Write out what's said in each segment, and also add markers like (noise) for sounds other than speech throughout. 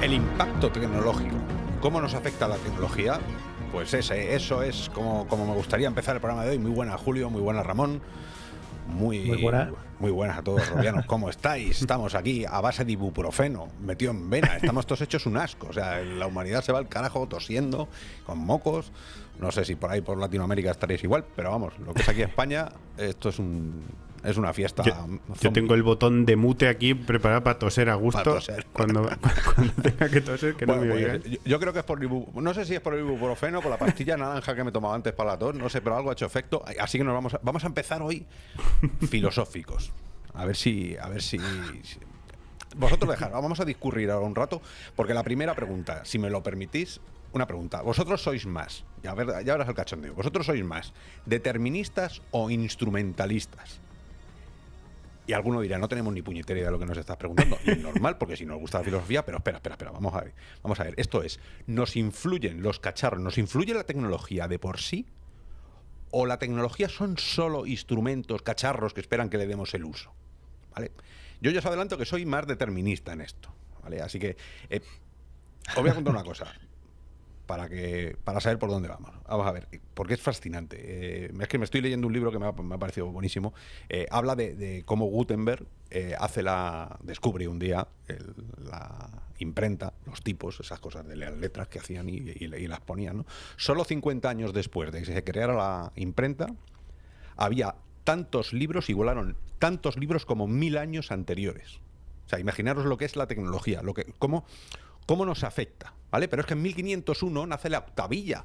El impacto tecnológico. ¿Cómo nos afecta la tecnología? Pues ese, eso es como, como me gustaría empezar el programa de hoy. Muy buena Julio, muy buena Ramón. Muy, Muy buena. muy buenas a todos, robianos. ¿Cómo estáis? Estamos aquí a base de ibuprofeno, metido en vena. Estamos todos hechos un asco. O sea, la humanidad se va al carajo tosiendo, con mocos. No sé si por ahí, por Latinoamérica, estaréis igual, pero vamos, lo que es aquí España, esto es un es una fiesta. Yo, tengo el botón de mute aquí preparado para toser a gusto. Toser. Cuando, (laughs) cuando tenga que toser, que Bueno, no me pues, oigan. yo, yo creo que es por el no sé si es por el ibuprofeno, por la pastilla naranja que me tomaba antes para la tos, no sé, pero algo ha hecho efecto. Así que nos vamos a, vamos a empezar hoy filosóficos. A ver si a ver si, si- vosotros dejar, vamos a discurrir ahora un rato, porque la primera pregunta, si me lo permitís, una pregunta. ¿Vosotros sois más? Ya, ver- ya verás el cachondeo. ¿Vosotros sois más deterministas o instrumentalistas? Y alguno dirá, no tenemos ni puñetera idea de lo que nos estás preguntando. Y es normal, porque si nos gusta la filosofía, pero espera, espera, espera, vamos a ver. Vamos a ver, esto es, ¿nos influyen los cacharros, nos influye la tecnología de por sí? ¿O la tecnología son solo instrumentos, cacharros que esperan que le demos el uso? ¿Vale? Yo ya os adelanto que soy más determinista en esto. ¿Vale? Así que eh, os voy a contar una cosa para que para saber por dónde vamos. Vamos a ver, porque es fascinante. Eh, es que me estoy leyendo un libro que me ha, parecido buenísimo. Eh, habla de, cómo Gutenberg eh, hace la descubre un día la imprenta, los tipos, esas cosas de las letras que hacían y las ponían. ¿no? Solo 50 años después de que se creara la imprenta, había tantos libros, igualaron tantos libros como mil años anteriores. O sea, imaginaros lo que es la tecnología, lo que, cómo, cómo nos afecta, ¿vale? Pero es que en 1501 nace la octavilla.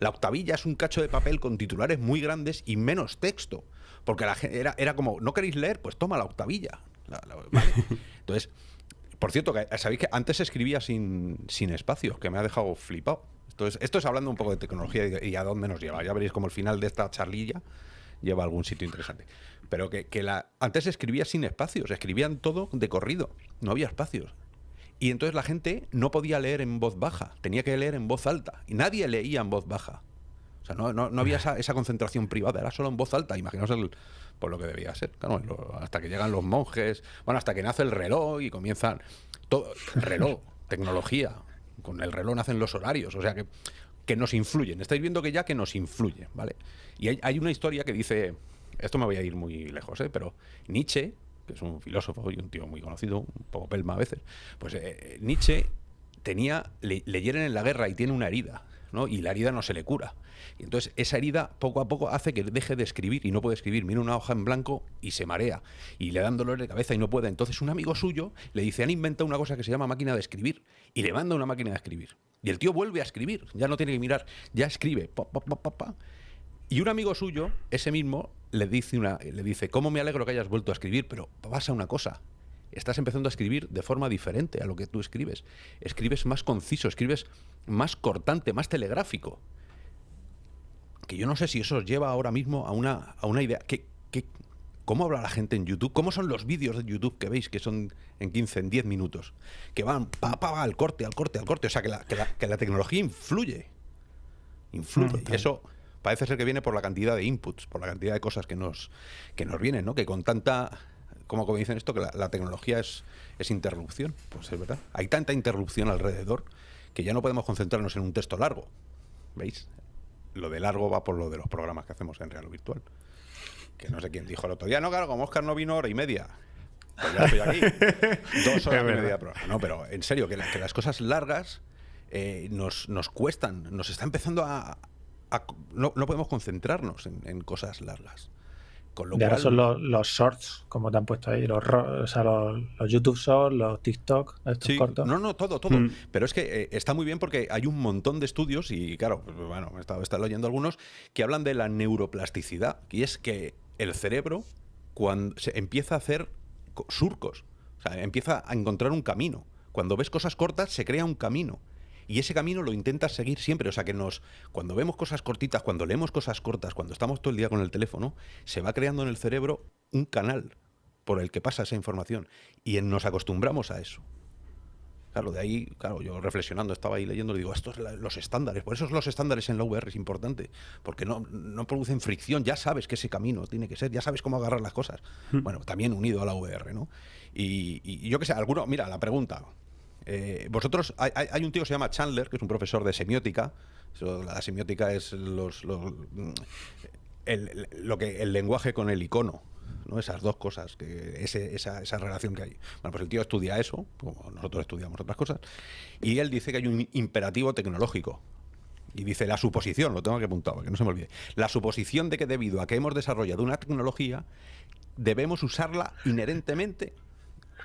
La octavilla es un cacho de papel con titulares muy grandes y menos texto. Porque la, era, era como, ¿no queréis leer? Pues toma la octavilla. La- la- ¿vale? (laughs) Entonces, por cierto, sabéis que antes se escribía sin, sin espacios, que me ha dejado flipado. Entonces, esto es hablando un poco de tecnología y, y a dónde nos lleva. Ya veréis como el final de esta charlilla lleva a algún sitio interesante. Pero que, que la, antes se escribía sin espacios, escribían todo de corrido, no había espacios. Y entonces la gente no podía leer en voz baja, tenía que leer en voz alta. Y nadie leía en voz baja. O sea, no, no, no había esa, concentración privada, era solo en voz alta. Imaginaos el, por lo que debía ser. Hasta que llegan los monjes, bueno, hasta que nace el reloj y comienzan. Todo, el reloj, (laughs) tecnología. Con el reloj nacen los horarios. O sea que, que nos influyen. Estáis viendo que ya que nos influye, ¿vale? Y hay, hay una historia que dice. Esto me voy a ir muy lejos, ¿eh? Pero Nietzsche, que es un filósofo y un tío muy conocido, un poco pelma a veces, pues eh, Nietzsche tenía, le, hieren en la guerra y tiene una herida, ¿no? Y la herida no se le cura. Y entonces esa herida poco a poco hace que deje de escribir y no puede escribir. Mira una hoja en blanco y se marea. Y le dan dolor de cabeza y no puede. Entonces un amigo suyo le dice, han inventado una cosa que se llama máquina de escribir. Y le manda una máquina de escribir. Y el tío vuelve a escribir. Ya no tiene que mirar, ya escribe. Pa, pa, pa. Y un amigo suyo, ese mismo, le dice, una, le dice, ¿cómo me alegro que hayas vuelto a escribir? Pero pasa una cosa, estás empezando a escribir de forma diferente a lo que tú escribes. Escribes más conciso, escribes más cortante, más telegráfico. Que yo no sé si eso os lleva ahora mismo a una, a una idea. ¿Qué, qué, ¿Cómo habla la gente en YouTube? ¿Cómo son los vídeos de YouTube que veis que son en 15, en 10 minutos? Que van pa, pa, al corte, al corte, al corte. O sea, que la, que la, que la tecnología influye. Influye. y eso parece ser que viene por la cantidad de inputs, por la cantidad de cosas que nos, que nos vienen, ¿no? Que con tanta, como, como dicen esto, que la, la tecnología es, es interrupción. Pues es verdad. Hay tanta interrupción alrededor que ya no podemos concentrarnos en un texto largo. ¿Veis? Lo de largo va por lo de los programas que hacemos en real virtual. Que no sé quién dijo el otro día, no, claro, como Oscar no vino hora y media. Pues ya estoy aquí. (laughs) Dos horas y media de programa. No, pero en serio, que, la- que las cosas largas eh, nos, nos cuestan, nos está empezando a... a- no, no podemos concentrarnos en, en cosas largas. Con lo Y ahora cual, son los, los shorts, como te han puesto ahí, los, o sea, los, los YouTube shorts, los TikTok, estos Sí, cortos. no, no, todo, todo. Mm. Pero es que eh, está muy bien porque hay un montón de estudios, y claro, bueno, he estado, he estado leyendo algunos, que hablan de la neuroplasticidad. Y es que el cerebro, cuando se empieza a hacer co- surcos, o sea, empieza a encontrar un camino. Cuando ves cosas cortas, se crea un camino. Y ese camino lo intentas seguir siempre. O sea que nos, cuando vemos cosas cortitas, cuando leemos cosas cortas, cuando estamos todo el día con el teléfono, se va creando en el cerebro un canal por el que pasa esa información. Y nos acostumbramos a eso. Claro, de ahí, claro, yo reflexionando, estaba ahí leyendo, digo, estos son los estándares. Por eso los estándares en la VR es importante, porque no, no producen fricción, ya sabes que ese camino tiene que ser, ya sabes cómo agarrar las cosas. Hmm. Bueno, también unido a la VR, ¿no? Y, yo qué sé, alguno, mira, la pregunta. Eh, vosotros, hay, un tío que se llama Chandler, que es un profesor de semiótica. la semiótica es los, el, lo que, el lenguaje con el icono. ¿no? Esas dos cosas, que esa, esa, relación que hay. Bueno, pues el tío estudia eso, como nosotros estudiamos otras cosas, y él dice que hay un imperativo tecnológico. Y dice la suposición, lo tengo que apuntar, que no se me olvide. La suposición de que debido a que hemos desarrollado una tecnología, debemos usarla inherentemente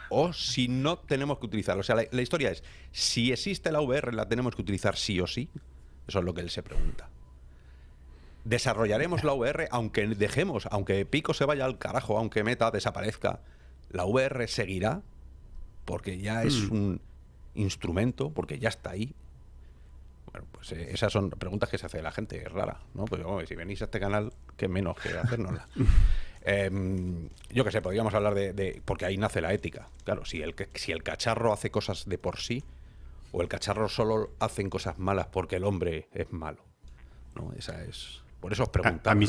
o si no tenemos que utilizarla. O sea, la, la historia es, si existe la VR, la tenemos que utilizar sí o sí. Eso es lo que él se pregunta desarrollaremos la VR aunque dejemos, aunque Pico se vaya al carajo, aunque Meta desaparezca, la VR seguirá porque ya es mm. un instrumento, porque ya está ahí. Bueno, pues eh, esas son preguntas que se hace la gente, es rara, ¿no? Pues si venís a este canal, qué menos que hacernosla. (laughs) Em, yo qué sé, podríamos hablar de, porque ahí nace la ética. Claro, si el, si el cacharro hace cosas de por sí, o el cacharro solo hacen cosas malas porque el hombre es malo. ¿no? Esa es por eso os preguntaba. A, mí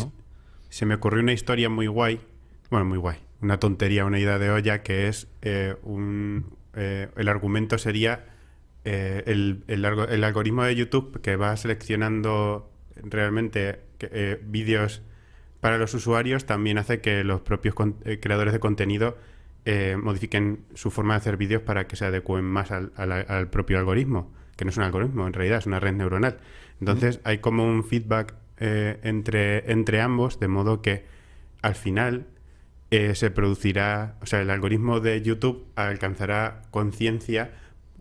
se me ocurrió una historia muy guay, bueno, muy guay, una tontería, una idea de olla, que es eh, un... Eh, el argumento sería eh, el, el, algoritmo de YouTube que va seleccionando realmente vídeos para los usuarios también hace que los propios creadores de contenido modifiquen su forma de hacer vídeos para que se adecuen más al, al, propio algoritmo, que no es un algoritmo, en realidad es una red neuronal. Entonces hay como un feedback eh, entre, entre ambos, de modo que al final eh, se producirá, o sea, el algoritmo de YouTube alcanzará conciencia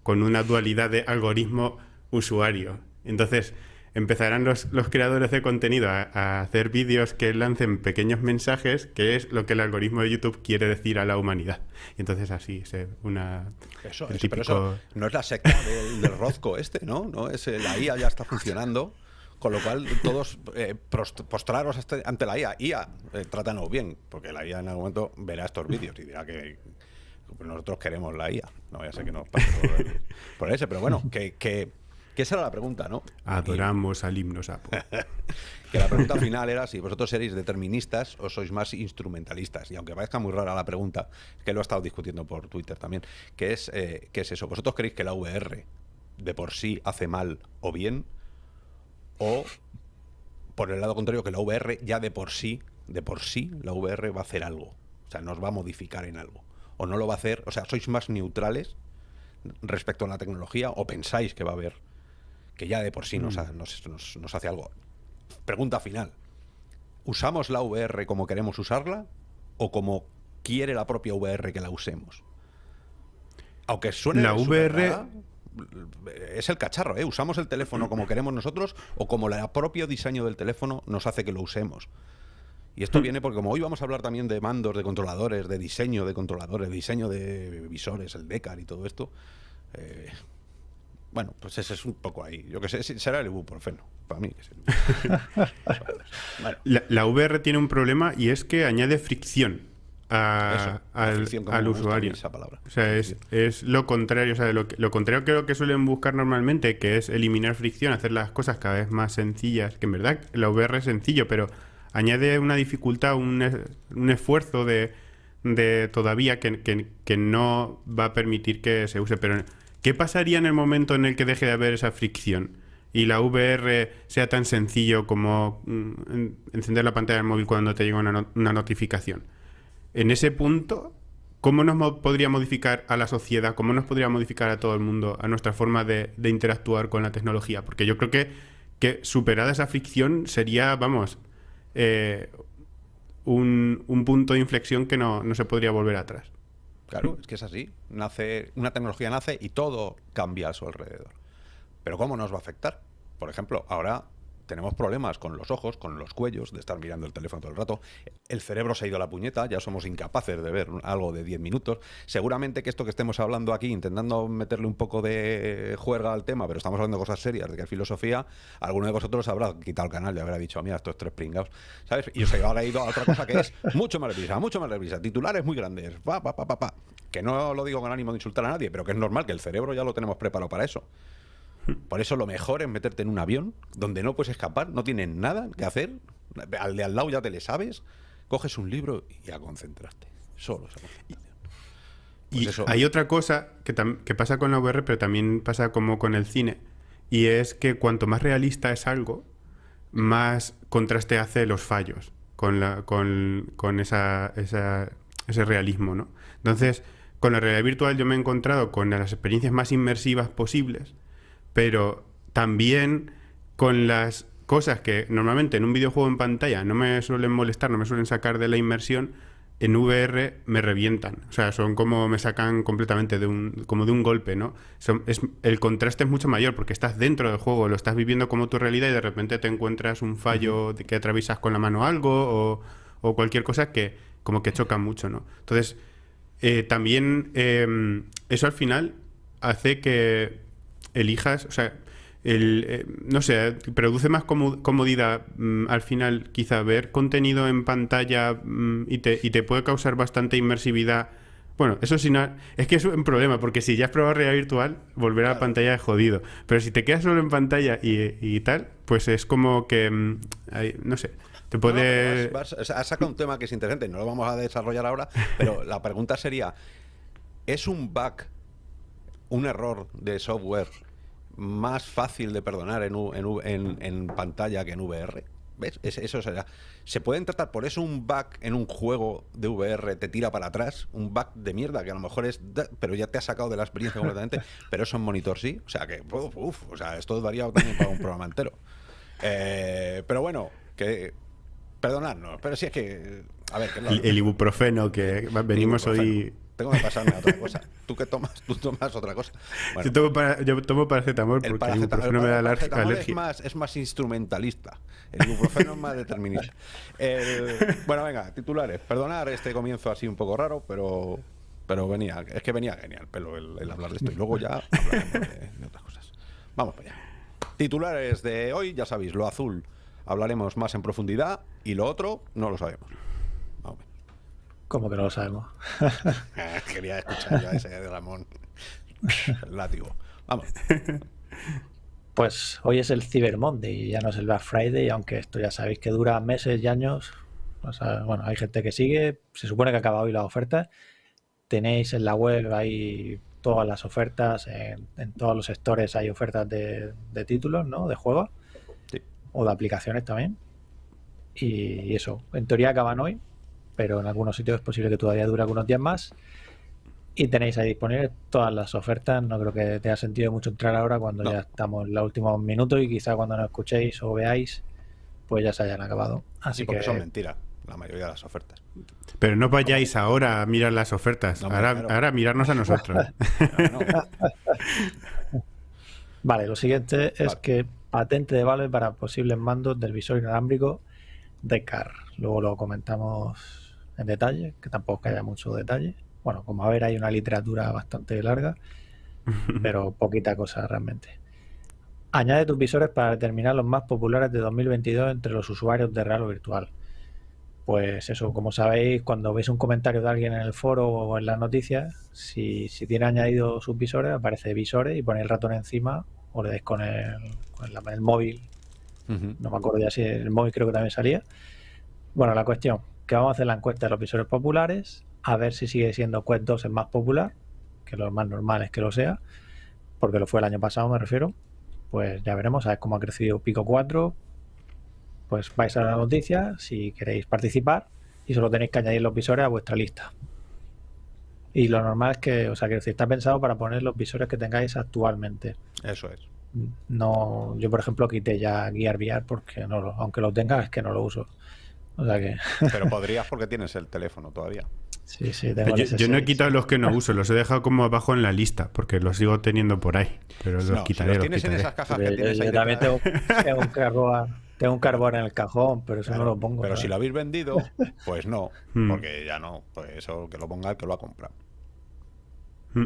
con una dualidad de algoritmo-usuario. Entonces, empezarán los, los, creadores de contenido a, hacer vídeos que lancen pequeños mensajes, que es lo que el algoritmo de YouTube quiere decir a la humanidad. Y entonces así se una... Eso, eso no es la secta del, del Rozco este, ¿no? no es, la IA ya está funcionando. Con lo cual, todos eh, postraros ante la IA. IA, eh, trátanos bien, porque la IA en algún momento verá estos vídeos y dirá que nosotros queremos la IA. No ya sé que nos pase por, ese, pero bueno, que, que, esa era la pregunta, ¿no? Adoramos al himno sapo. (laughs) que la pregunta final era si vosotros seréis deterministas o sois más instrumentalistas. Y aunque parezca muy rara la pregunta, que lo he estado discutiendo por Twitter también, que es, eh, ¿qué es eso? ¿Vosotros creéis que la VR de por sí hace mal o bien? O, por el lado contrario, que la VR ya de por sí, de por sí, la VR va a hacer algo. O sea, nos va a modificar en algo. O no lo va a hacer, o sea, sois más neutrales respecto a la tecnología o pensáis que va a haber, que ya de por sí nos, mm. nos, hace algo. Pregunta final. ¿Usamos la VR como queremos usarla o como quiere la propia VR que la usemos? Aunque suene la VR es el cacharro, ¿eh? Usamos el teléfono como queremos nosotros o como el propio diseño del teléfono nos hace que lo usemos. Y esto hmm. viene porque como hoy vamos a hablar también de mandos, de controladores, de diseño de controladores, de diseño de visores, el DECAR y todo esto, eh, bueno, pues ese es un poco ahí. Yo que sé, será el ibuprofeno, para mí. (laughs) la, la VR tiene un problema y es que añade fricción al, usuario. O sea, es, lo contrario. O sea, lo, lo contrario que lo que suelen buscar normalmente, que es eliminar fricción, hacer las cosas cada vez más sencillas, que en verdad la VR es sencillo, pero añade una dificultad, un, un esfuerzo de, de todavía que, que, no va a permitir que se use. Pero, ¿qué pasaría en el momento en el que deje de haber esa fricción? y la VR sea tan sencillo como mm, encender la pantalla del móvil cuando te llega una, notificación en ese punto, ¿cómo nos podría modificar a la sociedad? ¿Cómo nos podría modificar a todo el mundo, a nuestra forma de, interactuar con la tecnología? Porque yo creo que, que superada esa fricción sería, vamos, eh, un, punto de inflexión que no, se podría volver atrás. Claro, es que es así. Nace, una tecnología nace y todo cambia a su alrededor. Pero ¿cómo nos va a afectar? Por ejemplo, ahora tenemos problemas con los ojos, con los cuellos, de estar mirando el teléfono todo el rato. El cerebro se ha ido a la puñeta, ya somos incapaces de ver algo de 10 minutos. Seguramente que esto que estemos hablando aquí, intentando meterle un poco de juerga al tema, pero estamos hablando de cosas serias, de que es filosofía, alguno de vosotros habrá quitado el canal y habrá dicho, mira, estos tres pringados, ¿sabes? Y os habrá ido a otra cosa que es mucho más deprisa, mucho más deprisa, titulares muy grandes, pa, pa, pa, pa, pa. Que no lo digo con ánimo de insultar a nadie, pero que es normal, que el cerebro ya lo tenemos preparado para eso. Por eso lo mejor es meterte en un avión donde no puedes escapar, no tienes nada que hacer, al de al lado ya te le sabes, coges un libro y a concentrarte. Solo esa concentración. Pues Y eso- hay otra cosa que, pasa con la VR, pero también pasa como con el cine. Y es que cuanto más realista es algo, más contraste hace los fallos con, la, con, con esa, esa- ese realismo, ¿no? Entonces, con la realidad virtual yo me he encontrado con las experiencias más inmersivas posibles, pero también con las cosas que normalmente en un videojuego en pantalla no me suelen molestar, no me suelen sacar de la inmersión, en VR me revientan. O sea, son como me sacan completamente de un, como de un golpe, ¿no? Son- es, el contraste es mucho mayor porque estás dentro del juego, lo estás viviendo como tu realidad y de repente te encuentras un fallo de que atraviesas con la mano algo o, o cualquier cosa que como que choca mucho, ¿no? Entonces, eh, también eh, eso al final hace que elijas, o sea, el, eh, no sé, produce más como- comodidad mm, al final quizá ver contenido en pantalla mm, y, te, y te puede causar bastante inmersividad. Bueno, eso sí, no- es que es un problema, porque si ya has probado realidad virtual, volver a la pantalla es jodido. Pero si te quedas solo en pantalla y, y tal, pues es como que, mm, hay- no sé, te No, puede... vas- has sacado un tema que es interesante, no lo vamos a desarrollar ahora, pero la pregunta sería, ¿es un bug, un error de software más fácil de perdonar en, U- en, U- en- en pantalla que en VR? ¿Ves? Es- eso será. ¿Se pueden tratar por eso un bug en un juego de VR te tira para atrás? Un bug de mierda que a lo mejor es... pero ya te ha sacado de la experiencia completamente, (laughs) pero eso en monitor sí. O sea que, uf, uf, o sea, esto daría también para un programa entero. Eh, pero bueno, que... Perdonadnos, pero si es que... A ver, que no- El, el ibuprofeno que venimos ibuprofeno. hoy... Tengo que pasarme a otra cosa. ¿Tú qué tomas? Tú tomas otra cosa. Bueno, yo, tomo para- yo tomo paracetamol el porque el paraceta- ibuprofeno el me da aler- paracetamol es alergia. más, es más instrumentalista. El ibuprofeno es más determinista. El- bueno, venga, titulares. Perdonar este comienzo así un poco raro, pero pero venía, es que venía genial pelo el, el hablar de esto. Y luego ya hablaremos de, de otras cosas. Vamos para allá. Titulares de hoy, ya sabéis, lo azul hablaremos más en profundidad y lo otro no lo sabemos. Como que no lo sabemos. (laughs) Quería escuchar ya ese de Ramón. El látigo. Vamos. Pues hoy es el Cyber Monday, ya no es el Black Friday, aunque esto ya sabéis que dura meses y años. O sea, bueno, hay gente que sigue, se supone que acaba hoy las ofertas. Tenéis en la web ahí todas las ofertas, en, en todos los stores hay ofertas de, de títulos, ¿no? De juegos Sí. o de aplicaciones también. Y eso, en teoría acaban hoy, pero en algunos sitios es posible que todavía dure algunos días más. Y tenéis ahí disponibles todas las ofertas. No creo que tenga sentido mucho entrar ahora cuando No. ya estamos en los últimos minutos y quizá cuando nos escuchéis o veáis, pues ya se hayan acabado. Así Sí, porque que son mentiras, la mayoría de las ofertas. Pero no vayáis ahora a mirar las ofertas. No, ahora, claro. ahora mirarnos a nosotros. No, (laughs) Vale, lo siguiente es Vale. que patente de Valve para posibles mandos del visor inalámbrico de CAR. Luego lo comentamos en detalle, que tampoco haya mucho detalle. Bueno, como a ver, hay una literatura bastante larga, (laughs) pero poquita cosa realmente. Añade tus visores para determinar los más populares de 2022 entre los usuarios de real o virtual. Pues eso, como sabéis, cuando veis un comentario de alguien en el foro o en las noticias, si, si tiene añadido sus visores, aparece visores y ponéis el ratón encima o le dais con el, con la- el móvil. No me acuerdo ya si el móvil creo que también salía. Bueno, la cuestión, que vamos a hacer la encuesta de los visores populares, a ver si sigue siendo Quest 2 el más popular, que lo más normal es que lo sea, porque lo fue el año pasado, me refiero. Pues ya veremos, a ver cómo ha crecido Pico 4. Pues vais a la noticia si queréis participar y solo tenéis que añadir los visores a vuestra lista. Y lo normal es que, o sea, que está pensado para poner los visores que tengáis actualmente. Eso es. No, yo por ejemplo quité ya Gear VR porque no lo, aunque lo tenga es que no lo uso. O sea que Pero podrías porque tienes el teléfono todavía. Sí, sí, tengo Yo, no he S6. quitado los que no uso, los he dejado como abajo en la lista, porque los sigo teniendo por ahí. Pero los No, quitaré. los los tienes en quitaré. esas cajas Yo- que yo- tienes yo ahí también tengo, tengo un carbón, tengo un carbón en el cajón, pero eso claro, no lo pongo. Pero si lo habéis vendido, pues no, Hmm. porque ya no. Pues eso que lo ponga el que lo ha comprado. Mm,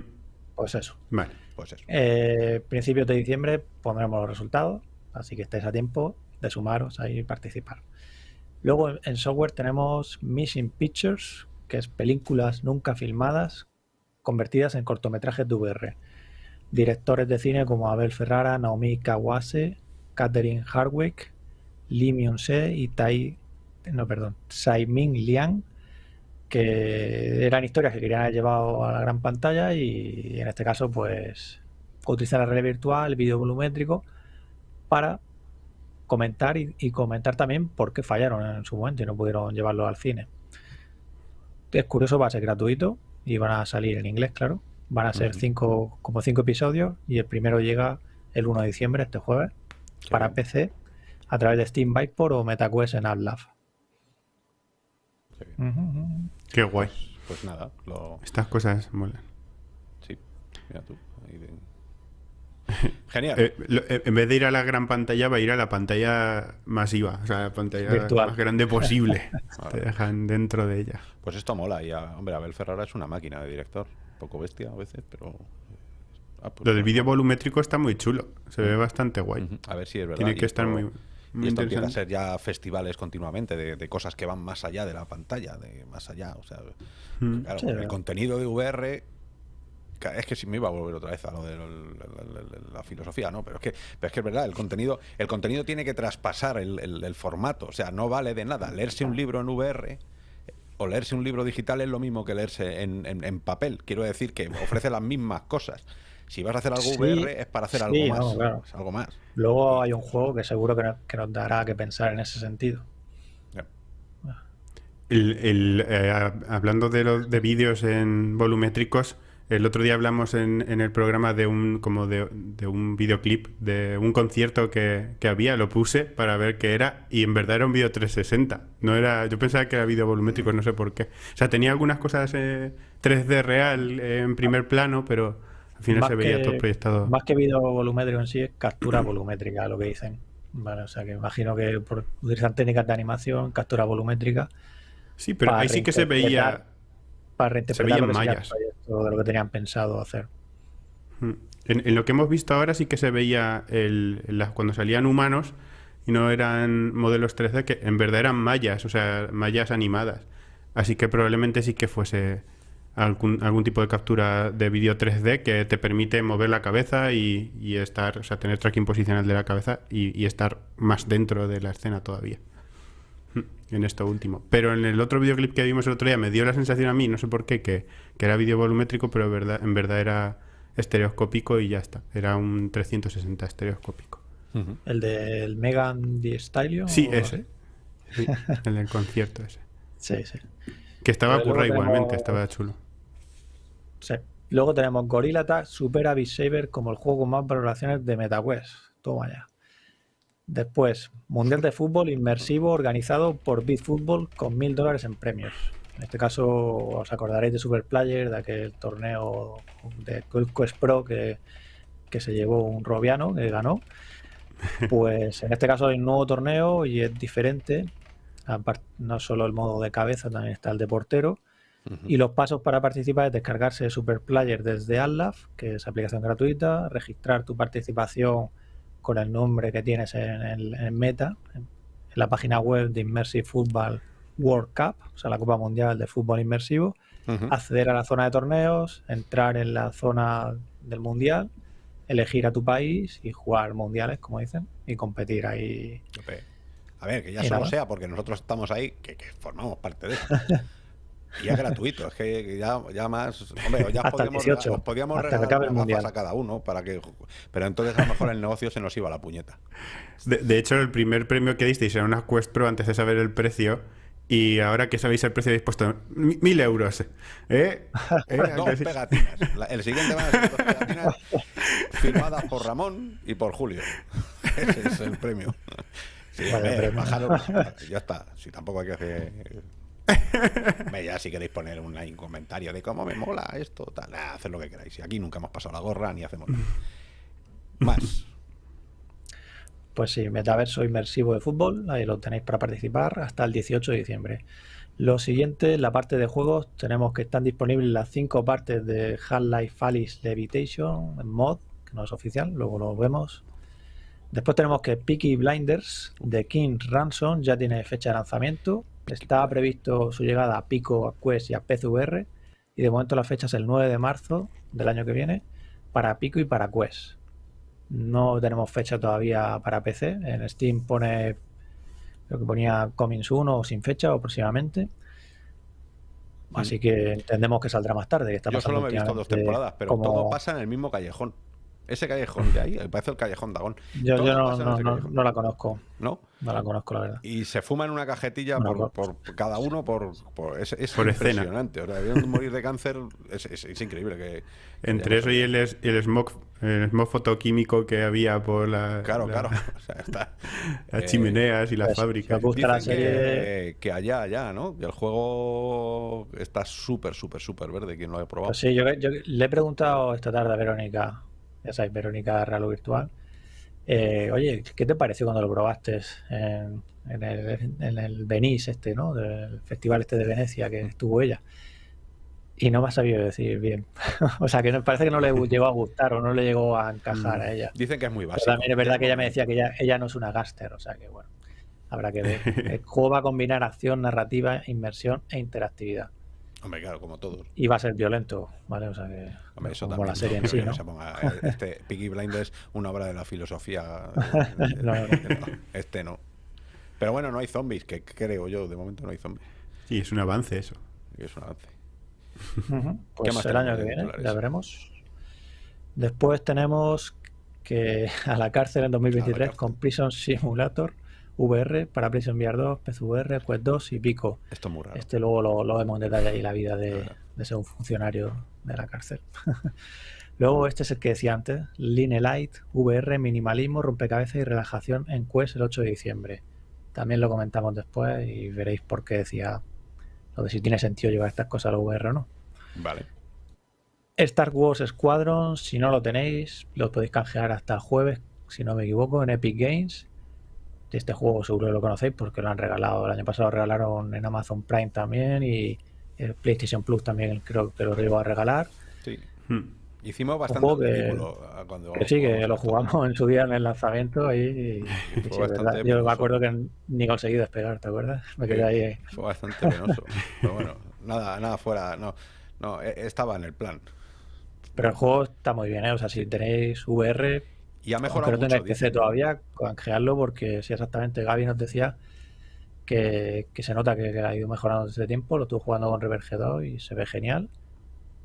Pues eso. Vale. Pues eso. Eh, principios de diciembre pondremos los resultados, así que estáis a tiempo de sumaros ahí y participar. Luego en- software tenemos Missing Pictures, que es películas nunca filmadas convertidas en cortometrajes de VR. Directores de cine como Abel Ferrara, Naomi Kawase, Catherine Hardwick, Lee Myung-se y Tai, no, perdón, Tsai-Ming Liang, que eran historias que querían haber llevado a la gran pantalla y en este caso pues utilizar la realidad virtual, el vídeo volumétrico para comentar y, y comentar también por qué fallaron en su momento y no pudieron llevarlo al cine. Es curioso, va a ser gratuito y van a salir en inglés, claro. Van a ser cinco, como cinco episodios y el primero llega el 1 de diciembre, este jueves, Qué para bien, PC a través de Steam Vipor o MetaQuest en AppLab. qué. Qué guay. Pues nada, lo, Estas cosas molan. sí, mira tú. ahí de- (laughs) Genial. Eh, lo- eh, en vez de ir a la gran pantalla, va a ir a la pantalla masiva, o sea, la pantalla Virtual. más grande posible. (laughs) Te dejan dentro de ella. Pues esto mola. Y a- hombre, Abel Ferrara es una máquina de director. Un poco bestia a veces, pero. ah, pues Lo del vídeo volumétrico está muy chulo, se ve bastante guay. A ver si es verdad. Tiene que estar esto- muy, muy y esto empieza a ser ya festivales continuamente de, de cosas que van más allá de la pantalla, de más allá. O sea, Mm. claro, Sí, porque el verdad. contenido de VR. Es que si me iba a volver otra vez a lo de la, la- la- la filosofía, ¿no? Pero es que, pero es que es verdad, el contenido, el contenido tiene que traspasar el, el- el formato. O sea, no vale de nada leerse un libro en VR o leerse un libro digital es lo mismo que leerse en, en- en papel. Quiero decir que ofrece las mismas cosas. Si vas a hacer algo Sí, VR es para hacer sí, algo más. no, claro. es algo más. Luego hay un juego que seguro que nos, que nos dará que pensar en ese sentido. Ya. El- el, eh, hablando de, los de vídeos en volumétricos, el otro día hablamos en, en el programa de un como de, de un videoclip de un concierto que, que había, lo puse para ver qué era y en verdad era un vídeo 360. No era, yo pensaba que era vídeo volumétrico, no sé por qué. O sea, tenía algunas cosas eh, 3D real eh, en primer plano, pero al final Más se veía que- todo proyectado. Más que vídeo volumétrico en sí, es captura volumétrica, lo que dicen. Vale, o sea que imagino que por utilizar técnicas de animación, captura volumétrica, Sí, pero ahí sí que se veía para reinterpretar veían lo proyecto de lo que tenían pensado hacer. Mm. En, en lo que hemos visto ahora sí que se veía el, las- cuando salían humanos y no eran modelos 3D, que en verdad eran mallas, o sea, mallas animadas. Así que probablemente sí que fuese algún, algún tipo de captura de vídeo 3D que te permite mover la cabeza y, y estar, o sea, tener tracking posicional de la cabeza y, y estar más dentro de la escena todavía. En esto último. Pero en el otro videoclip que vimos el otro día me dio la sensación a mí, no sé por qué, que, que era vídeo volumétrico, pero verdad, en verdad era estereoscópico y ya está. Era un 360 estereoscópico. El del Megan Thee Stallion. Sí, o ese. Sí, el del concierto ese. Sí, sí. Que estaba currado igualmente, estaba chulo. Sí. Luego tenemos Gorilla Tag Super Beat Saber como el juego con más valoraciones de MetaQuest. Toma ya. Después, Mundial de Fútbol Inmersivo organizado por BitFootball con mil dólares en premios. En este caso os acordaréis de Superplayer, de aquel torneo de Quest Pro que, que se llevó un robiano que ganó. Pues en este caso hay un nuevo torneo y es diferente. No solo el modo de cabeza, también está el de portero. Y los pasos para participar es descargarse Superplayer desde Atlas, que es aplicación gratuita, registrar tu participación con el nombre que tienes en el en Meta, en, la página web de Immersive Football World Cup, o sea, la Copa Mundial de Fútbol Inmersivo, acceder a la zona de torneos, entrar en la zona del Mundial, elegir a tu país y jugar mundiales, como dicen, y competir ahí. A ver, que ya solo sea porque nosotros estamos ahí, que, que formamos parte de eso. (laughs) Y es gratuito, es que ya, ya más. Hombre, ya (laughs) Hasta el podíamos, 18, os podíamos hasta que regalar acabe el Mundial. a cada uno para que. Pero entonces a lo mejor el negocio se nos iba a la puñeta. De, de hecho, el primer premio que disteis era una Quest Pro antes de saber el precio. Y ahora que sabéis el precio, habéis puesto mi- mil euros. ¿Eh? ¿Eh? (laughs) Dos pegatinas. La- el siguiente van a ser dos pegatinas (laughs) firmadas por Ramón y por Julio. Ese es el premio. Sí, premio. bajaros- ya está. Si tampoco hay que hacer. (laughs) Ya si queréis poner un, un comentario de cómo me mola esto, tal, haced lo que queráis. Y aquí nunca hemos pasado la gorra ni hacemos nada. (laughs) Más. Pues sí, metaverso inmersivo de fútbol, ahí lo tenéis para participar hasta el 18 de diciembre. Lo siguiente, la parte de juegos, tenemos que están disponibles las cinco partes de Half-Life Alice Levitation en mod, que no es oficial, luego lo vemos. Después tenemos que Peaky Blinders de King Ransom ya tiene fecha de lanzamiento. Está previsto su llegada a Pico, a Quest y a PCVR. Y de momento la fecha es el 9 de marzo del año que viene para Pico y para Quest. No tenemos fecha todavía para PC. En Steam pone, creo que ponía Coming Soon o sin fecha o próximamente. Así que entendemos que saldrá más tarde. que está Yo solo me he visto dos temporadas, pero como- todo pasa en el mismo callejón. Ese callejón de ahí, me parece el callejón Dagón. Yo, yo no, no- no- no la conozco. ¿no? No la conozco, la verdad. Y se fuma en una cajetilla por, por cada uno por, por es, es Por escena. impresionante. O sea, debieron morir de cáncer. Es, es- es increíble que. que Entre eso y el, es- el smog, el smog fotoquímico que había por la, Claro, la- claro. (laughs) O sea, está, las eh, chimeneas y las pues, fábricas. la serie- que, que allá, allá, ¿no? Que el juego está súper, súper, súper verde. Quien lo haya probado. Pues sí, yo, yo le he preguntado esta tarde a Verónica, ya sabéis, Verónica Real o Virtual. eh, oye, ¿qué te pareció cuando lo probaste en, en el, en el Venice este, ¿no? Del festival este de Venecia que estuvo ella. Y no me ha sabido decir bien. (laughs) o sea, que no- parece que no le llegó a gustar o no le llegó a encajar a ella. Dicen que es muy Pero básico. también es verdad que ella me decía que ella, ella no es una gaster, o sea que bueno, habrá que ver. (laughs) El juego va a combinar acción, narrativa, inmersión e interactividad. Hombre, claro, como todos. Y va a ser violento, ¿vale? O sea que Hombre, eso como también. la serie no en sí, ¿no? se ponga, eh, este (laughs) Peaky Blinders, una obra de la filosofía. (laughs) eh, No, no. Este no. Pero bueno, no hay zombies, que creo yo. De momento no hay zombies. Sí, es un avance eso. Es un avance. Pues más el año que viene, ya veremos. Después tenemos que a la cárcel en 2023 cárcel. con Prison Simulator VR para Prison VR 2, PCVR, Quest 2 y Pico. Esto es muy raro. Este luego lo, lo vemos en detalle ahí, la vida de, de ser un funcionario de la cárcel. (laughs) luego este es el que decía antes, Line Light, VR, minimalismo, rompecabezas y relajación en Quest el 8 de diciembre. También lo comentamos después y veréis por qué decía lo de si tiene sentido llevar estas cosas a la VR o no. Vale. Star Wars Squadron, si no lo tenéis, lo podéis canjear hasta el jueves, si no me equivoco, en Epic Games. Este juego seguro que lo conocéis porque lo han regalado. El año pasado lo regalaron en Amazon Prime también y el PlayStation Plus también creo que lo llegó a regalar. Sí. Hmm. Hicimos bastante juego que- ah, cuando Que sí, que lo jugamos en su día en el lanzamiento ahí. Y, (laughs) sí. Yo me acuerdo que ni conseguí despegar, ¿te acuerdas? Me quedé Sí. ahí. Fue bastante penoso. (laughs) Pero bueno, nada, nada fuera. No, no, eh, estaba en el plan. Pero el juego está muy bien, ¿eh? O sea, si tenéis VR, Y ha mejorado no mucho. PC dicen. todavía, canjearlo porque sí, exactamente. Gaby nos decía que, que se nota que, que ha ido mejorando desde tiempo. Lo estuvo jugando con Reverge 2 y se ve genial.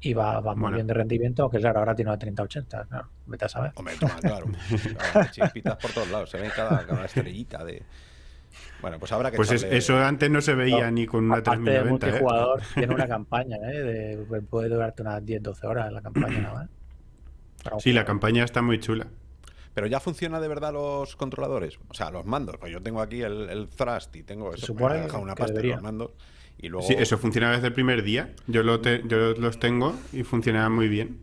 Y va, va muy bien de rendimiento, aunque claro, ahora tiene una 3080. Claro, vete a saber. Hombre, toma, claro. (laughs) Claro, Chispitas por todos lados. Se ve cada, cada estrellita de. Bueno, pues habrá que Pues echarle- eso antes no se veía No, ni con una Aparte de 3090. ¿eh? multijugador, (laughs) tiene una campaña, ¿eh? De, puede durarte unas 10-12 horas la campaña nada (clears throat) más. Sí, la campaña está muy chula. Pero ya funciona de verdad los controladores. O sea, los mandos. Pues yo tengo aquí el, el Thrust y tengo eso. supone me una que pasta debería. los mandos. Y luego. Sí, eso funcionaba desde el primer día. Yo, lo te- yo los tengo y funcionaba muy bien.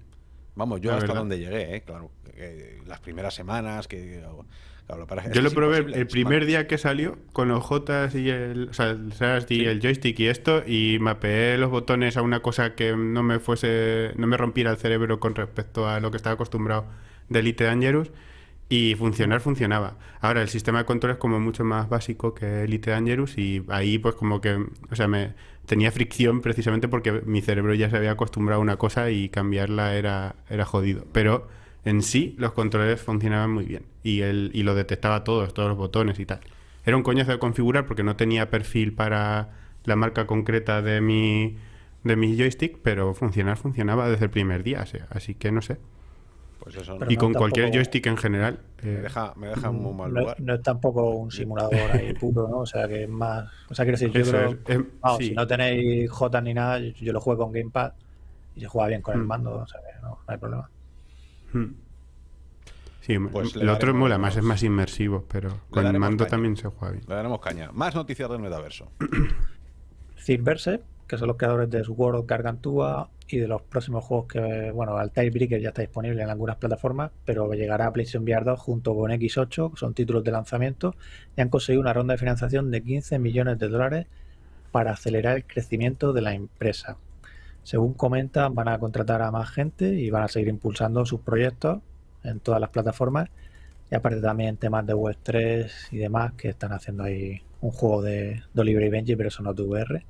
Vamos, yo la hasta verdad. donde llegué, ¿eh? Claro. que las primeras semanas que. claro, para- Yo que lo probé el primer día que salió con los Jotas y el, o sea, el Thrust y Sí. el joystick y esto y mapeé los botones a una cosa que no me fuese, no me rompiera el cerebro con respecto a lo que estaba acostumbrado de Elite Dangerous y funcionar funcionaba. Ahora el sistema de control es como mucho más básico que Elite Dangerous y ahí pues como que, o sea, me tenía fricción precisamente porque mi cerebro ya se había acostumbrado a una cosa y cambiarla era, era jodido. Pero en sí los controles funcionaban muy bien y, el, y lo detectaba todos, todos los botones y tal. Era un coñazo de configurar porque no tenía perfil para la marca concreta de mi, de mi joystick, pero funcionar funcionaba desde el primer día, o sea, así que no sé. Pues eso, y no, con cualquier tampoco- joystick en general. me, eh, deja, me deja en muy mal no, lugar. no es tampoco un simulador ahí puro, ¿no? O sea, que es más. O sea, quiero decir, yo eso creo. es, es- Vamos, sí. si no tenéis J ni nada, yo, yo lo juego con Gamepad y se juega bien con el Mm. mando, o sea que no, no hay problema. Hmm. Sí, Pues el otro mola más, es más inmersivo, pero con el mando caña. también se juega bien. Le daremos caña. Más noticias del metaverso. (clears throat) Verse, que son los creadores de Sword of Gargantua y de los próximos juegos que, bueno, Altair Breaker ya está disponible en algunas plataformas, pero llegará a PlayStation VR 2 junto con X8, que son títulos de lanzamiento, y han conseguido una ronda de financiación de 15 millones de dólares para acelerar el crecimiento de la empresa. Según comentan, van a contratar a más gente y van a seguir impulsando sus proyectos en todas las plataformas. Y aparte también temas de Web 3 y demás que están haciendo ahí un juego de, de Oliver y Benji, pero eso no de VR.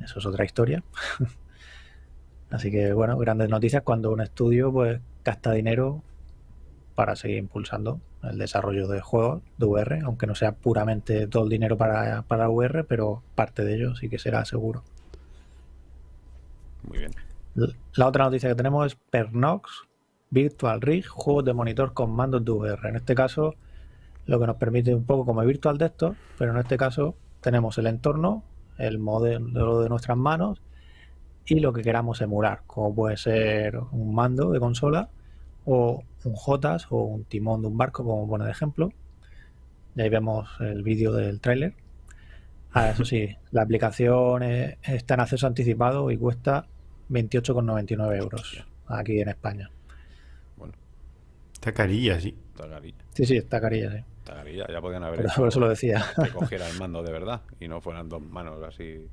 Eso es otra historia. (laughs) Así que bueno, grandes noticias cuando un estudio pues gasta dinero para seguir impulsando el desarrollo de juegos de VR, aunque no sea puramente todo el dinero para, para VR, pero parte de ello sí que será seguro. Muy bien. La otra noticia que tenemos es Pernox Virtual Rig, juegos de monitor con mandos de VR. En este caso, lo que nos permite un poco como Virtual Desktop, pero en este caso tenemos el entorno, el modelo de nuestras manos y lo que queramos emular, como puede ser un mando de consola o un JOTAS o un timón de un barco, como pone de ejemplo. Y ahí vemos el vídeo del tráiler. Ah, eso sí, (laughs) la aplicación está en acceso anticipado y cuesta 28,99 euros aquí en España. Bueno, Está carilla, sí. está carilla. Sí, sí, está carilla, sí. Está carilla. Ya podían haber Por hecho eso lo decía. que cogiera el mando de verdad y no fueran dos manos así.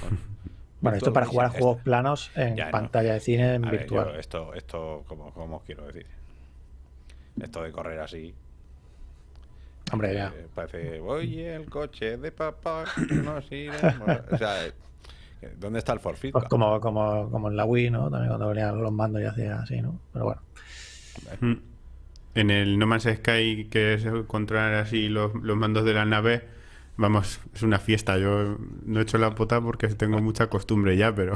Bueno, (laughs) Bueno, esto es para jugar a juegos planos en Ya, no. pantalla de cine en A ver, virtual. yo esto, esto como, como os quiero decir. Esto de correr así. Hombre, ya. eh, parece, oye, el coche de papá. (coughs) No sirve". o sea, eh, ¿dónde está el forfeit? Pues como, como, como en la Wii, ¿no? También cuando venían los mandos y hacía así, ¿no? Pero bueno. En el No Man's Sky, que es controlar así los, los mandos de la nave, vamos, es una fiesta. Yo no he hecho la pota porque tengo mucha costumbre ya, pero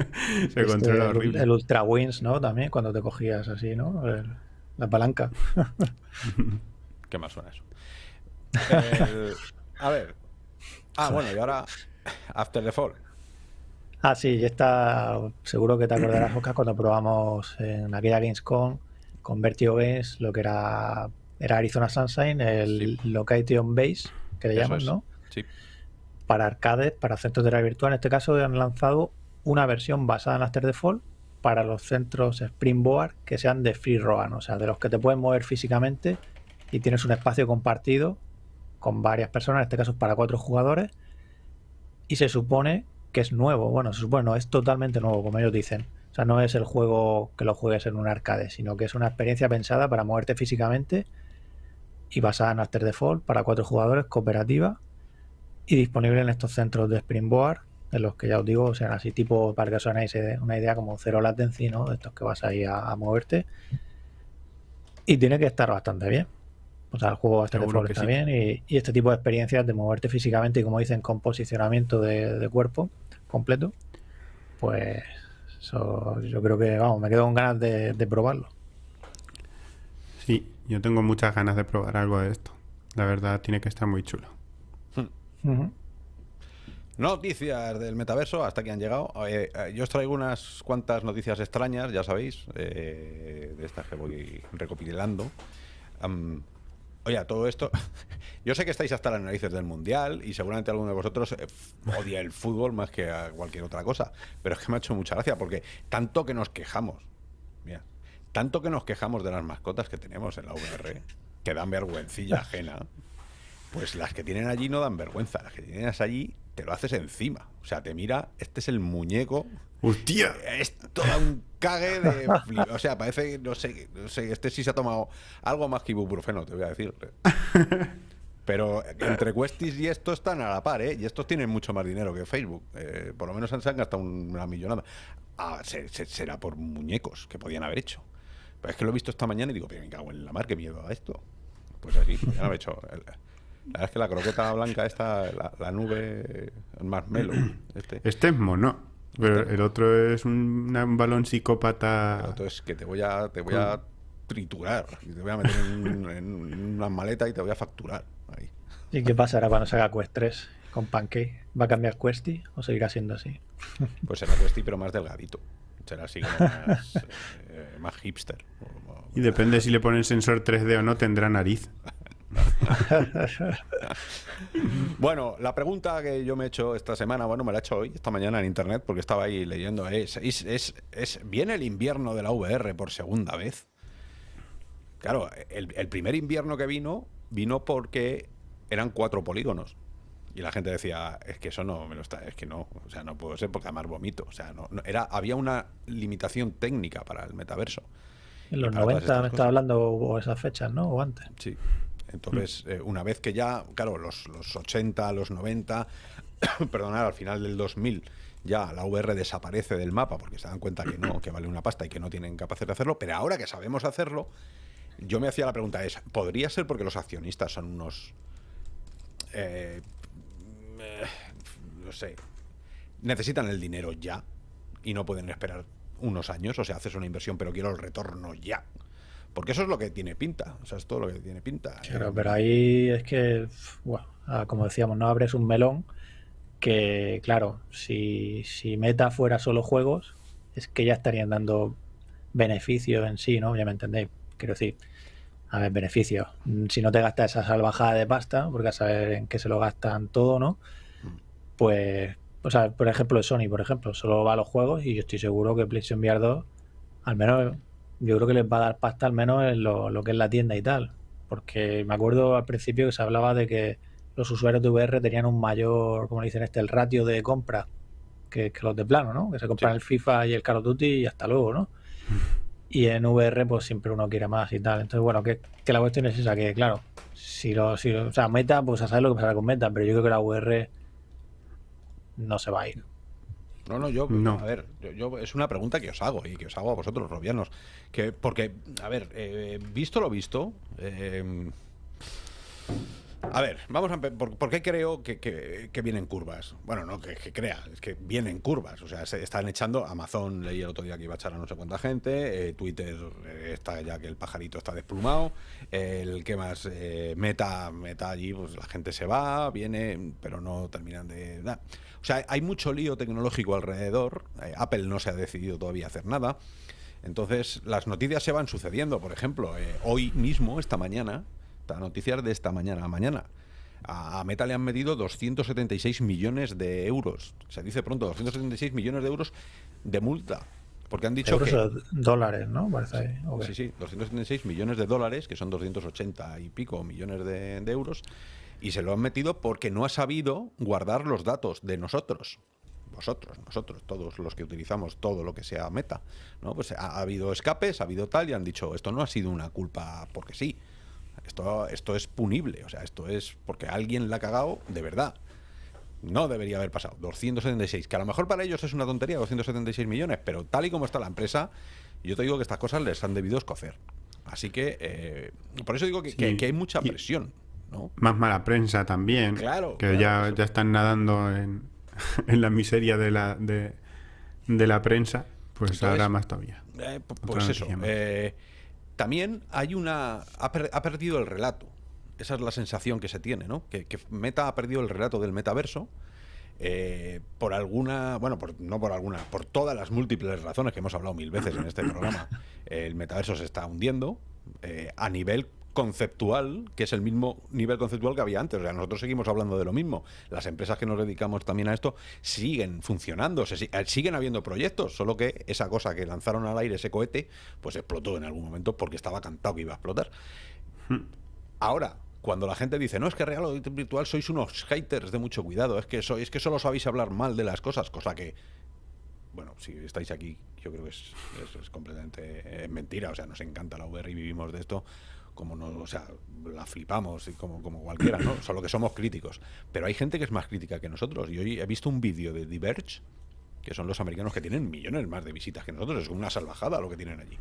(laughs) se Este, controla horrible. el Ultra Wings, ¿no? También cuando te cogías así, ¿no? El- la palanca. (laughs) ¿Qué más suena eso? El- a ver. Ah, bueno, y ahora After the Fall. Ah, sí, ya está. Seguro que te acordarás, Oscar, cuando probamos en aquella Gamescom con Vertigo Games lo que era, era Arizona Sunshine, el Location Base, que le Eso llaman, es. ¿no? Sí. Para arcades, para centros de realidad virtual. En este caso han lanzado una versión basada en After Fall para los centros Springboard que sean de free roam, o sea, de los que te pueden mover físicamente y tienes un espacio compartido con varias personas, en este caso es para cuatro jugadores, y se supone que es nuevo. Bueno, se supone, no es totalmente nuevo, como ellos dicen. O sea, no es el juego que lo juegues en un arcade, sino que es una experiencia pensada para moverte físicamente y basada en After Fall para cuatro jugadores, cooperativa y disponible en estos centros de Springboard, en los que ya os digo, o sea, así tipo, para que os hagáis una idea como cero latency, ¿no? De estos que vas ahí a, a moverte. Y tiene que estar bastante bien. O sea, el juego After Seguro que está sí. bien y, y este tipo de experiencias de moverte físicamente y como dicen, con posicionamiento de, de cuerpo completo, pues eso yo creo que, vamos, me quedo con ganas de, de probarlo. Sí, yo tengo muchas ganas de probar algo de esto. La verdad, tiene que estar muy chulo. Ujú. Noticias del metaverso, hasta que han llegado. Eh, eh, yo os traigo unas cuantas noticias extrañas, ya sabéis, eh, de estas que voy recopilando. Oye, todo esto, (laughs) yo sé que estáis hasta las narices del mundial y seguramente alguno de vosotros eh, odia el fútbol más que a cualquier otra cosa, pero es que me ha hecho mucha gracia porque tanto que nos quejamos, mira, tanto que nos quejamos de las mascotas que tenemos en la VR, que dan vergüencilla ajena. Pues las que tienen allí no dan vergüenza. Las que tienes allí te lo haces encima. O sea, te mira, este es el muñeco. ¡Hostia! Es todo un cague de. O sea, parece que, no sé, no sé, este sí se ha tomado algo más que ibuprofeno, te voy a decir. (laughs) Pero entre Questis y esto están a la par, ¿eh? Y estos tienen mucho más dinero que Facebook. Eh, por lo menos se han gastado una millonada. Ah, se- se- será por muñecos que podían haber hecho. Pero es que lo he visto esta mañana y digo, pero me cago en la mar, qué miedo a esto. Pues así, ya lo he hecho. El- La verdad es que la croqueta blanca esta, la, la nube, el marshmallow, este. Este es mono. Pero el otro es un, balón psicópata. El otro es que te voy a, te voy a triturar y te voy a meter en, en una maleta y te voy a facturar. Ahí. ¿Y qué pasará cuando salga Quest 3 con Pancake? ¿Va a cambiar Questy o seguirá siendo así? Pues será Questy, pero más delgadito. Será así como más, (laughs) eh, más hipster. Y depende si le ponen sensor 3D o no, tendrá nariz. (laughs) bueno, la pregunta que yo me he hecho esta semana, bueno, me la he hecho hoy, esta mañana en internet, porque estaba ahí leyendo, es, es, es, ¿viene el invierno de la VR por segunda vez? Claro, el, el primer invierno que vino, vino porque eran cuatro polígonos. Y la gente decía, es que eso no me lo está, es que no, o sea, no puedo ser porque además vomito. O sea, no, era, había una limitación técnica para el metaverso. En los 90 me estaba hablando o esas fechas, ¿no? O antes. Sí. Entonces, eh, una vez que ya, claro, los, los 80, los 90, (coughs) perdonad, al final del 2000, ya la VR desaparece del mapa porque se dan cuenta que no, que vale una pasta y que no tienen capacidad de hacerlo, pero ahora que sabemos hacerlo, yo me hacía la pregunta, es, ¿podría ser porque los accionistas son unos... Eh, no sé, necesitan el dinero ya y no pueden esperar unos años, o sea, haces una inversión pero quiero el retorno ya. Porque eso es lo que tiene pinta, o sea, es todo lo que tiene pinta. Claro, pero ahí es que, bueno, ah, como decíamos, no abres un melón que, claro, si, si Meta fuera solo juegos, es que ya estarían dando beneficio en sí, ¿no? Ya me entendéis. Quiero decir, a ver, beneficio. Si no te gastas esa salvajada de pasta, porque a saber en qué se lo gastan todo, ¿no? pues, o sea, por ejemplo, Sony, por ejemplo, solo va a los juegos y yo estoy seguro que PlayStation VR 2, al menos, yo creo que les va a dar pasta al menos en lo, que es la tienda y tal. Porque me acuerdo al principio que se hablaba de que los usuarios de VR tenían un mayor, como dicen este, el ratio de compra que, los de plano, ¿no? Que se compran el FIFA y el Call of Duty y hasta luego, ¿no? Y en VR, pues siempre uno quiere más y tal. Entonces, bueno, que, la cuestión es esa, que claro, si lo, si o sea, Meta, pues a saber lo que pasará con Meta, pero yo creo que la VR no se va a ir. No, no, yo, no. a ver, yo, es una pregunta que os hago y que os hago a vosotros, robianos. Que, porque, a ver, eh, visto lo visto, eh, a ver, vamos a ¿por, ¿por qué creo que, que, vienen curvas? Bueno, no que, crea, es que vienen curvas. O sea, se están echando. Amazon leí el otro día que iba a echar a no sé cuánta gente. Eh, Twitter eh, está ya que el pajarito está desplumado. el que más eh, meta, meta allí, pues la gente se va, viene, pero no terminan de. O sea, hay mucho lío tecnológico alrededor. Apple no se ha decidido todavía hacer nada. Entonces, las noticias se van sucediendo. Por ejemplo, hoy mismo, esta mañana, noticias de esta mañana a mañana. A Meta le han medido 276 millones de euros. Se dice pronto, 276 millones de euros de multa. Porque han dicho que... dólares, ¿no? Sí, sí, 276 millones de dólares, que son 280 y pico millones de, euros, y se lo han metido porque no ha sabido guardar los datos de nosotros vosotros, nosotros, todos los que utilizamos todo lo que sea meta, ¿no? Pues ha, habido escapes, ha habido tal, y han dicho, esto no ha sido una culpa porque sí, esto, esto es punible, o sea, esto es porque alguien la ha cagado de verdad. No debería haber pasado. 276, que a lo mejor para ellos es una tontería, 276 millones, pero tal y como está la empresa, yo te digo que estas cosas les han debido escocer. Así que, eh, por eso digo que, hay mucha presión. ¿no? Más mala prensa también. Claro. Que ya, ya están nadando en, (laughs) en la miseria de la, de, la prensa, pues ahora más todavía. Eh, pues eso. Eh, también hay una. Ha, perdido el relato. Esa es la sensación que se tiene, ¿no? Que, Meta ha perdido el relato del metaverso. Eh, por alguna, bueno, no por alguna, por todas las múltiples razones que hemos hablado mil veces en este programa, (coughs) el metaverso se está hundiendo eh, a nivel conceptual, que es el mismo nivel conceptual que había antes. O sea, nosotros seguimos hablando de lo mismo. Las empresas que nos dedicamos también a esto siguen funcionando, se, eh, siguen habiendo proyectos, solo que esa cosa que lanzaron al aire, ese cohete, pues explotó en algún momento porque estaba cantado que iba a explotar. Hmm. Ahora, cuando la gente dice, no, es que real o virtual sois unos haters de mucho cuidado, es que, sois, es que solo sabéis hablar mal de las cosas, cosa que bueno, si estáis aquí, yo creo que es, es, completamente eh, mentira. O sea, nos encanta la VR y vivimos de esto como no, o sea, la flipamos como, como cualquiera, ¿no? Solo que somos críticos. Pero hay gente que es más crítica que nosotros. Y hoy he visto un vídeo de Diverge, que son los americanos que tienen millones más de visitas que nosotros. Es una salvajada lo que tienen allí.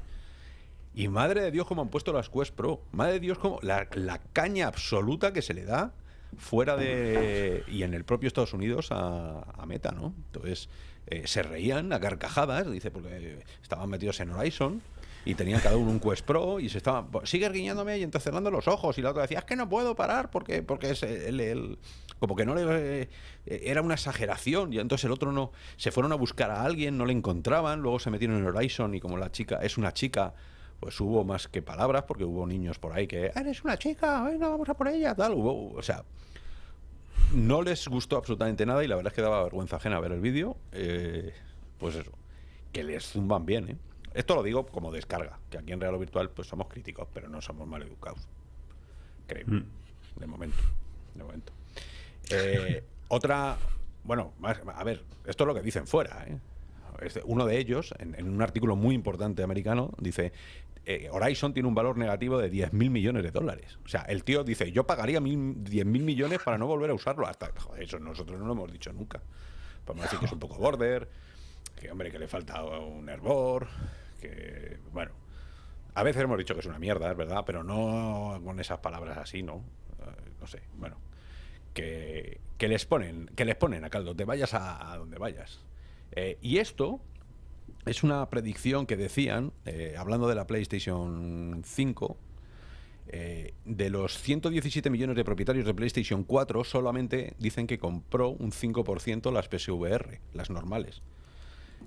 Y madre de Dios, como han puesto las Quest Pro. Madre de Dios, como la, caña absoluta que se le da fuera de. y en el propio Estados Unidos a, Meta, ¿no? Entonces, eh, se reían a carcajadas, dice, porque estaban metidos en Horizon y tenían cada uno un Quest Pro y se estaban sigue guiñándome y entonces los ojos y la otra decía es que no puedo parar porque porque es el, como que no le era una exageración y entonces el otro no se fueron a buscar a alguien no le encontraban luego se metieron en Horizon y como la chica es una chica pues hubo más que palabras, porque hubo niños por ahí que, "Ah, eres una chica, venga, vamos a por ella, tal. Hubo, o sea, no les gustó absolutamente nada y la verdad es que daba vergüenza ajena ver el vídeo. eh, pues eso, que les zumban bien, ¿eh? Esto lo digo como descarga, que aquí en Real o Virtual pues somos críticos, pero no somos mal educados. Creo. Mm. De momento. De momento. Eh, (laughs) otra, bueno, más- a ver, esto es lo que dicen fuera. ¿eh? Este- Uno de ellos, en, en un artículo muy importante americano, dice, eh, Horizon tiene un valor negativo de 10.000 millones de dólares. O sea, el tío dice, yo pagaría mil- 10.000 millones para no volver a usarlo. Hasta, joder, eso nosotros no lo hemos dicho nunca. Podemos decir que es un poco border, que hombre, que le falta un hervor, que, bueno, a veces hemos dicho que es una mierda, es verdad, pero no con esas palabras así, ¿no? Eh, no sé, bueno. Que, les ponen, que les ponen a caldo, te vayas a, donde vayas. Eh, y esto es una predicción que decían, eh, hablando de la PlayStation 5, eh, de los 117 millones de propietarios de PlayStation 4, solamente dicen que compró un 5% las PSVR, las normales.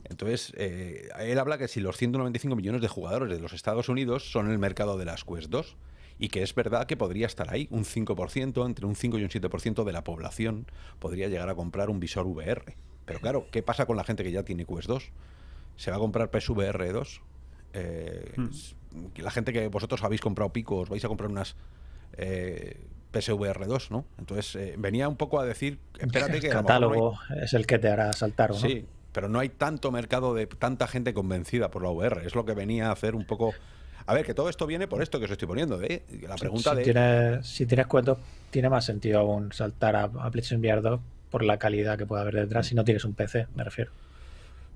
Entonces, eh, él habla que si los 195 millones de jugadores de los Estados Unidos son el mercado de las Quest 2, y que es verdad que podría estar ahí, un 5%, entre un 5 y un 7% de la población podría llegar a comprar un visor VR. Pero claro, ¿qué pasa con la gente que ya tiene Quest 2? ¿Se va a comprar PSVR 2? Eh, La gente que vosotros habéis comprado Pico, os vais a comprar unas eh, PSVR 2, ¿no? Entonces, eh, venía un poco a decir, espérate que el no hay- catálogo es el que te hará saltar, ¿o ¿no? Sí, pero no hay tanto mercado de tanta gente convencida por la VR. Es lo que venía a hacer un poco. A ver, que todo esto viene por esto que os estoy poniendo. ¿eh? La pregunta si de. Tienes, si tienes cuentos, tiene más sentido aún saltar a, a PlayStation VR 2 por la calidad que puede haber detrás si no tienes un PC, me refiero.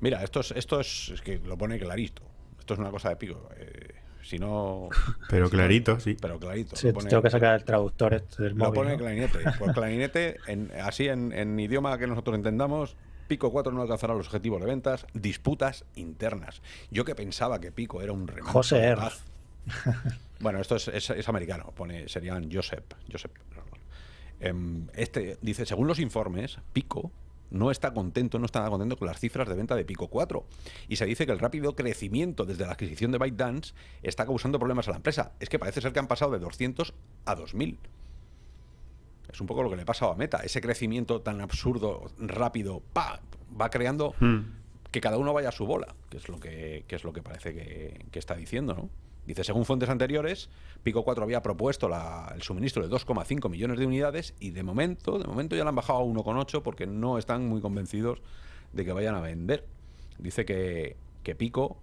Mira, esto es, esto es, es que lo pone clarito. Esto es una cosa de pico. Eh, si no. (laughs) Pero si no- clarito, sí. Pero clarito. Sí, lo pone- tengo que sacar el traductor este del Lo móvil. pone ¿no? clarinete. Pues clarinete, en- así en, en idioma que nosotros entendamos, Pico 4 no alcanzará los objetivos de ventas, disputas internas. Yo que pensaba que Pico era un remanso José R. (laughs) Bueno, esto es, es- es americano, pone, serían Joseph. Joseph. Em, Este dice, según los informes, Pico no está contento, no está contento con las cifras de venta de Pico 4. Y se dice que el rápido crecimiento desde la adquisición de ByteDance está causando problemas a la empresa. Es que parece ser que han pasado de 200 a 2000. Es un poco lo que le ha pasado a Meta. Ese crecimiento tan absurdo, rápido, ¡pa! va creando Hmm. que cada uno vaya a su bola, que es lo que, que es lo que parece que, que está diciendo, ¿no? Dice, según fuentes anteriores, Pico 4 había propuesto la- el suministro de 2,5 millones de unidades y de momento, de momento ya lo han bajado a 1,8 porque no están muy convencidos de que vayan a vender. Dice que, que Pico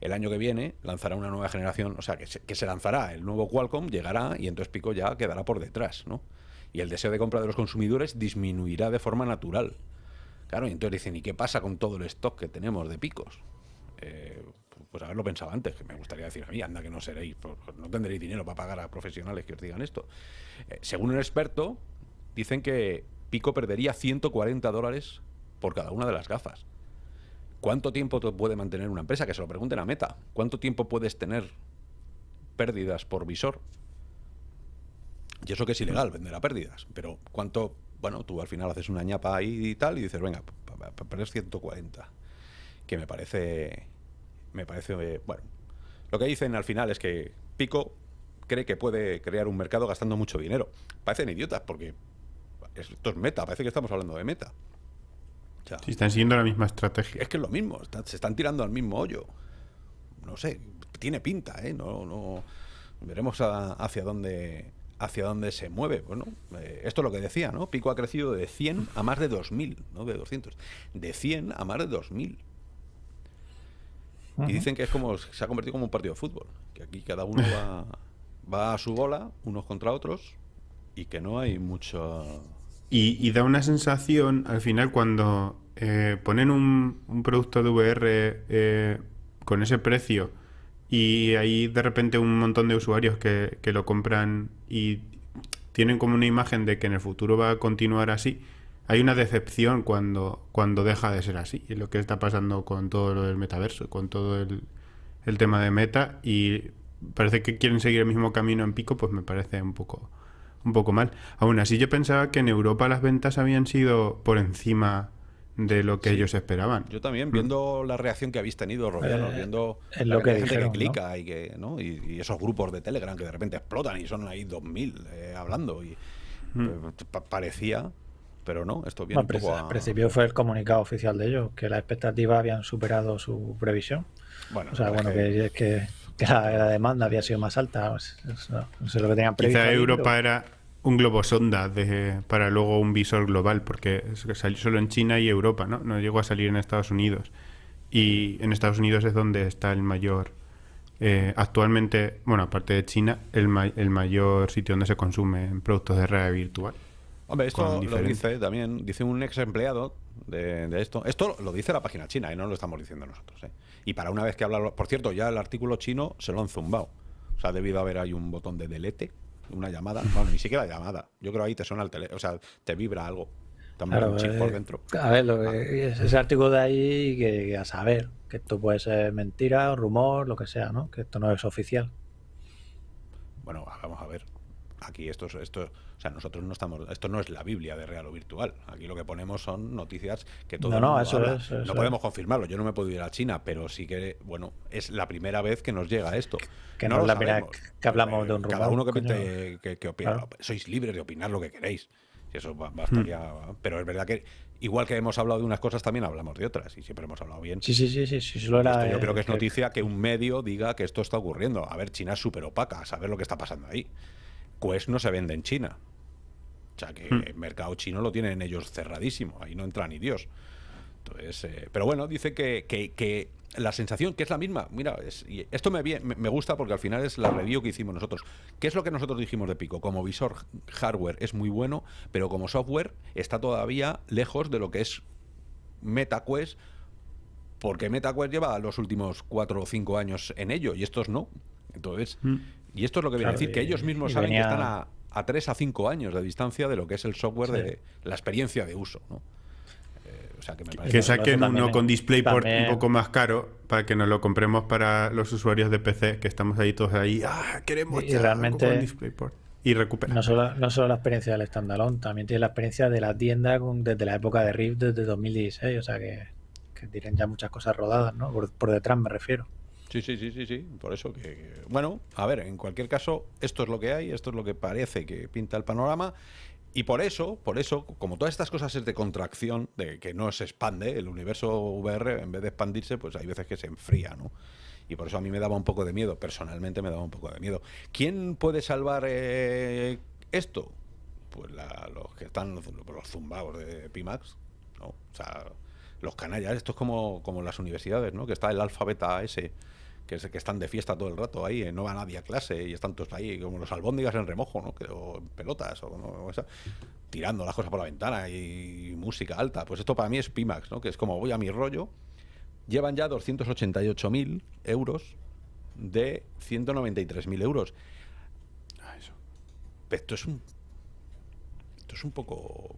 el año que viene lanzará una nueva generación, o sea, que se, que se lanzará el nuevo Qualcomm, llegará y entonces Pico ya quedará por detrás, ¿no? Y el deseo de compra de los consumidores disminuirá de forma natural. Claro, y entonces dicen, ¿y qué pasa con todo el stock que tenemos de picos? Eh, pues haberlo pensado antes, que me gustaría decir a mí, anda que no seréis, pues, no tendréis dinero para pagar a profesionales que os digan esto. Eh, según un experto, dicen que Pico perdería 140 dólares por cada una de las gafas. ¿Cuánto tiempo te puede mantener una empresa? Que se lo pregunten a Meta. ¿Cuánto tiempo puedes tener pérdidas por visor? Y eso que es ilegal, vender a pérdidas. Pero ¿cuánto? Bueno, tú al final haces una ñapa ahí y tal y dices, venga, para perder 140. Que me parece. Me parece. eh, bueno. Lo que dicen al final es que Pico cree que puede crear un mercado gastando mucho dinero. Parecen idiotas porque esto es meta, parece que estamos hablando de meta. O sea, Sí, están siguiendo la misma estrategia. es que es lo mismo, está- se están tirando al mismo hoyo. No sé, tiene pinta, ¿eh? No, no, veremos a- hacia dónde hacia dónde se mueve. Bueno, eh, esto es lo que decía, ¿no? Pico ha crecido de 100 a más de 2000, no de 200. De 100 a más de 2000. Y dicen que es como se ha convertido como un partido de fútbol, que aquí cada uno va, va a su bola, unos contra otros, y que no hay mucho Y, y da una sensación, al final, cuando eh, ponen un, un producto de VR eh, con ese precio y hay de repente un montón de usuarios que, que lo compran y tienen como una imagen de que en el futuro va a continuar así, hay una decepción cuando, cuando deja de ser así. Y lo que está pasando con todo lo del metaverso, con todo el, el tema de meta y parece que quieren seguir el mismo camino en pico, pues me parece un poco un poco mal. Aún así yo pensaba que en Europa las ventas habían sido por encima de lo que ellos esperaban. Yo también, viendo la reacción que habéis tenido, Robiano, Eh, viendo es lo que gente dijeron, que ¿no? clica y que, ¿no? Y, y esos grupos de Telegram que de repente explotan y son ahí 2000 eh, hablando y Mm. eh, pa- parecía, pero no, esto viene Bueno, un poco al a- principio fue el comunicado oficial de ellos, que las expectativas habían superado su previsión. Bueno, O sea, bueno, que- que, que, que la, la demanda había sido más alta. eso, no sé lo que tenían previsto. Quizá ahí, Europa pero- era un globo sonda de, para luego un visor global, porque salió solo en China y Europa, ¿no? No llegó a salir en Estados Unidos. Y en Estados Unidos es donde está el mayor, eh, actualmente, bueno, aparte de China, el, ma- el mayor sitio donde se consumen productos de realidad virtual. Hombre, esto lo dice también, dice un ex empleado de, de esto. Esto lo dice la página china y no lo estamos diciendo nosotros. ¿eh? Y para una vez que habla, por cierto, ya el artículo chino se lo han zumbado. O sea, ha debido haber ahí un botón de delete, una llamada. Bueno, ni siquiera llamada. Yo creo ahí te suena el teléfono, o sea, te vibra algo. Han Claro, un chip eh, por dentro. A ver, lo que- ese artículo de ahí, que, que a saber, que esto puede ser mentira, rumor, lo que sea, ¿no? Que esto no es oficial. Bueno, vamos a ver. Aquí esto, es- esto, o sea, nosotros no estamos, esto no es la Biblia de real o virtual. Aquí lo que ponemos son noticias que todo No, el no, eso habla. es, eso no podemos confirmarlo. Yo no me puedo ir a China, pero sí que, bueno, es la primera vez que nos llega esto. Que no es lo la primera que hablamos de un Cada rumor, uno que, opina. Claro. Sois libres de opinar lo que queréis. Y eso ba- bastaría. Pero es verdad que, igual que hemos hablado de unas cosas, también hablamos de otras. Y siempre hemos hablado bien. Sí, sí, sí, sí, sí, solo era... Esto yo eh, creo que es noticia que un medio diga que esto está ocurriendo. A ver, China es súper opaca, a saber lo que está pasando ahí. Quest no se vende en China. O sea que Hmm. el mercado chino lo tienen ellos cerradísimo, ahí no entra ni Dios. Entonces, eh, pero bueno, dice que, que- que la sensación, que es la misma, mira, es- y esto me, me- gusta porque al final es la review que hicimos nosotros. ¿Qué es lo que nosotros dijimos de Pico? Como visor hardware es muy bueno, pero como software está todavía lejos de lo que es MetaQuest porque MetaQuest lleva los últimos cuatro o cinco años en ello y estos no. Entonces, y esto es lo que viene a decir, que ellos mismos saben venía- que están a, a tres a cinco años de distancia de lo que es el software Sí. de la experiencia de uso. ¿no? Eh, o sea, que me parece Que saquen uno con DisplayPort también- un poco más caro para que nos lo compremos para los usuarios de PC, que estamos ahí todos ahí, ah, queremos Y ya realmente- con DisplayPort. Y recuperar. No solo, no solo la experiencia del standalone, también tiene la experiencia de la tienda con- desde la época de Rift, desde 2016, o sea que, que tienen ya muchas cosas rodadas, ¿no? Por, por detrás me refiero. Sí, sí, sí, sí, sí. Por eso que, Bueno, a ver, en cualquier caso, esto es lo que hay, esto es lo que parece que pinta el panorama. Y por eso, por eso, como todas estas cosas es de contracción, de que no se expande, el universo VR, en vez de expandirse, pues hay veces que se enfría, ¿no? Y por eso a mí me daba un poco de miedo, personalmente me daba un poco de miedo. ¿Quién puede salvar eh, esto? Pues la- los que están, los zumbados de Pimax, ¿no? O sea, los canallas, esto es como, como las universidades, ¿no? Que está el alfa beta ese, que, es, que están de fiesta todo el rato ahí, eh, no va nadie a clase y están todos ahí como los albóndigas en remojo, ¿no? Que- o en pelotas, o, no- o esa, tirando las cosas por la ventana y música alta. Pues esto para mí es Pimax, ¿no? Que es como voy a mi rollo. Llevan ya 288.000 euros de 193.000 euros. Ah, eso. Esto es un. Esto es un poco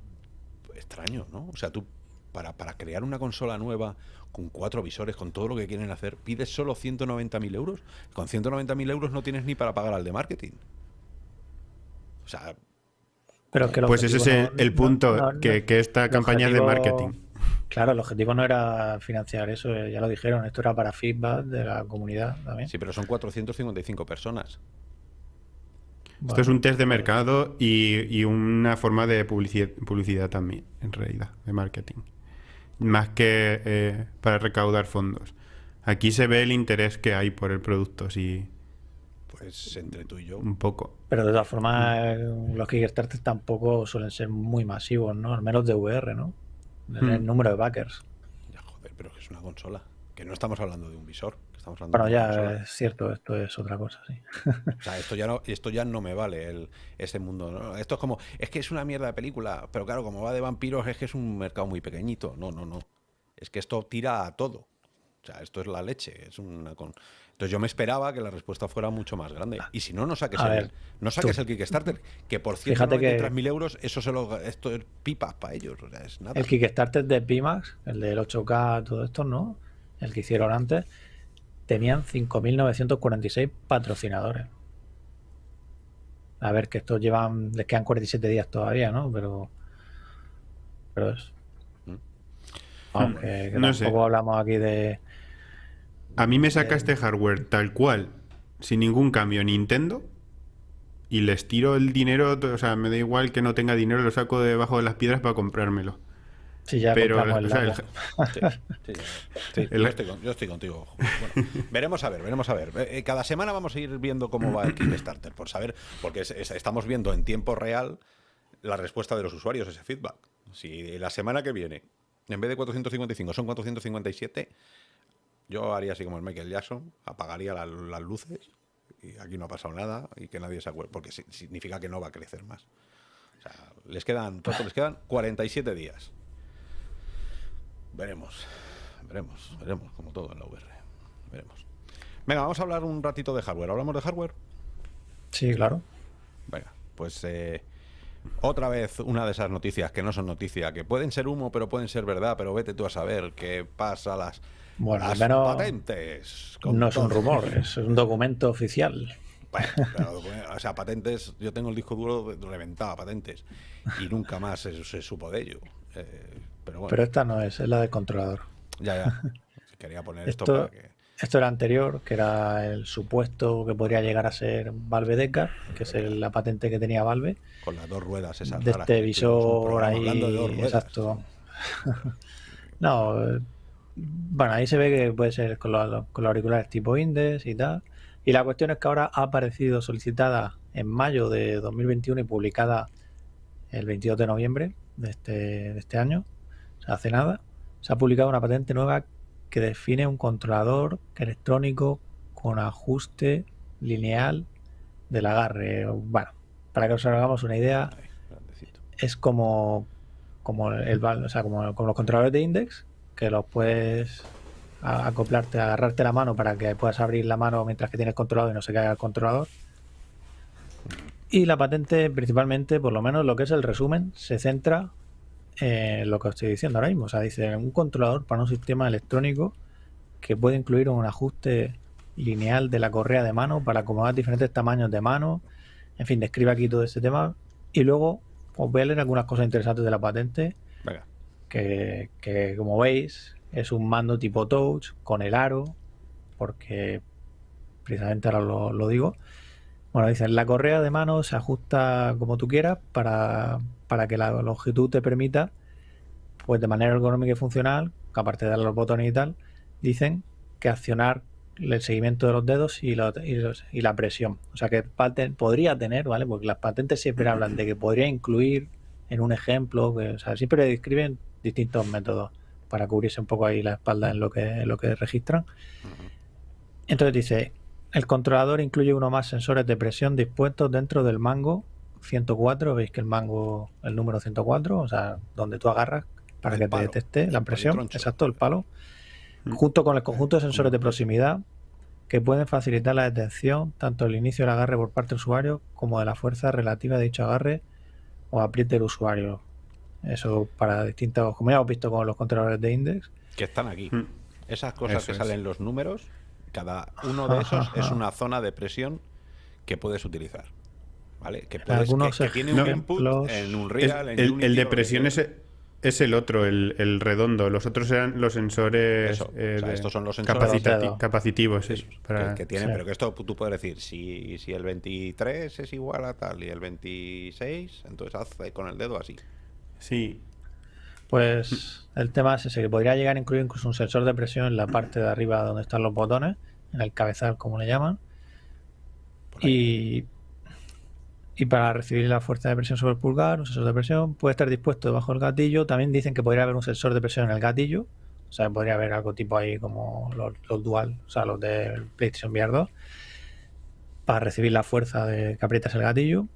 extraño, ¿no? O sea, tú, para, para crear una consola nueva con cuatro visores, con todo lo que quieren hacer, pides solo 190.000 euros. Con 190.000 euros no tienes ni para pagar al de marketing. O sea, Pero que Pues ese es objetivo el, no- el no- punto, no- no- que, que esta campaña es de objetivo- marketing. Claro, el objetivo no era financiar eso, eh, ya lo dijeron, esto era para feedback de la comunidad también. sí, pero son 455 personas. Esto es un test de mercado y, y una forma de publicidad, publicidad también, en realidad, de marketing. Más que eh, para recaudar fondos. Aquí se ve el interés que hay por el producto, sí, Pues entre tú y yo. un poco. Pero de todas formas, eh, los Kickstarter tampoco suelen ser muy masivos, ¿no? Al menos de VR, ¿no? En El Hmm. número de backers. Ya, joder, pero que es una consola. Que no estamos hablando de un visor. Estamos hablando Bueno, ya es cierto, esto es otra cosa, sí. O sea, esto ya no, esto ya no me vale el, ese mundo. ¿no? Esto es como, es que es una mierda de película, pero claro, como va de vampiros, es que es un mercado muy pequeñito. No, no, no. Es que esto tira a todo. O sea, esto es la leche. Es una con... Entonces yo me esperaba que la respuesta fuera mucho más grande. Y si no, no saques, A el, ver, no saques tú- el Kickstarter, que por Fíjate que- 193.000 euros, eso se lo, esto es pipas para ellos. O sea, es nada. El Kickstarter de Pimax, el del 8K, todo esto, ¿no? El que hicieron antes, tenían 5.946 patrocinadores. A ver, que estos llevan, les quedan 47 días todavía, ¿no? Pero, pero es, Aunque que No sé. tampoco hablamos aquí de. A mí me saca este hardware tal cual, sin ningún cambio, Nintendo, y les tiro el dinero, o sea, me da igual que no tenga dinero, lo saco debajo de las piedras para comprármelo. Si ya Pero, compramos el o sea, el- Labo. (laughs) Sí, sí, sí, El- yo, estoy con- yo estoy contigo. Bueno, veremos a ver, veremos a ver. Eh, eh, Cada semana vamos a ir viendo cómo va el Kickstarter, por saber, porque es- es- estamos viendo en tiempo real la respuesta de los usuarios, ese feedback. Si la semana que viene, en vez de 455, son 457, yo haría así como el Michael Jackson, apagaría la- las luces y aquí no ha pasado nada y que nadie se acuerde, porque si- significa que no va a crecer más. O sea, les quedan, ¿cuánto les quedan 47 días. Veremos, veremos, veremos, como todo en la VR. Veremos. Venga, vamos a hablar un ratito de hardware. ¿Hablamos de hardware? Sí, claro. Venga, pues eh, otra vez una de esas noticias que no son noticias, que pueden ser humo, pero pueden ser verdad, pero vete tú a saber qué pasa las, Bueno, las al menos patentes. con No es un todo. rumor, es un documento oficial. Bueno, o sea, patentes, yo tengo el disco duro reventado a patentes y nunca más se, se supo de ello. Eh, pero bueno, Pero esta no es, es la del controlador. ya, ya. (laughs) Quería poner esto, Esto- para que... Esto era anterior, que era el supuesto que podría llegar a ser Valve Deca, que es el- la patente que tenía Valve, Con las dos ruedas esas de este visor ahí. hablando de dos ruedas. Exacto. (laughs) no, bueno, ahí se ve que puede ser con los, con los auriculares tipo Index y tal. Y la cuestión es que ahora ha aparecido solicitada en mayo de 2021 y publicada el 22 de noviembre de este, de este año, o sea, hace nada, se ha publicado una patente nueva que define un controlador electrónico con ajuste lineal del agarre. Bueno, para que os hagamos una idea, es como, como, el, o sea, como, como los controladores de index, que los puedes acoplarte, agarrarte la mano para que puedas abrir la mano mientras que tienes controlado y no se caiga el controlador. Y la patente, principalmente, por lo menos lo que es el resumen, se centra en lo que os estoy diciendo ahora mismo. O sea, dice un controlador para un sistema electrónico que puede incluir un ajuste lineal de la correa de mano para acomodar diferentes tamaños de mano. En fin, describe aquí todo este tema. Y luego os voy a leer algunas cosas interesantes de la patente, Venga, que, que, como veis es un mando tipo touch con el aro, porque precisamente ahora lo, lo digo. Bueno, dicen, la correa de mano se ajusta como tú quieras para, para que la longitud te permita, pues de manera ergonómica y funcional, que aparte de dar los botones y tal, dicen que accionar el seguimiento de los dedos y, los- y los- y la presión. O sea que paten- podría tener, ¿vale? Porque las patentes siempre hablan de que podría incluir en un ejemplo, que, o sea, siempre describen distintos métodos para cubrirse un poco ahí la espalda en lo que, en lo que registran. Entonces dice, el controlador incluye uno más sensores de presión dispuestos dentro del mango 104, veis que el mango, el número 104, o sea, donde tú agarras para El que palo, te detecte la presión, exacto, el palo, junto con el conjunto de sensores de proximidad que pueden facilitar la detección tanto del inicio del agarre por parte del usuario como de la fuerza relativa de dicho agarre o apriete del usuario. Eso para distintos, como ya hemos visto con los controladores de index. que están aquí. Mm. Esas cosas Eso que es. salen en los números, cada uno de esos es (laughs) una zona de presión que puedes utilizar. ¿Vale? Que, puedes, Algunos que, que tiene un ejemplos- input en un Es- real, en el, Unity, el de presión es, es el otro, el, el redondo. Los otros eran los sensores Eso, eh, o sea, de- estos son los sensores Los capacitati- capacitivos. Eso, para- que, que tienen, sí. pero que esto tú puedes decir, si, si el 23 es igual a tal y el 26, entonces haz con el dedo así. Sí, Pues el tema es ese, que podría llegar a incluir incluso un sensor de presión en la parte de arriba donde están los botones, en el cabezal como le llaman. Y, y para recibir la fuerza de presión sobre el pulgar, un sensor de presión puede estar dispuesto debajo del gatillo. También dicen que podría haber un sensor de presión en el gatillo. O sea, podría haber algo tipo ahí como los, dual, o sea, los del PlayStation VR 2, para recibir la fuerza de que aprietas el gatillo.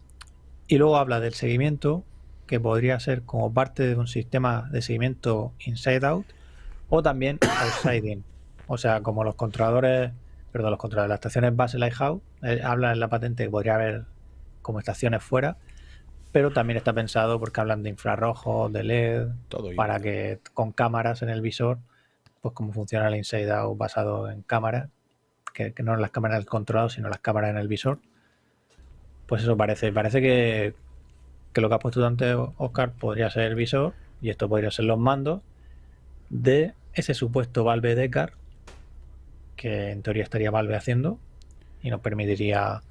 Y luego habla del seguimiento, que podría ser como parte de un sistema de seguimiento inside out o también (coughs) outside in. O sea, como los controladores, perdón, los controladores, las estaciones base Lighthouse, eh, habla en la patente que podría haber como estaciones fuera, pero también está pensado porque hablan de infrarrojos, de LED, Todo para que con cámaras en el visor, pues como funciona el inside out basado en cámaras, que, que no las cámaras del controlado, sino las cámaras en el visor. Pues eso parece, parece que, que lo que has puesto antes, Oscar, podría ser el visor y esto podría ser los mandos. de ese supuesto Valve Decar que en teoría estaría Valve haciendo y nos permitiría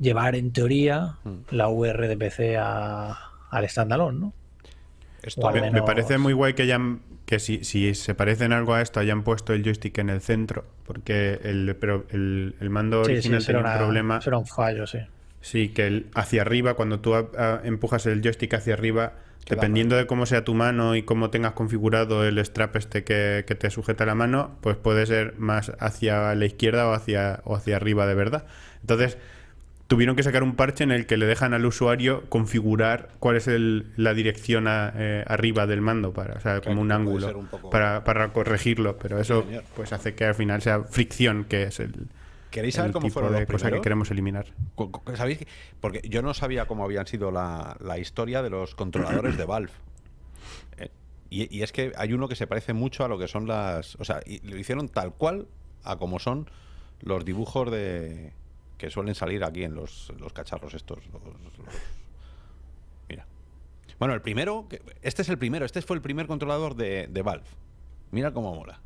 llevar en teoría Mm. la VR de PC a, al standalone, ¿no? Esto menos- me parece muy guay que hayan que si, si se parecen algo a esto hayan puesto el joystick en el centro, porque el, pero el, el mando Sí, sí, original tenía un una- problema. será un fallo, sí. Sí, que el, hacia arriba, cuando tú a- a- empujas el joystick hacia arriba, dependiendo de cómo sea tu mano y cómo tengas configurado el strap este que, que te sujeta la mano, pues puede ser más hacia la izquierda o hacia, o hacia arriba de verdad. Entonces, tuvieron que sacar un parche en el que le dejan al usuario configurar cuál es el- la dirección a- eh, arriba del mando, para, o sea, como un ángulo, ser un poco- para, para corregirlo. Pero eso pues hace que al final sea fricción, que es el, ¿Queréis saber el cómo tipo fueron de los cosa que queremos eliminar. ¿Sabéis? Porque yo no sabía cómo habían sido la, la historia de los controladores de Valve. (clears throat) Eh, y, y es que hay uno que se parece mucho a lo que son las... O sea, y lo hicieron tal cual a como son los dibujos de que suelen salir aquí en los, los cacharros estos. los- los- Mira. Bueno, el primero... Este es el primero. Este fue el primer controlador de, de Valve. Mira cómo mola.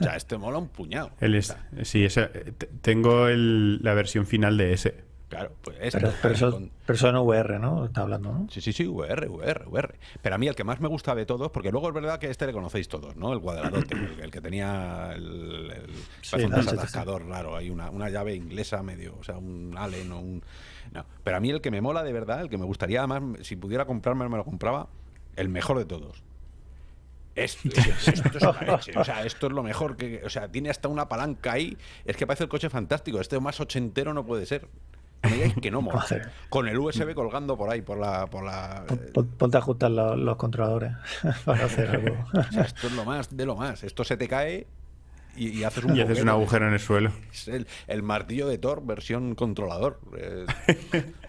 O sea, este mola un puñado. El es- sí, te- tengo el- la versión final de ese. Claro, pues este. Pero, pero eso, con- pero eso en VR, ¿no? Está hablando, ¿no? Sí, sí, sí, VR, VR, VR. Pero a mí el que más me gusta de todos, porque luego es verdad que este le conocéis todos, ¿no? El cuadradote, el, el que tenía el, el Sí, un no, sí, raro, hay una, una llave inglesa medio, o sea, un Allen o un... No, pero a mí el que me mola de verdad, el que me gustaría además, si pudiera comprarme, me lo compraba, el mejor de todos. Esto, esto es una leche, o sea, esto es lo mejor que... O sea, tiene hasta una palanca ahí, es que parece el coche fantástico, este más ochentero no puede ser. No me digáis que no mola. Con el USB colgando por ahí, por la... Por la pon- Ponte a ajustar los, los controladores (laughs) para hacer algo. (laughs) O sea, esto es lo más de lo más. Esto se te cae y, y haces un Y haces un agujero en el suelo. Es el, el martillo de Thor versión controlador. Eh,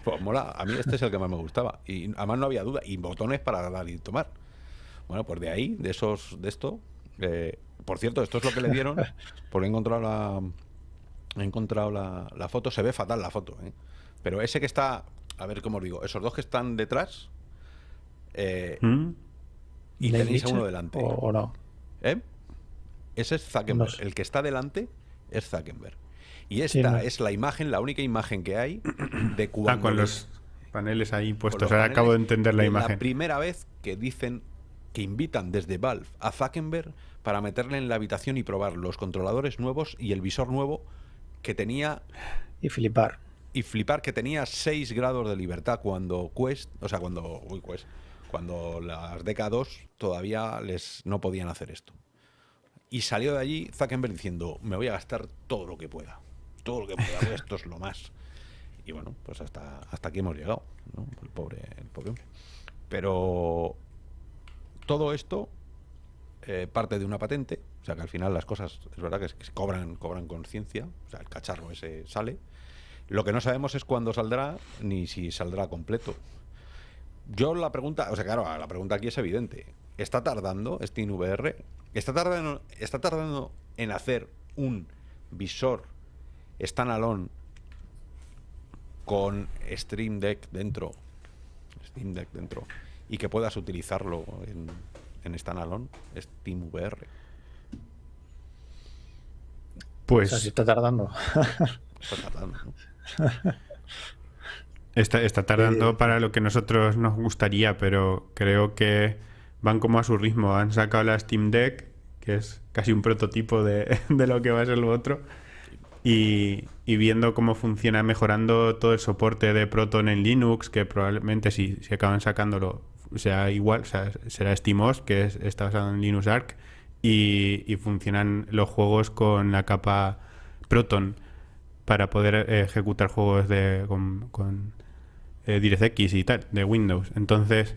pues mola. A mí este es el que más me gustaba. Y además no había duda. Y botones para dar y tomar. Bueno, pues de ahí, de esos, de esto. eh, por cierto, esto es lo que le dieron. (laughs) Porque he encontrado la. He encontrado la, la foto. Se ve fatal la foto, ¿eh? Pero ese que está. A ver cómo os digo. Esos dos que están detrás. eh, ¿Mm? y ¿Le tenéis a uno delante. O, o no. ¿Eh? Ese es Zuckerberg. No sé. El que está delante es Zuckerberg. Y esta no. es la imagen, la única imagen que hay de (clears throat) cuando Ah, con los paneles ahí puestos. Ahora acabo de entender la de imagen. La primera vez que dicen que invitan desde Valve a Zuckerberg para meterle en la habitación y probar los controladores nuevos y el visor nuevo que tenía Y flipar. y flipar que tenía 6 grados de libertad cuando Quest, o sea, cuando uy, Quest, cuando las DK2 todavía les no podían hacer esto. Y salió de allí Zuckerberg diciendo, me voy a gastar todo lo que pueda. Todo lo que pueda, esto es lo más. Y bueno, pues hasta, hasta aquí hemos llegado, ¿no? El pobre, el pobre hombre. Pero todo esto eh, parte de una patente, o sea que al final las cosas, es verdad que, es- que cobran, cobran conciencia, o sea, el cacharro ese sale. Lo que no sabemos es cuándo saldrá ni si saldrá completo. Yo la pregunta, o sea, claro, la pregunta aquí es evidente. ¿Está tardando SteamVR? ¿Está tardando, está tardando en hacer un visor standalone con Stream Deck dentro? Steam Deck dentro. Y que puedas utilizarlo en, en standalone, SteamVR. Pues O sea, si está tardando. Está tardando, ¿no? (laughs) está, está tardando Eh, para lo que nosotros nos gustaría, pero creo que van como a su ritmo. Han sacado la Steam Deck, que es casi un prototipo de, (laughs) de lo que va a ser lo otro. Y, y viendo cómo funciona, mejorando todo el soporte de Proton en Linux, que probablemente si, si acaban sacándolo sea igual, o sea, será SteamOS, que es- está basado en Linux Arc, y, y funcionan los juegos con la capa Proton para poder eh, ejecutar juegos de, con, con eh, DirectX y tal, de Windows. Entonces,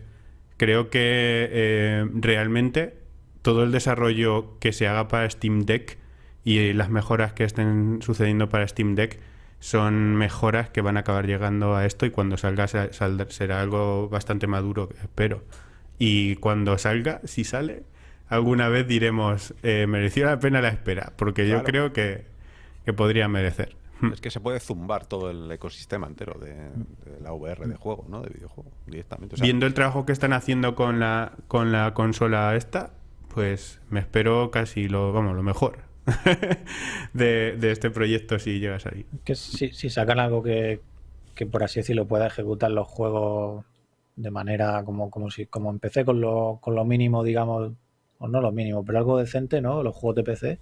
creo que eh, realmente todo el desarrollo que se haga para Steam Deck y las mejoras que estén sucediendo para Steam Deck son mejoras que van a acabar llegando a esto y cuando salga sa- saldrá- será algo bastante maduro, espero. Y cuando salga, si sale, alguna vez diremos, eh, mereció la pena la espera, porque yo creo que, que podría merecer. (laughs) Es que se puede zumbar todo el ecosistema entero de, de la VR de juego, ¿no? De videojuego, directamente. O sea, Viendo el trabajo que están haciendo con la, con la consola esta, pues me espero casi lo, vamos, lo mejor (laughs) de, de este proyecto si llega a salir. Que si, si sacan algo que, que, por así decirlo, pueda ejecutar los juegos de manera como, como si como empecé con lo, con lo mínimo, digamos, o no lo mínimo, pero algo decente, ¿no? Los juegos de PC,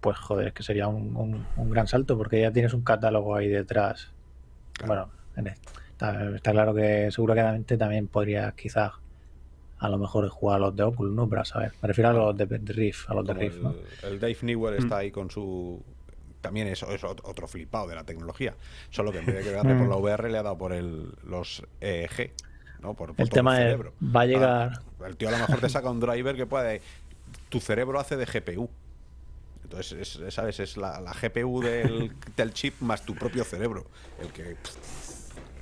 pues joder, es que sería un, un- un gran salto porque ya tienes un catálogo ahí detrás. Claro. Bueno, en este- está, está claro que seguramente también podrías quizás a lo mejor jugar a los de Oculus, ¿no? Pero a saber, me refiero a los de, de Rift, a los de Rift, ¿no? el, Dave Newell está ahí con su. También es, es ot- otro flipado de la tecnología. Solo que en vez de quedarle (laughs) por la VR le ha dado por el, los EEG. ¿No? Por, por El tema es, cerebro. va a llegar... Ah, el tío a lo mejor te saca un driver que puede. Tu cerebro hace de GPU. Entonces, es, ¿sabes? Es la, la GPU del, (laughs) del chip más tu propio cerebro. El que.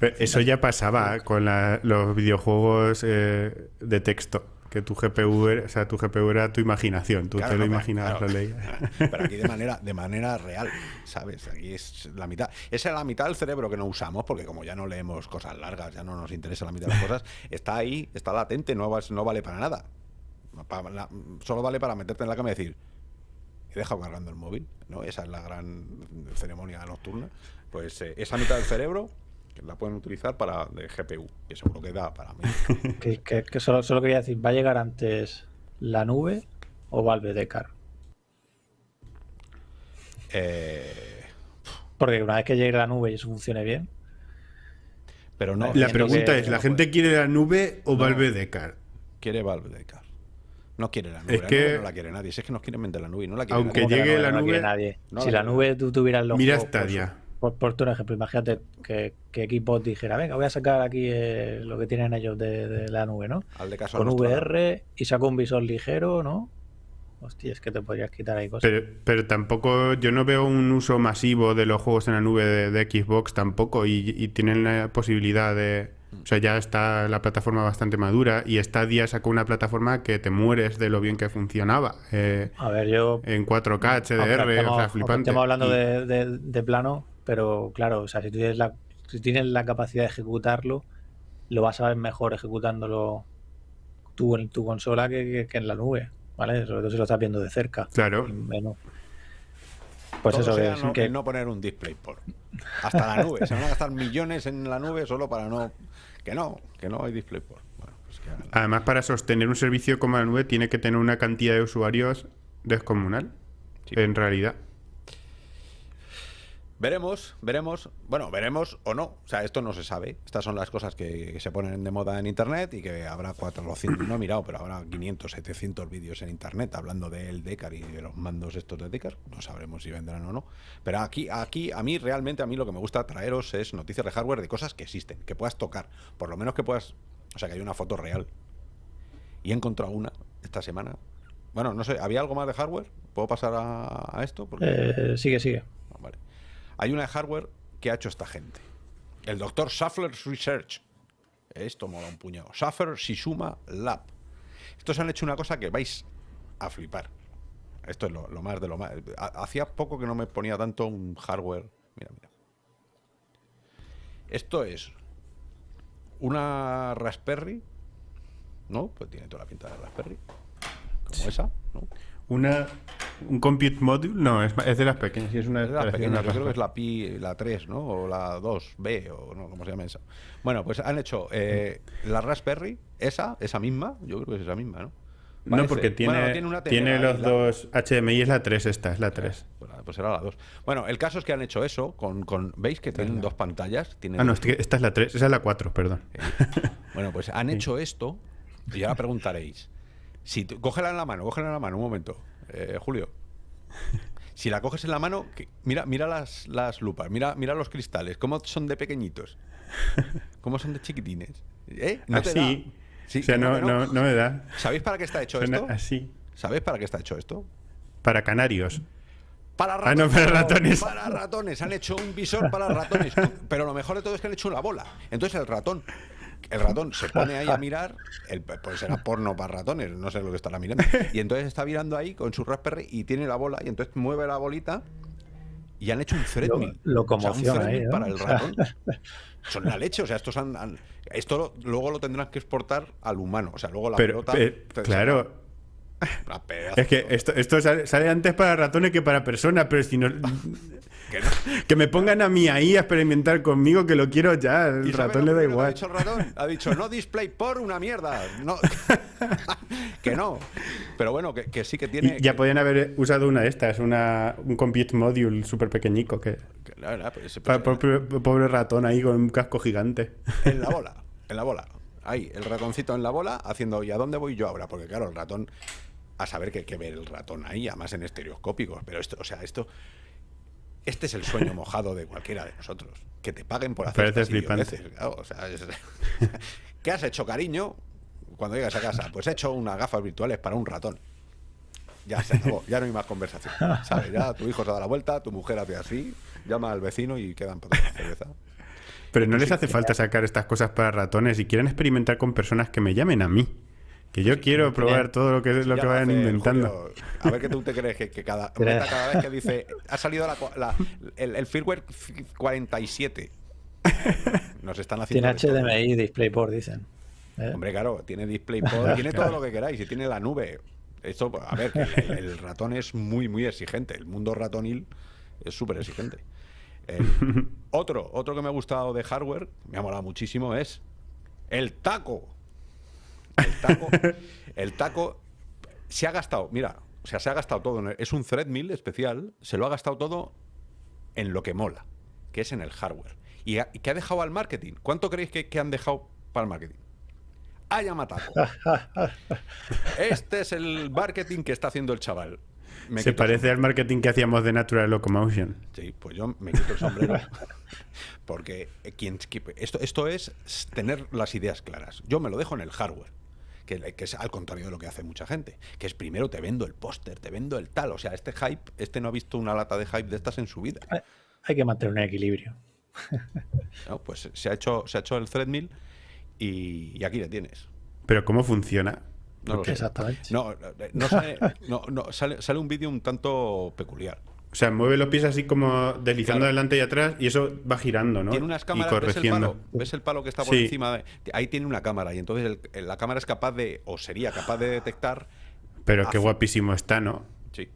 Pero Eso ya pasaba con la- los videojuegos eh, de texto. Que tu GPU, era, o sea, tu GPU era tu imaginación. Tú Claro, te lo no, imaginabas, claro. lo leías. (laughs) Pero aquí de manera, de manera real, ¿sabes? Aquí es la mitad. Esa es la mitad del cerebro que no usamos, porque como ya no leemos cosas largas, ya no nos interesa la mitad de las cosas, está ahí, está latente, no, no vale para nada. La- solo vale para meterte en la cama y decir, he dejado cargando el móvil, ¿no? Esa es la gran ceremonia nocturna. Pues eh, esa mitad del cerebro que la pueden utilizar para de GPU, que seguro que da para mí. (laughs) Que, que- que solo, solo quería decir, ¿va a llegar antes la nube o Valve de Car? Eh, Porque una vez que llegue la nube y eso funcione bien, pero no. La pregunta que- es, ¿la no gente puede. quiere la nube o No. Valve Decar? quiere Valve de Car. No quiere la nube. Es la que- nube no la quiere nadie. Si es que nos quieren vender la nube y no la quiere Aunque nadie. ¿cómo que llegue la la no quiere nube- nadie? No si la nube tú tuvieras los Mira juegos, por Stadia. Por, por tu ejemplo, imagínate que, que Xbox dijera, venga, voy a sacar aquí eh, lo que tienen ellos de, de la nube, ¿no? Al de caso Con nuestro. VR y saco un visor ligero, ¿no? Hostia, es que te podrías quitar ahí cosas. Pero, pero tampoco, yo no veo un uso masivo de los juegos en la nube de, de Xbox tampoco y, y tienen la posibilidad de... O sea, ya está la plataforma bastante madura y Stadia sacó una plataforma que te mueres de lo bien que funcionaba. eh, A ver, yo en 4K, HDR, o sea, flipante. estemos hablando Y- de, de- de plano, pero claro, o sea, si tú tienes la, si tienes la capacidad de ejecutarlo, lo vas a ver mejor ejecutándolo tú en tu consola que, que- que en la nube, ¿vale? Sobre todo si lo estás viendo de cerca. Claro. Menos. Pues Todo eso, sea que, no, que- no poner un DisplayPort. Hasta la nube. Se van a gastar millones en la nube solo para no. Que no, que no hay DisplayPort. Bueno, pues que Además, para sostener un servicio como la nube tiene que tener una cantidad de usuarios descomunal, Sí. en realidad. Veremos, veremos. Bueno, veremos o no. O sea, esto no se sabe. Estas son las cosas que, se ponen de moda en internet y que habrá 400, no he mirado, pero habrá 500, 700 vídeos en internet hablando del Decar y de los mandos estos de Decar. No sabremos si vendrán o no. Pero aquí, aquí, a mí realmente, a mí lo que me gusta traeros es noticias de hardware de cosas que existen, que puedas tocar. Por lo menos que puedas. O sea, que hay una foto real. Y he encontrado una esta semana. Bueno, no sé, ¿había algo más de hardware? ¿Puedo pasar a, a esto? Porque... eh, sigue, sigue. Hay una de hardware que ha hecho esta gente. El doctor Schaffler's Research. Esto mola un puñado. Schaffer Shizuma Lab. Estos han hecho una cosa que vais a flipar. Esto es lo, lo más de lo más. Ha- Hacía poco que no me ponía tanto un hardware. Mira, mira. Esto es una Raspberry. ¿No? Pues tiene toda la pinta de Raspberry. Como esa, ¿no? Una, un compute module, no, es, es de las pequeñas, es una de las pequeñas, yo creo que es la Pi, la 3, ¿no? O la 2B, o no, ¿cómo se llama esa? Bueno, pues han hecho eh, la Raspberry, esa, esa misma, yo creo que es esa misma, ¿no? No, porque tiene, bueno, tiene, una tiene los la- dos HDMI, es la 3 esta, es la 3. Pues, pues será la 2. Bueno, el caso es que han hecho eso con, con ¿veis que tienen dos pantallas? Tienen Ah, no, esta es la 3, esa es la 4, perdón. Bueno, pues han hecho esto y ahora preguntaréis. Si tú- cógela en la mano, cógela en la mano, un momento, eh, Julio. Si la coges en la mano, que- mira, mira las, las lupas, mira, mira los cristales, cómo son de pequeñitos, cómo son de chiquitines. ¿Eh? ¿No así. Sí, o sea, no, no, no me da. ¿Sabéis para qué está hecho Suena esto? así. ¿Sabéis para qué está hecho esto? Para canarios. Para Ah, no, para ratones. Para ratones. Han hecho un visor para ratones. (laughs) Pero lo mejor de todo es que han hecho una bola. Entonces el ratón, el ratón se pone ahí a mirar. El, pues será porno para ratones, no sé lo que estará mirando. Y entonces está mirando ahí con su Raspberry y tiene la bola. Y entonces mueve la bolita y han hecho un threadmill. Lo, O sea, un para el O ratón. (laughs) Son la leche, o sea, estos han, han- esto lo- luego lo tendrán que exportar al humano, o sea, luego la Pero, pelota te claro, es que esto, esto sale antes para ratones que para personas, pero si no... que no. Que me pongan a mí ahí a experimentar conmigo, que lo quiero ya. El ¿Y sabes ratón le da igual. Ha dicho el ratón, ha dicho no display por una mierda, no, (laughs) que no, pero bueno, que, que sí que tiene. Y ya que- podían haber usado una de estas, una, un compute module súper pequeñico. Que, que la verdad, pues, pobre, pobre ratón ahí con un casco gigante. en la bola, en la bola. Ahí, el ratoncito en la bola, haciendo, ¿y a dónde voy yo ahora? Porque claro, el ratón, a saber que hay que ver el ratón ahí, además en estereoscópicos, pero esto, o sea, esto, este es el sueño mojado de cualquiera de nosotros, que te paguen por hacer Parece flipante. claro, o sea, es- (laughs) ¿Qué has hecho, cariño? Cuando llegas a casa, pues he hecho unas gafas virtuales para un ratón. Ya se acabó, ya no hay más conversación. ¿Sabes? Ya tu hijo se da la vuelta, tu mujer hace así, llama al vecino y quedan por la cerveza. Pero no les hace falta sacar estas cosas para ratones y quieren experimentar con personas que me llamen a mí. Que yo quiero probar todo lo que, lo que vayan inventando. Julio, a ver qué tú te crees que, que cada, (laughs) meta cada vez que dice ha salido la, el, el firmware 47. Nos están haciendo. Tiene. HDMI, DisplayPort, dicen. ¿eh? Hombre, claro, tiene DisplayPort, tiene todo lo que queráis y tiene la nube. Esto, pues, a ver, el, el ratón es muy, muy exigente. El mundo ratonil es súper exigente. (laughs) Otro, otro que me ha gustado de hardware, me ha molado muchísimo, es el taco. El taco, el taco se ha gastado, mira, o sea, se ha gastado todo. es un threadmill especial, se lo ha gastado todo en lo que mola, que es en el hardware. ¿Y, qué ha dejado al marketing? ¿Cuánto creéis que, que han dejado para el marketing? A Yamataco. (laughs) Este es el marketing que está haciendo el chaval. Me Se parece al marketing que hacíamos de Natural Locomotion. Sí, pues yo me quito el sombrero. (laughs) Porque eh, quien, esto, esto es tener las ideas claras. Yo me lo dejo en el hardware. Que, que es al contrario de lo que hace mucha gente. Que es primero te vendo el póster, te vendo el tal. O sea, este hype, este no ha visto una lata de hype de estas en su vida. Hay- que mantener un equilibrio. (laughs) ¿no? Pues se ha hecho, se ha hecho el threadmill y, y aquí le tienes. Pero ¿cómo funciona? No lo sé. Exactamente. No, no sale, (laughs) no, no, sale, sale un vídeo un tanto peculiar. O sea, mueve los pies así como deslizando Claro. adelante y atrás y eso va girando, ¿no? Tiene unas y cámaras, ¿ves el, corrigiendo. palo? ¿Ves el palo que está por Sí. encima? De, ahí tiene una cámara y entonces el- el- la cámara es capaz de, o sería capaz de detectar. Pero qué guapísimo está, ¿no? Sí,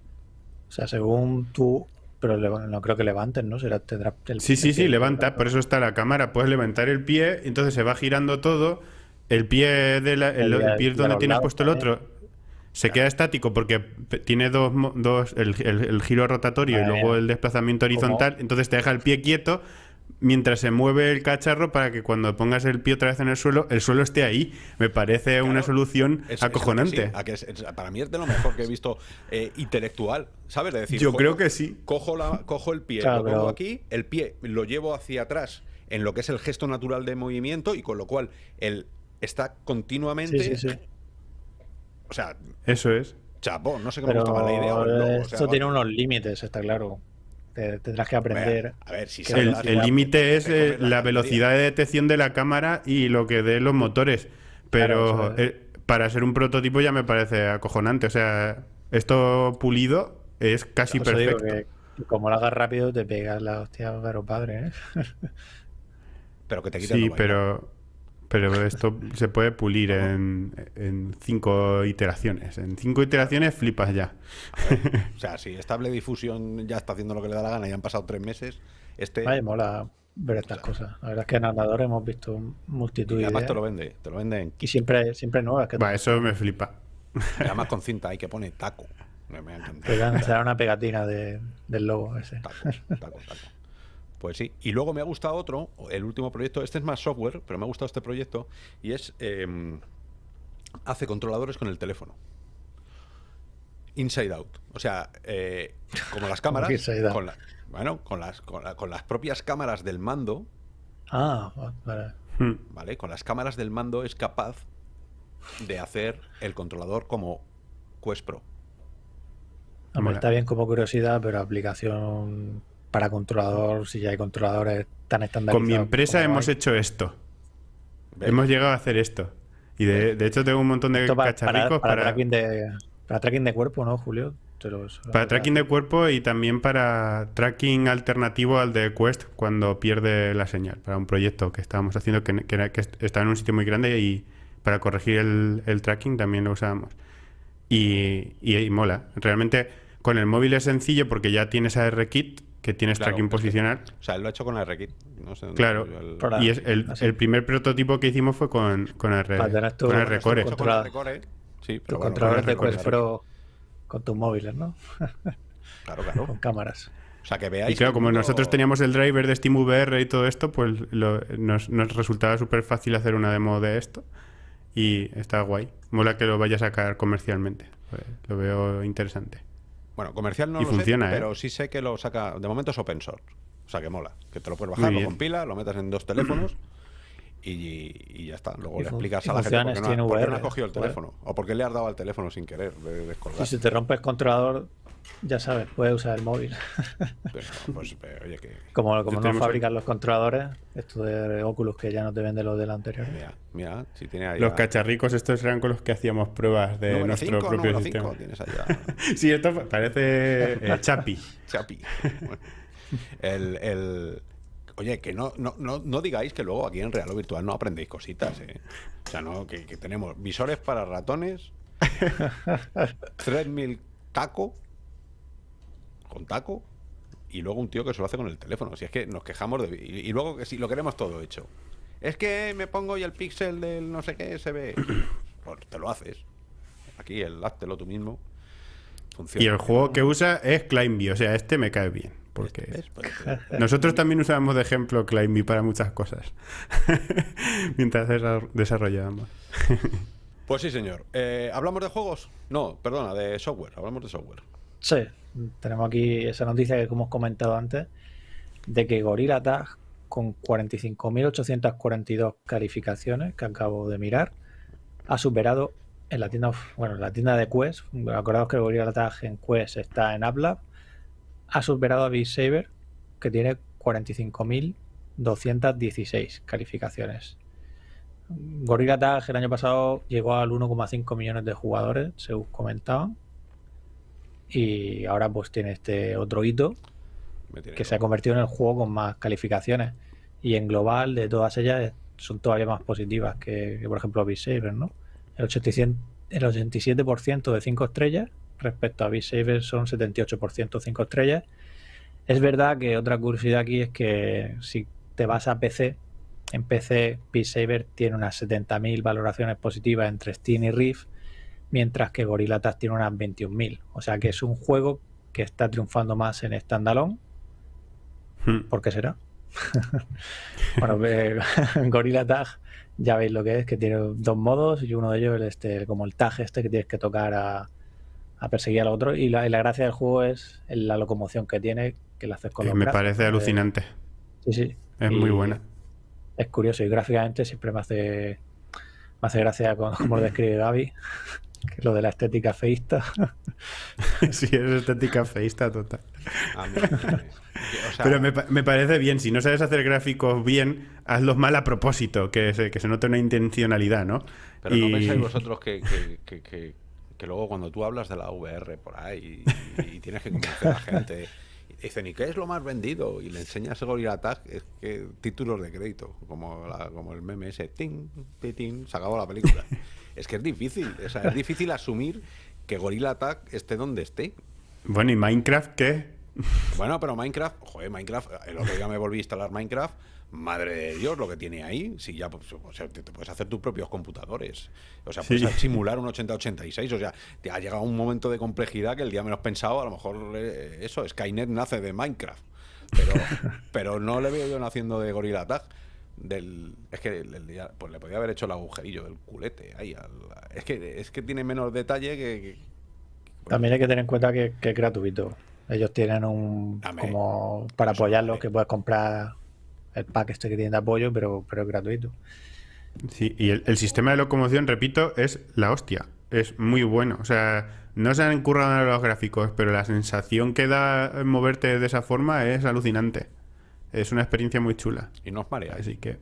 O sea, según tú. Pero no creo que levantes, ¿no? Será, tendrá el- Sí, sí, el sí, pie- levanta, por eso está la cámara. Puedes levantar el pie, entonces se va girando todo. El pie, de la- el, El- el pie donde tienes lados puesto el otro se queda estático porque tiene dos, mo- dos el, el- el giro rotatorio y luego el desplazamiento horizontal. Entonces te deja el pie quieto mientras se mueve el cacharro para que cuando pongas el pie otra vez en el suelo, el suelo esté ahí. Me parece una solución es- acojonante. sí, a que es- es- para mí es de lo mejor que he visto eh, intelectual, ¿sabes? De decir, Yo creo que sí. Cojo, la, cojo el pie, Claro, lo pongo pero- aquí, el pie lo llevo hacia atrás en lo que es el gesto natural de movimiento y con lo cual él está continuamente. Sí, sí, sí. O sea, Eso es. chapó, no sé qué me Pero gusta más la idea o el logo, o sea, esto tiene unos límites, está claro. Te- tendrás que aprender. A ver, si El límite es te comes eh, la velocidad de detección de la cámara y lo que dé los motores. Pero Claro, es. eh, para ser un prototipo ya me parece acojonante. O sea, esto pulido es casi perfecto. que, que como lo hagas rápido, te pegas la hostia, pero padre, ¿eh? (laughs) Pero que te quiten Sí, pero, pero esto se puede pulir en, en cinco iteraciones. En cinco iteraciones flipas ya. (laughs) O sea, si Stable Diffusion ya está haciendo lo que le da la gana y han pasado tres meses, este. Vaya, mola ver estas cosas. La verdad es que en Andador hemos visto multitud y de además ideas. te lo vende, te lo venden. Y siempre, siempre nuevas. Que Va, eso me flipa. y además con (laughs) cinta ahí que pone taco. Me, dan una pegatina de- del logo ese. Taco, taco, taco. Pues sí. Y luego me ha gustado otro, el último proyecto. Este es más software, pero me ha gustado este proyecto. Y es. eh, hace controladores con el teléfono. Inside out. O sea, eh, como las (laughs) cámaras. que inside out? con la- bueno, con las, con, la- con las propias cámaras del mando. Ah, vale. Hmm. ¿Vale? Con las cámaras del mando es capaz de hacer el controlador como Quest Pro. Hombre, está bien como curiosidad, pero aplicación para controlador, si ya hay controladores tan estandarizados. Con mi empresa hemos hay. hecho esto. ¿Ves? Hemos llegado a hacer esto. Y de, de hecho tengo un montón de Esto para, cacharricos para para... tracking de, para tracking de cuerpo, ¿no, Julio? Para tracking de cuerpo y también para tracking alternativo al de Quest cuando pierde la señal. Para un proyecto que estábamos haciendo que, estaba en un sitio muy grande y para corregir el, el tracking también lo usábamos. Y, y- y mola. Realmente con el móvil es sencillo porque ya tienes ARKit, que tienes Claro, tracking posicional. O sea, él lo ha hecho con RKit. No sé dónde Claro. el- Y es el, el primer prototipo que hicimos fue con, con, R, tu- con Rcore. Controla- Rcore, Sí, pero bueno, controladores de Quest Pro con tus móviles, ¿no? Claro, claro. Con cámaras. O sea, que veáis. Y claro, como mundo- nosotros teníamos el driver de SteamVR y todo esto, pues lo- nos, nos resultaba súper fácil hacer una demo de esto. Y está guay. Mola que lo vaya a sacar comercialmente. Pues, lo veo interesante. Bueno, comercial no Y lo funciona, sé, ¿eh? pero sí sé que lo saca. De momento es open source. O sea, que mola. Que te lo puedes bajar, lo compila, lo metas en dos (clears throat) teléfonos. Y, y ya está. Luego Y le explicas a la gente por qué, no, ha- por qué no SteamVR, has cogido el teléfono. O por qué le has dado al teléfono sin querer de descolgar. Y si te rompes controlador, ya sabes, puedes usar el móvil. (laughs) Pero, pues, pero, oye, que. Como, como no fabrican los controladores, esto de Oculus que ya no te venden los del anterior. Mira, mira, si tiene ahí. Los cacharricos estos eran con los que hacíamos pruebas de número nuestro 5, propio sistema. 5, tienes allá. (laughs) Sí, esto pa- parece eh, (laughs) Chapi. Chapi. Bueno, el, el- Oye, que no, no, no, no digáis que luego aquí en Real o Virtual no aprendéis cositas, ¿eh? O sea, no, que, que tenemos visores para ratones, Threadmill taco, con taco, y luego un tío que se lo hace con el teléfono. Si es que nos quejamos de... Y, y luego que si lo queremos todo hecho. Es que me pongo y el píxel del no sé qué se ve. (clears throat) Pues te lo haces. Aquí el háztelo tú mismo. Funciona. Y el juego que usa es Climby. O sea, este me cae bien. Porque. Pues, eh, (laughs) nosotros también usábamos de ejemplo Climby para muchas cosas. (laughs) Mientras desa- desarrollábamos. Pues sí, señor. Eh, ¿Hablamos de juegos? No, perdona, de software. Hablamos de software. Sí, tenemos aquí esa noticia que hemos comentado antes, de que Gorilla Tag, con 45.842 calificaciones que acabo de mirar, ha superado en la tienda, bueno, en la tienda de Quest, acordaos que Gorilla Tag en Quest está en AppLab, ha superado a Beat Saber, que tiene 45.216 calificaciones. Gorilla Tag el año pasado llegó al 1,5 millones de jugadores, según comentaban, y ahora pues tiene este otro hito que se ha convertido en el juego con más calificaciones y en global de todas ellas son todavía más positivas que, que, por ejemplo Beat Saber, ¿no? El 87%, el 87% de 5 estrellas respecto a Beat Saber son 78% 5 estrellas. Es verdad que otra curiosidad aquí es que si te vas a PC, en PC Beat Saber tiene unas 70.000 valoraciones positivas entre Steam y Rift, mientras que Gorilla Tag tiene unas 21.000. O sea que es un juego que está triunfando más en standalone Hmm. ¿Por qué será? (laughs) bueno, eh, (laughs) Gorilla Tag, ya veis lo que es, que tiene dos modos y uno de ellos es este, como el tag este que tienes que tocar a, a perseguir al otro. Y la, y la gracia del juego es la locomoción que tiene, que la haces con Eh, los me brazos, parece ¿no? alucinante. Sí, sí. Es Y muy buena. Es curioso y gráficamente siempre me hace, me hace gracia con- como lo describe Gaby, que lo de la estética feísta. (laughs) sí, es estética feísta total. A mí, o sea, Pero me, pa- me parece bien. Si no sabes hacer gráficos bien, hazlos mal a propósito. Que se, que se note una intencionalidad, ¿no? pero no pensáis vosotros que, que, que- que- que luego cuando tú hablas de la VR por ahí y, y tienes que convencer a la gente dicen, ¿y qué es lo más vendido? Y le enseñas el Gorilla Tag, es que títulos de crédito, como, la- como el meme ese, ting, ti, ting, se acabó la película. Es que es difícil, o sea, es difícil asumir que Gorilla Tag esté donde esté. Bueno, ¿y Minecraft qué? Bueno, pero Minecraft, joder, Minecraft, el otro día me volví a instalar Minecraft. Madre de Dios, lo que tiene ahí. Si ya pues, o sea, te, te puedes hacer tus propios computadores. O sea, puedes Sí. simular un 8086. O sea, te ha llegado un momento de complejidad que el día menos pensado, a lo mejor eh, eso, Skynet nace de Minecraft. Pero, (laughs) pero no le veo yo naciendo de Gorilla Tag. Del, es que el- pues le podía haber hecho el agujerillo del culete ahí. al- es, que, es que tiene menos detalle que. que- También hay que tener en cuenta que, que es gratuito. Ellos tienen un Dame. como para Eso, apoyarlo dame. que puedes comprar el pack este que tiene de apoyo, pero, pero es gratuito. Sí, y el, el sistema de locomoción, repito, es la hostia. Es muy bueno. O sea, no se han currado en los gráficos, pero la sensación que da moverte de esa forma es alucinante. Es una experiencia muy chula. y no os mareáis. Así que.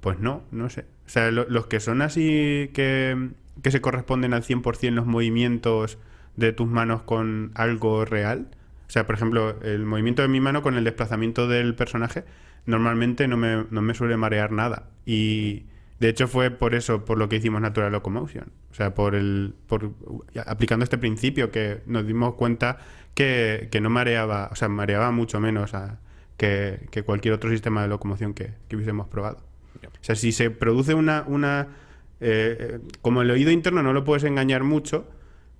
Pues no, no sé. O sea, lo- los que son así que, que se corresponden al 100% los movimientos de tus manos con algo real. O sea, por ejemplo, el movimiento de mi mano con el desplazamiento del personaje normalmente no me, no me suele marear nada. Y de hecho fue por eso, por lo que hicimos Natural Locomotion. O sea, por el por aplicando este principio que nos dimos cuenta que, que no mareaba, o sea, mareaba mucho menos que, que, cualquier otro sistema de locomoción que, que hubiésemos probado. O sea, si se produce una... una eh, como el oído interno no lo puedes engañar mucho,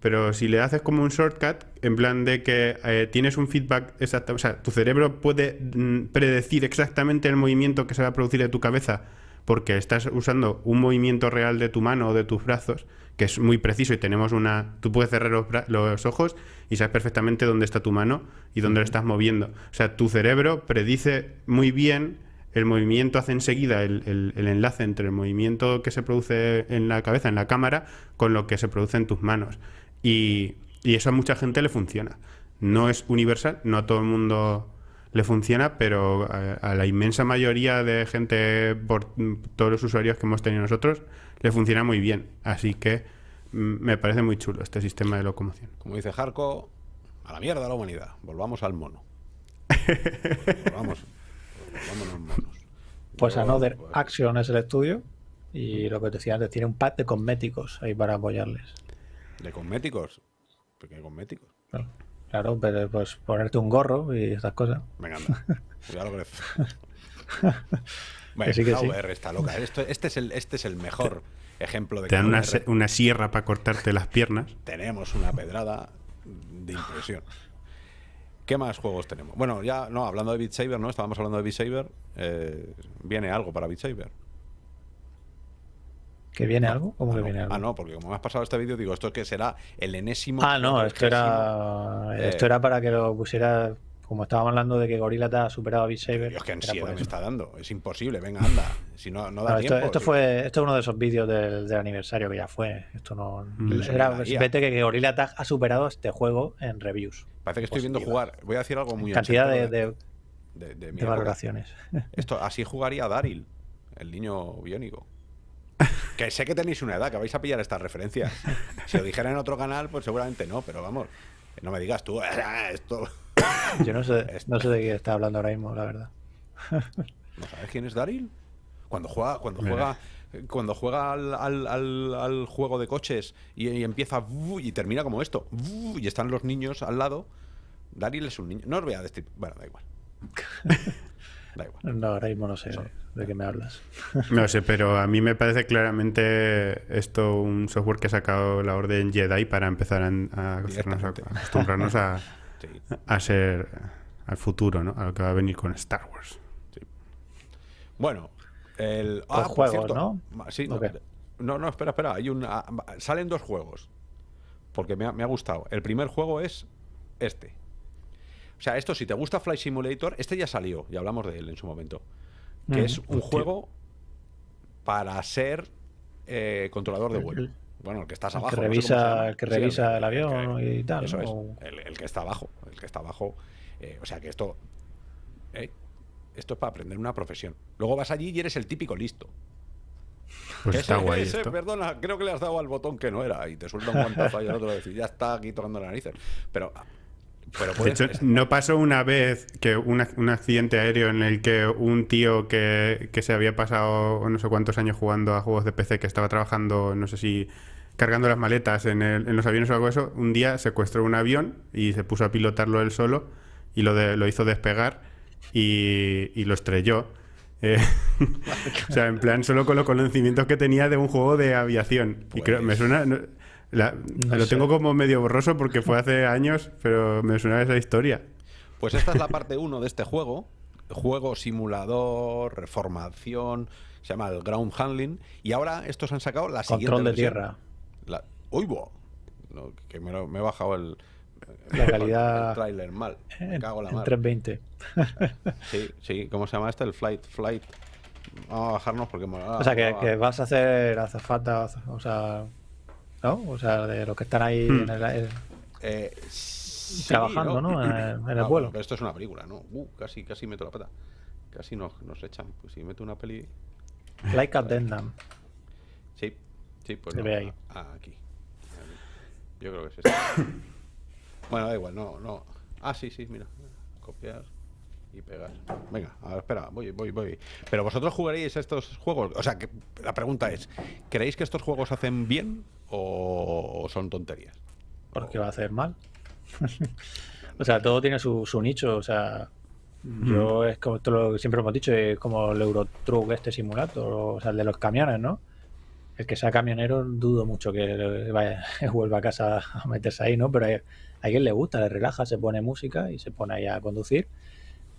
pero si le haces como un shortcut, en plan de que eh, tienes un feedback exacto, o sea, tu cerebro puede mm, predecir exactamente el movimiento que se va a producir de tu cabeza porque estás usando un movimiento real de tu mano o de tus brazos, que es muy preciso y tenemos una... Tú puedes cerrar los, ojos y sabes perfectamente dónde está tu mano y dónde lo estás moviendo. O sea, tu cerebro predice muy bien el movimiento, hace enseguida el, el, enlace entre el movimiento que se produce en la cabeza, en la cámara, con lo que se produce en tus manos. Y, y eso a mucha gente le funciona. No es universal, no a todo el mundo le funciona, pero a, la inmensa mayoría de gente, por todos los usuarios que hemos tenido nosotros, le funciona muy bien. Así que mm, me parece muy chulo este sistema de locomoción. Como dice Jarco, a la mierda la humanidad, volvamos al mono. (laughs) volvamos, volvamos monos. Pues Another pues... Action es el estudio y lo que te decía antes, tiene un pack de cosméticos ahí para apoyarles. ¿De cosméticos? ¿Por qué cosméticos? Claro. Claro, pero pues ponerte un gorro y esas cosas. Venga, anda. Ya lo crees. bueno, sí que sí. está loca. este, es el, este es el mejor ejemplo de Te dan una, una, sierra para cortarte las piernas. Tenemos una pedrada de impresión. ¿Qué más juegos tenemos? Bueno, ya no, hablando de Beat Saber, ¿no? Estábamos hablando de Beat Saber. Eh, viene algo para Beat Saber. ¿Que viene algo? ¿Cómo ah, que viene algo? Ah, no, porque como me has pasado este vídeo, digo, esto que será el enésimo. Ah, no, esto era, eh, esto era para que lo pusiera. Como estábamos hablando de que Gorilla te ha superado a Beat Saber. es que ansiedad me está dando. Es imposible, venga, anda. Si no, no da tiempo. Esto, fue, esto es uno de esos vídeos del, aniversario que ya fue. Esto no. Mm. Era simplemente que, Gorilla Tag ha superado este juego en reviews. Parece que estoy viendo jugar. Voy a decir algo muy Cantidad de, de, de, valoraciones. Esto, así jugaría Daryl, el niño biónico. Que sé que tenéis una edad, que vais a pillar estas referencias. (laughs) Si lo dijera en otro canal, pues seguramente no, pero vamos, no me digas tú, ah, esto. (coughs) Yo no sé, (coughs) no sé de qué está hablando ahora mismo, la verdad. (laughs) ¿No sabes quién es Daryl? Cuando juega, cuando juega, cuando juega al, juego de coches y, empieza y termina como esto, y están los niños al lado, Daryl es un niño. No os voy a decir. Bueno, da igual. (laughs) Da igual. No, ahora mismo no sé de qué me hablas. (laughs) No sé, pero a mí me parece claramente esto un software que ha sacado la orden Jedi para empezar a, acostumbrarnos a, (laughs) a ser al futuro, ¿no? A lo que va a venir con Star Wars. Bueno, el ah, juegos, ¿no? Sí, no, no, espera, espera. Hay un, salen dos juegos. Porque me ha, me ha gustado. El primer juego es este. O sea, esto, si te gusta Flight Simulator, este ya salió, ya hablamos de él en su momento. Que es un juego para ser eh, controlador de vuelo. Bueno, el que estás abajo. Que revisa, el que revisa el, avión y tal. Eso es. El, que está abajo. El que está abajo. Eh, o sea que esto. Eh, esto es para aprender una profesión. Luego vas allí y eres el típico listo. Pues está guay. perdona, creo que le has dado al botón que no era. Y te suelta un guantazo y el otro decir, ya está aquí tocando la narices. Pero de hecho, no pasó una vez que un accidente aéreo en el que un tío que, se había pasado no sé cuántos años jugando a juegos de PC, que estaba trabajando, no sé si cargando las maletas en, los aviones o algo de eso, un día secuestró un avión y se puso a pilotarlo él solo y lo, lo hizo despegar y, lo estrelló. Eh, (laughs) o sea, en plan, solo con los conocimientos que tenía de un juego de aviación. Y creo, me suena lo tengo como medio borroso porque fue hace (laughs) años, pero me suena esa historia. Pues esta es la parte 1 de este juego. Juego simulador, reformación, se llama el Ground Handling. Y ahora estos han sacado la siguiente. Control de tierra. La... ¡Uy, que me, he bajado el. La calidad. El trailer mal. Me cago la en 320. Sí, sí. ¿Cómo se llama este? El Flight. Flight. Vamos a bajarnos porque. o sea, que, que, vas a hacer azafata. O sea, ¿no? O sea, de los que están ahí hmm. en el, eh, trabajando, ¿no? En, el, vuelo. Pero esto es una película, ¿no? Uh, casi, casi meto la pata. Casi nos, nos echan. Pues si meto una peli. Like (laughs) Addendum. Sí, sí, pues. Se ve ahí. Ah, aquí. Yo creo que es este. (coughs) bueno, da igual, no, no. Ah, sí, sí, mira. Copiar y pegar. Venga, a ver, espera, voy, voy, voy. Pero vosotros jugaréis estos juegos. O sea, que la pregunta es: ¿creéis que estos juegos hacen bien o son tonterías? Porque va a hacer mal. (laughs) o sea, todo tiene su, su nicho. O sea, yo es como esto lo que siempre hemos dicho, es como el Eurotruck este simulator, o sea, el de los camiones, ¿no? El que sea camionero dudo mucho que vaya, (laughs) vuelva a casa a meterse ahí, ¿no? Pero a alguien le gusta, le relaja, se pone música y se pone ahí a conducir.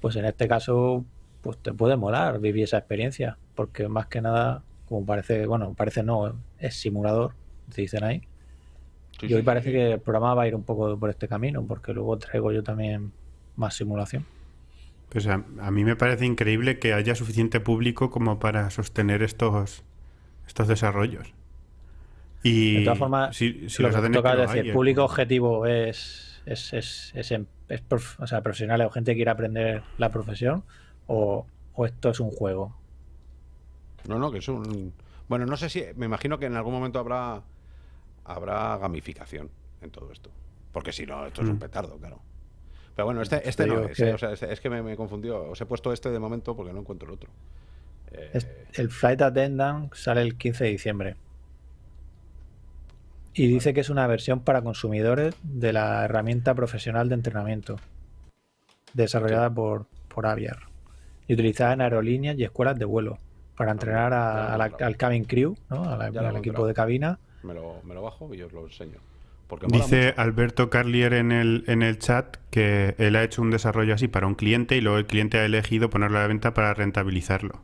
Pues en este caso, pues te puede molar vivir esa experiencia, porque más que nada, como parece, bueno, parece no, es simulador, te dicen ahí. y hoy parece que el programa va a ir un poco por este camino, porque luego traigo yo también más simulación. Pues a, mí me parece increíble que haya suficiente público como para sostener estos, estos desarrollos. Y de todas formas, si, lo que toca decir, público objetivo es, es, es, es, o sea, profesionales o gente que quiere aprender la profesión o, o esto es un juego. No, no, que es un... Bueno, no sé si... Me imagino que en algún momento habrá habrá gamificación en todo esto. Porque si no, esto es un mm. petardo, claro. Pero bueno, este, este no es, o sea, es, que me, me, confundió. Os he puesto este de momento porque no encuentro el otro. Eh, el Flight Attendant sale el 15 de diciembre. Y dice que es una versión para consumidores de la herramienta profesional de entrenamiento, desarrollada por, por Aviar y utilizada en aerolíneas y escuelas de vuelo para entrenar al cabin crew, ¿no? al equipo de cabina. Me lo, me lo bajo y os lo enseño. Dice Alberto Carlier en el, en el chat que él ha hecho un desarrollo así para un cliente y luego el cliente ha elegido ponerlo a la venta para rentabilizarlo.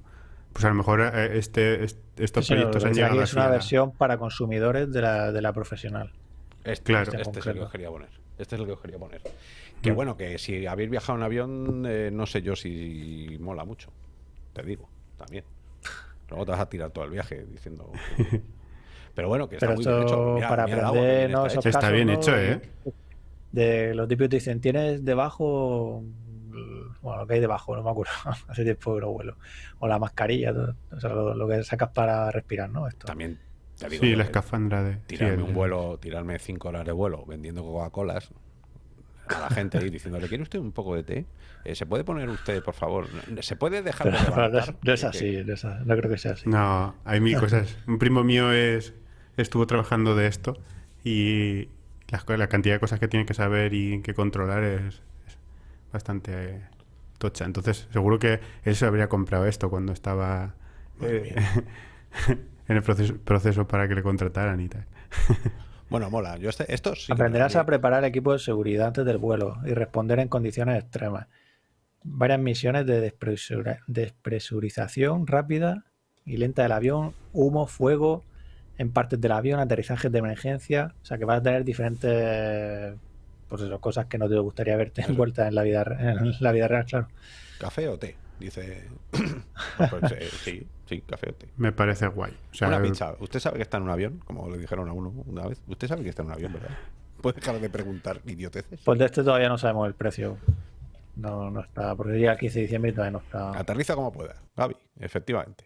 Pues a lo mejor eh, este, estos proyectos han llegado Es una versión para consumidores de la, de la profesional. Este, claro. este, este es el que quería poner. Este es el que quería poner. Que mm. bueno, que si habéis viajado en avión, eh, no sé yo si mola mucho. Te digo, también. Luego te vas a tirar todo el viaje diciendo... (laughs) Pero bueno, que está muy bien hecho. para aprender, ¿no? está, bien hecho, ¿eh? De los típicos te dicen, tienes debajo bueno, lo que hay debajo, no me acuerdo, (laughs) hace tiempo que no vuelo. O la mascarilla, o sea, lo, que sacas para respirar, ¿no? Esto. También, te digo, sí, la escafandra de... Tirarme un vuelo, tirarme cinco horas de vuelo vendiendo Coca-Colas a la gente ahí diciéndole, ¿quiere usted un poco de té? Eh, ¿Se puede poner usted, por favor? ¿Se puede dejar de (laughs) no, es, así, no, creo que sea así. No, hay mil (laughs) cosas. Un primo mío es estuvo trabajando de esto y la, la cantidad de cosas que tiene que saber y que controlar es, bastante tocha. Entonces, seguro que él se habría comprado esto cuando estaba eh, (laughs) en el proceso, proceso para que le contrataran y tal. (laughs) Bueno, mola. Yo este, esto Aprenderás a preparar equipos de seguridad antes del vuelo y responder en condiciones extremas. Varias misiones de despresurización rápida y lenta del avión, humo, fuego en partes del avión, aterrizajes de emergencia. O sea que vas a tener diferentes pues eso, cosas que no te gustaría verte envueltas en la vida en la vida real, claro. ¿Café o té? Dice. (coughs) (coughs) Pues, eh, sí, sí, café o té. Me parece guay. una pizza. ¿Usted sabe que está en un avión? Como le dijeron a uno una vez. ¿Usted sabe que está en un avión, verdad? ¿Puede dejar de preguntar idioteces? Pues de este todavía no sabemos el precio. No, no está. Porque llega el 15 de diciembre y todavía no está. Aterriza como pueda, Gaby, efectivamente.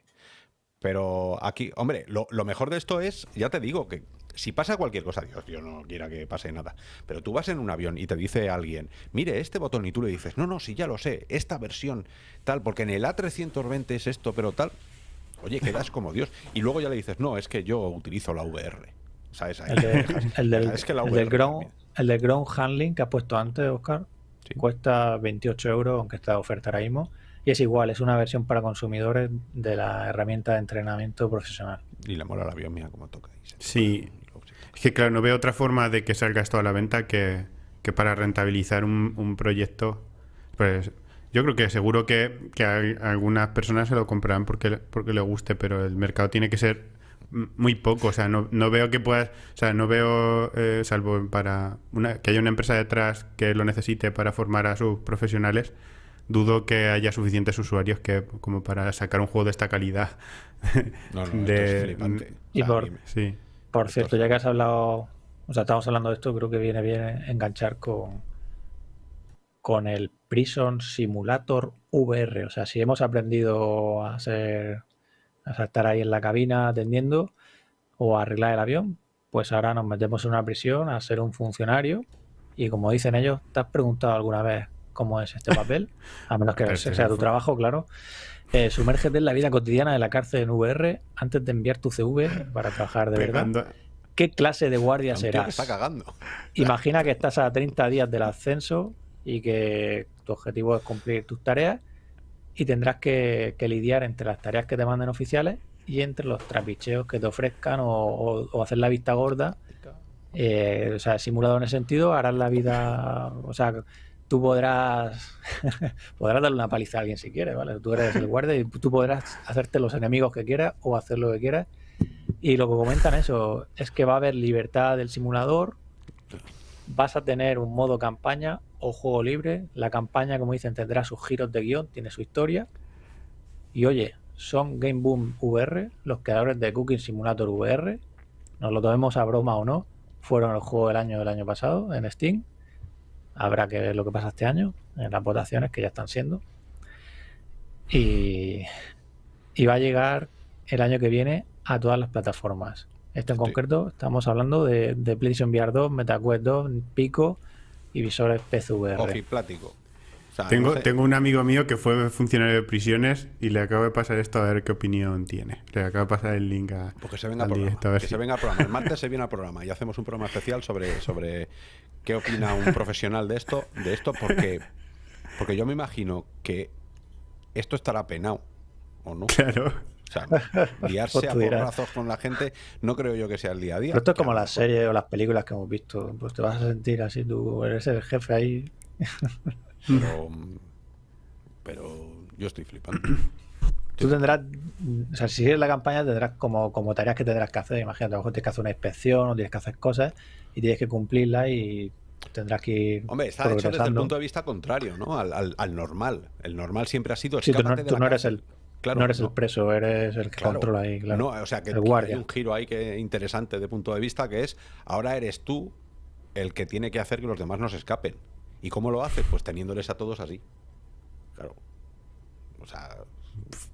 Pero aquí, hombre, lo, lo, mejor de esto es, ya te digo, que si pasa cualquier cosa, Dios, yo no quiera que pase nada, pero tú vas en un avión y te dice alguien, mire este botón y tú le dices, no, no, sí, ya lo sé, esta versión tal, porque en el A320 es esto, pero tal, oye, quedas como Dios. Y luego ya le dices, no, es que yo utilizo la VR. ¿Sabes? (laughs) el, del, el, ground, el del ground handling que has puesto antes, Oscar, cuesta 28 euros, aunque está de oferta ahora mismo. Y es igual, es una versión para consumidores de la herramienta de entrenamiento profesional. Y la mola el avión, mira cómo toca. Sí, es que claro, no veo otra forma de que salga esto a la venta que, para rentabilizar un, proyecto. Pues yo creo que seguro que, algunas personas se lo comprarán porque, porque le guste, pero el mercado tiene que ser muy poco. O sea, no, veo que puedas. O sea, no veo, eh, salvo para una, que haya una empresa detrás que lo necesite para formar a sus profesionales. Dudo que haya suficientes usuarios que como para sacar un juego de esta calidad. (laughs) No, no, de, esto es Y por, sí. Por cierto, ya que has hablado, o sea, estamos hablando de esto, creo que viene bien enganchar con, con el Prison Simulator VR. O sea, si hemos aprendido a ser, a estar ahí en la cabina atendiendo o a arreglar el avión, pues ahora nos metemos en una prisión a ser un funcionario y como dicen ellos, ¿te has preguntado alguna vez cómo es este papel? A menos que (laughs) sea tu fue- trabajo, claro. Eh, sumérgete en la vida cotidiana de la cárcel en VR antes de enviar tu CV para trabajar de verdad. ¿Qué clase de guardia Un tío que serás? está cagando. Imagina que estás a 30 días del ascenso y que tu objetivo es cumplir tus tareas y tendrás que, que lidiar entre las tareas que te manden oficiales y entre los trapicheos que te ofrezcan o, o- o hacer la vista gorda. Eh, o sea, simulado en ese sentido, harás la vida. O sea, tú podrás (laughs) podrás darle una paliza a alguien si quieres, ¿vale? Tú eres el guardia y tú podrás hacerte los enemigos que quieras o hacer lo que quieras. Y lo que comentan eso es que va a haber libertad del simulador, vas a tener un modo campaña o juego libre. La campaña, como dicen, tendrá sus giros de guion, tiene su historia. Y oye, son Game Boom VR, los creadores de Cooking Simulator VR. Nos lo tomemos a broma o no. Fueron el juego del año del año pasado en Steam. Habrá que ver lo que pasa este año en las votaciones que ya están siendo. Y, y va a llegar el año que viene a todas las plataformas. Esto en concreto estamos hablando de, de PlayStation VR 2, MetaQuest 2, Pico y visores PCVR. Ojiplático. O sea, Tengo, no sé- tengo un amigo mío que fue funcionario de prisiones y le acabo de pasar esto a ver qué opinión tiene. Le acabo de pasar el link a, Pues que se venga al al programa. directo, a ver Que si- se venga al programa. El martes se viene al programa y hacemos un programa especial sobre, sobre qué opina un profesional de esto, de esto, porque, porque yo me imagino que esto estará penado, ¿o no? Claro. O sea, liarse Pues a porrazos con la gente, no creo yo que sea el día a día. Pero esto es como las series o las películas que hemos visto. Pues te vas a sentir así, tú eres el jefe ahí. Pero, pero yo estoy flipando. Tú tendrás, o sea, si sigues la campaña tendrás como, como tareas que tendrás que hacer. Imagínate, a lo mejor tienes que hacer una inspección o tienes que hacer cosas y tienes que cumplirlas y tendrás que ir Hombre, está hecho desde el punto de vista contrario, ¿no? Al, al- al normal. El normal siempre ha sido Sí, tú no, escápate de tú la no eres el, Claro, no eres no. el preso, eres el que Claro. controla ahí, claro. No, o sea, que, El que guardia. hay un giro ahí que interesante de punto de vista que es ahora eres tú el que tiene que hacer que los demás no se escapen. ¿Y cómo lo haces? Pues teniéndoles a todos así. Claro. O sea,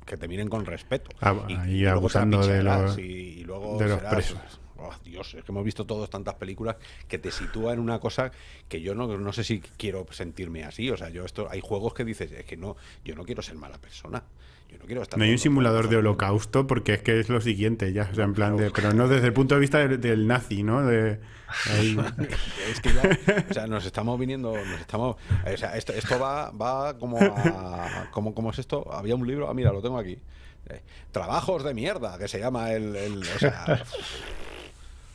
que te miren con respeto. Ah, y, ahí y luego abusando de los- y, y luego de los serás- presos. Oh, Dios, es que hemos visto todos tantas películas que te sitúa en una cosa que yo no, no sé si quiero sentirme así. O sea, yo esto hay juegos que dices, es que no, yo no quiero ser mala persona. Yo no quiero estar No hay un simulador de holocausto porque es que es lo siguiente ya, o sea, en plan de, pero no desde el punto de vista del, del nazi, ¿no? De, ahí- (laughs) Es que ya, o sea, nos estamos viniendo, nos estamos, o sea, esto, esto va, va como a, como, ¿cómo es esto? Había un libro, ah, mira, lo tengo aquí. Eh, Trabajos de mierda, que se llama el, el- o sea,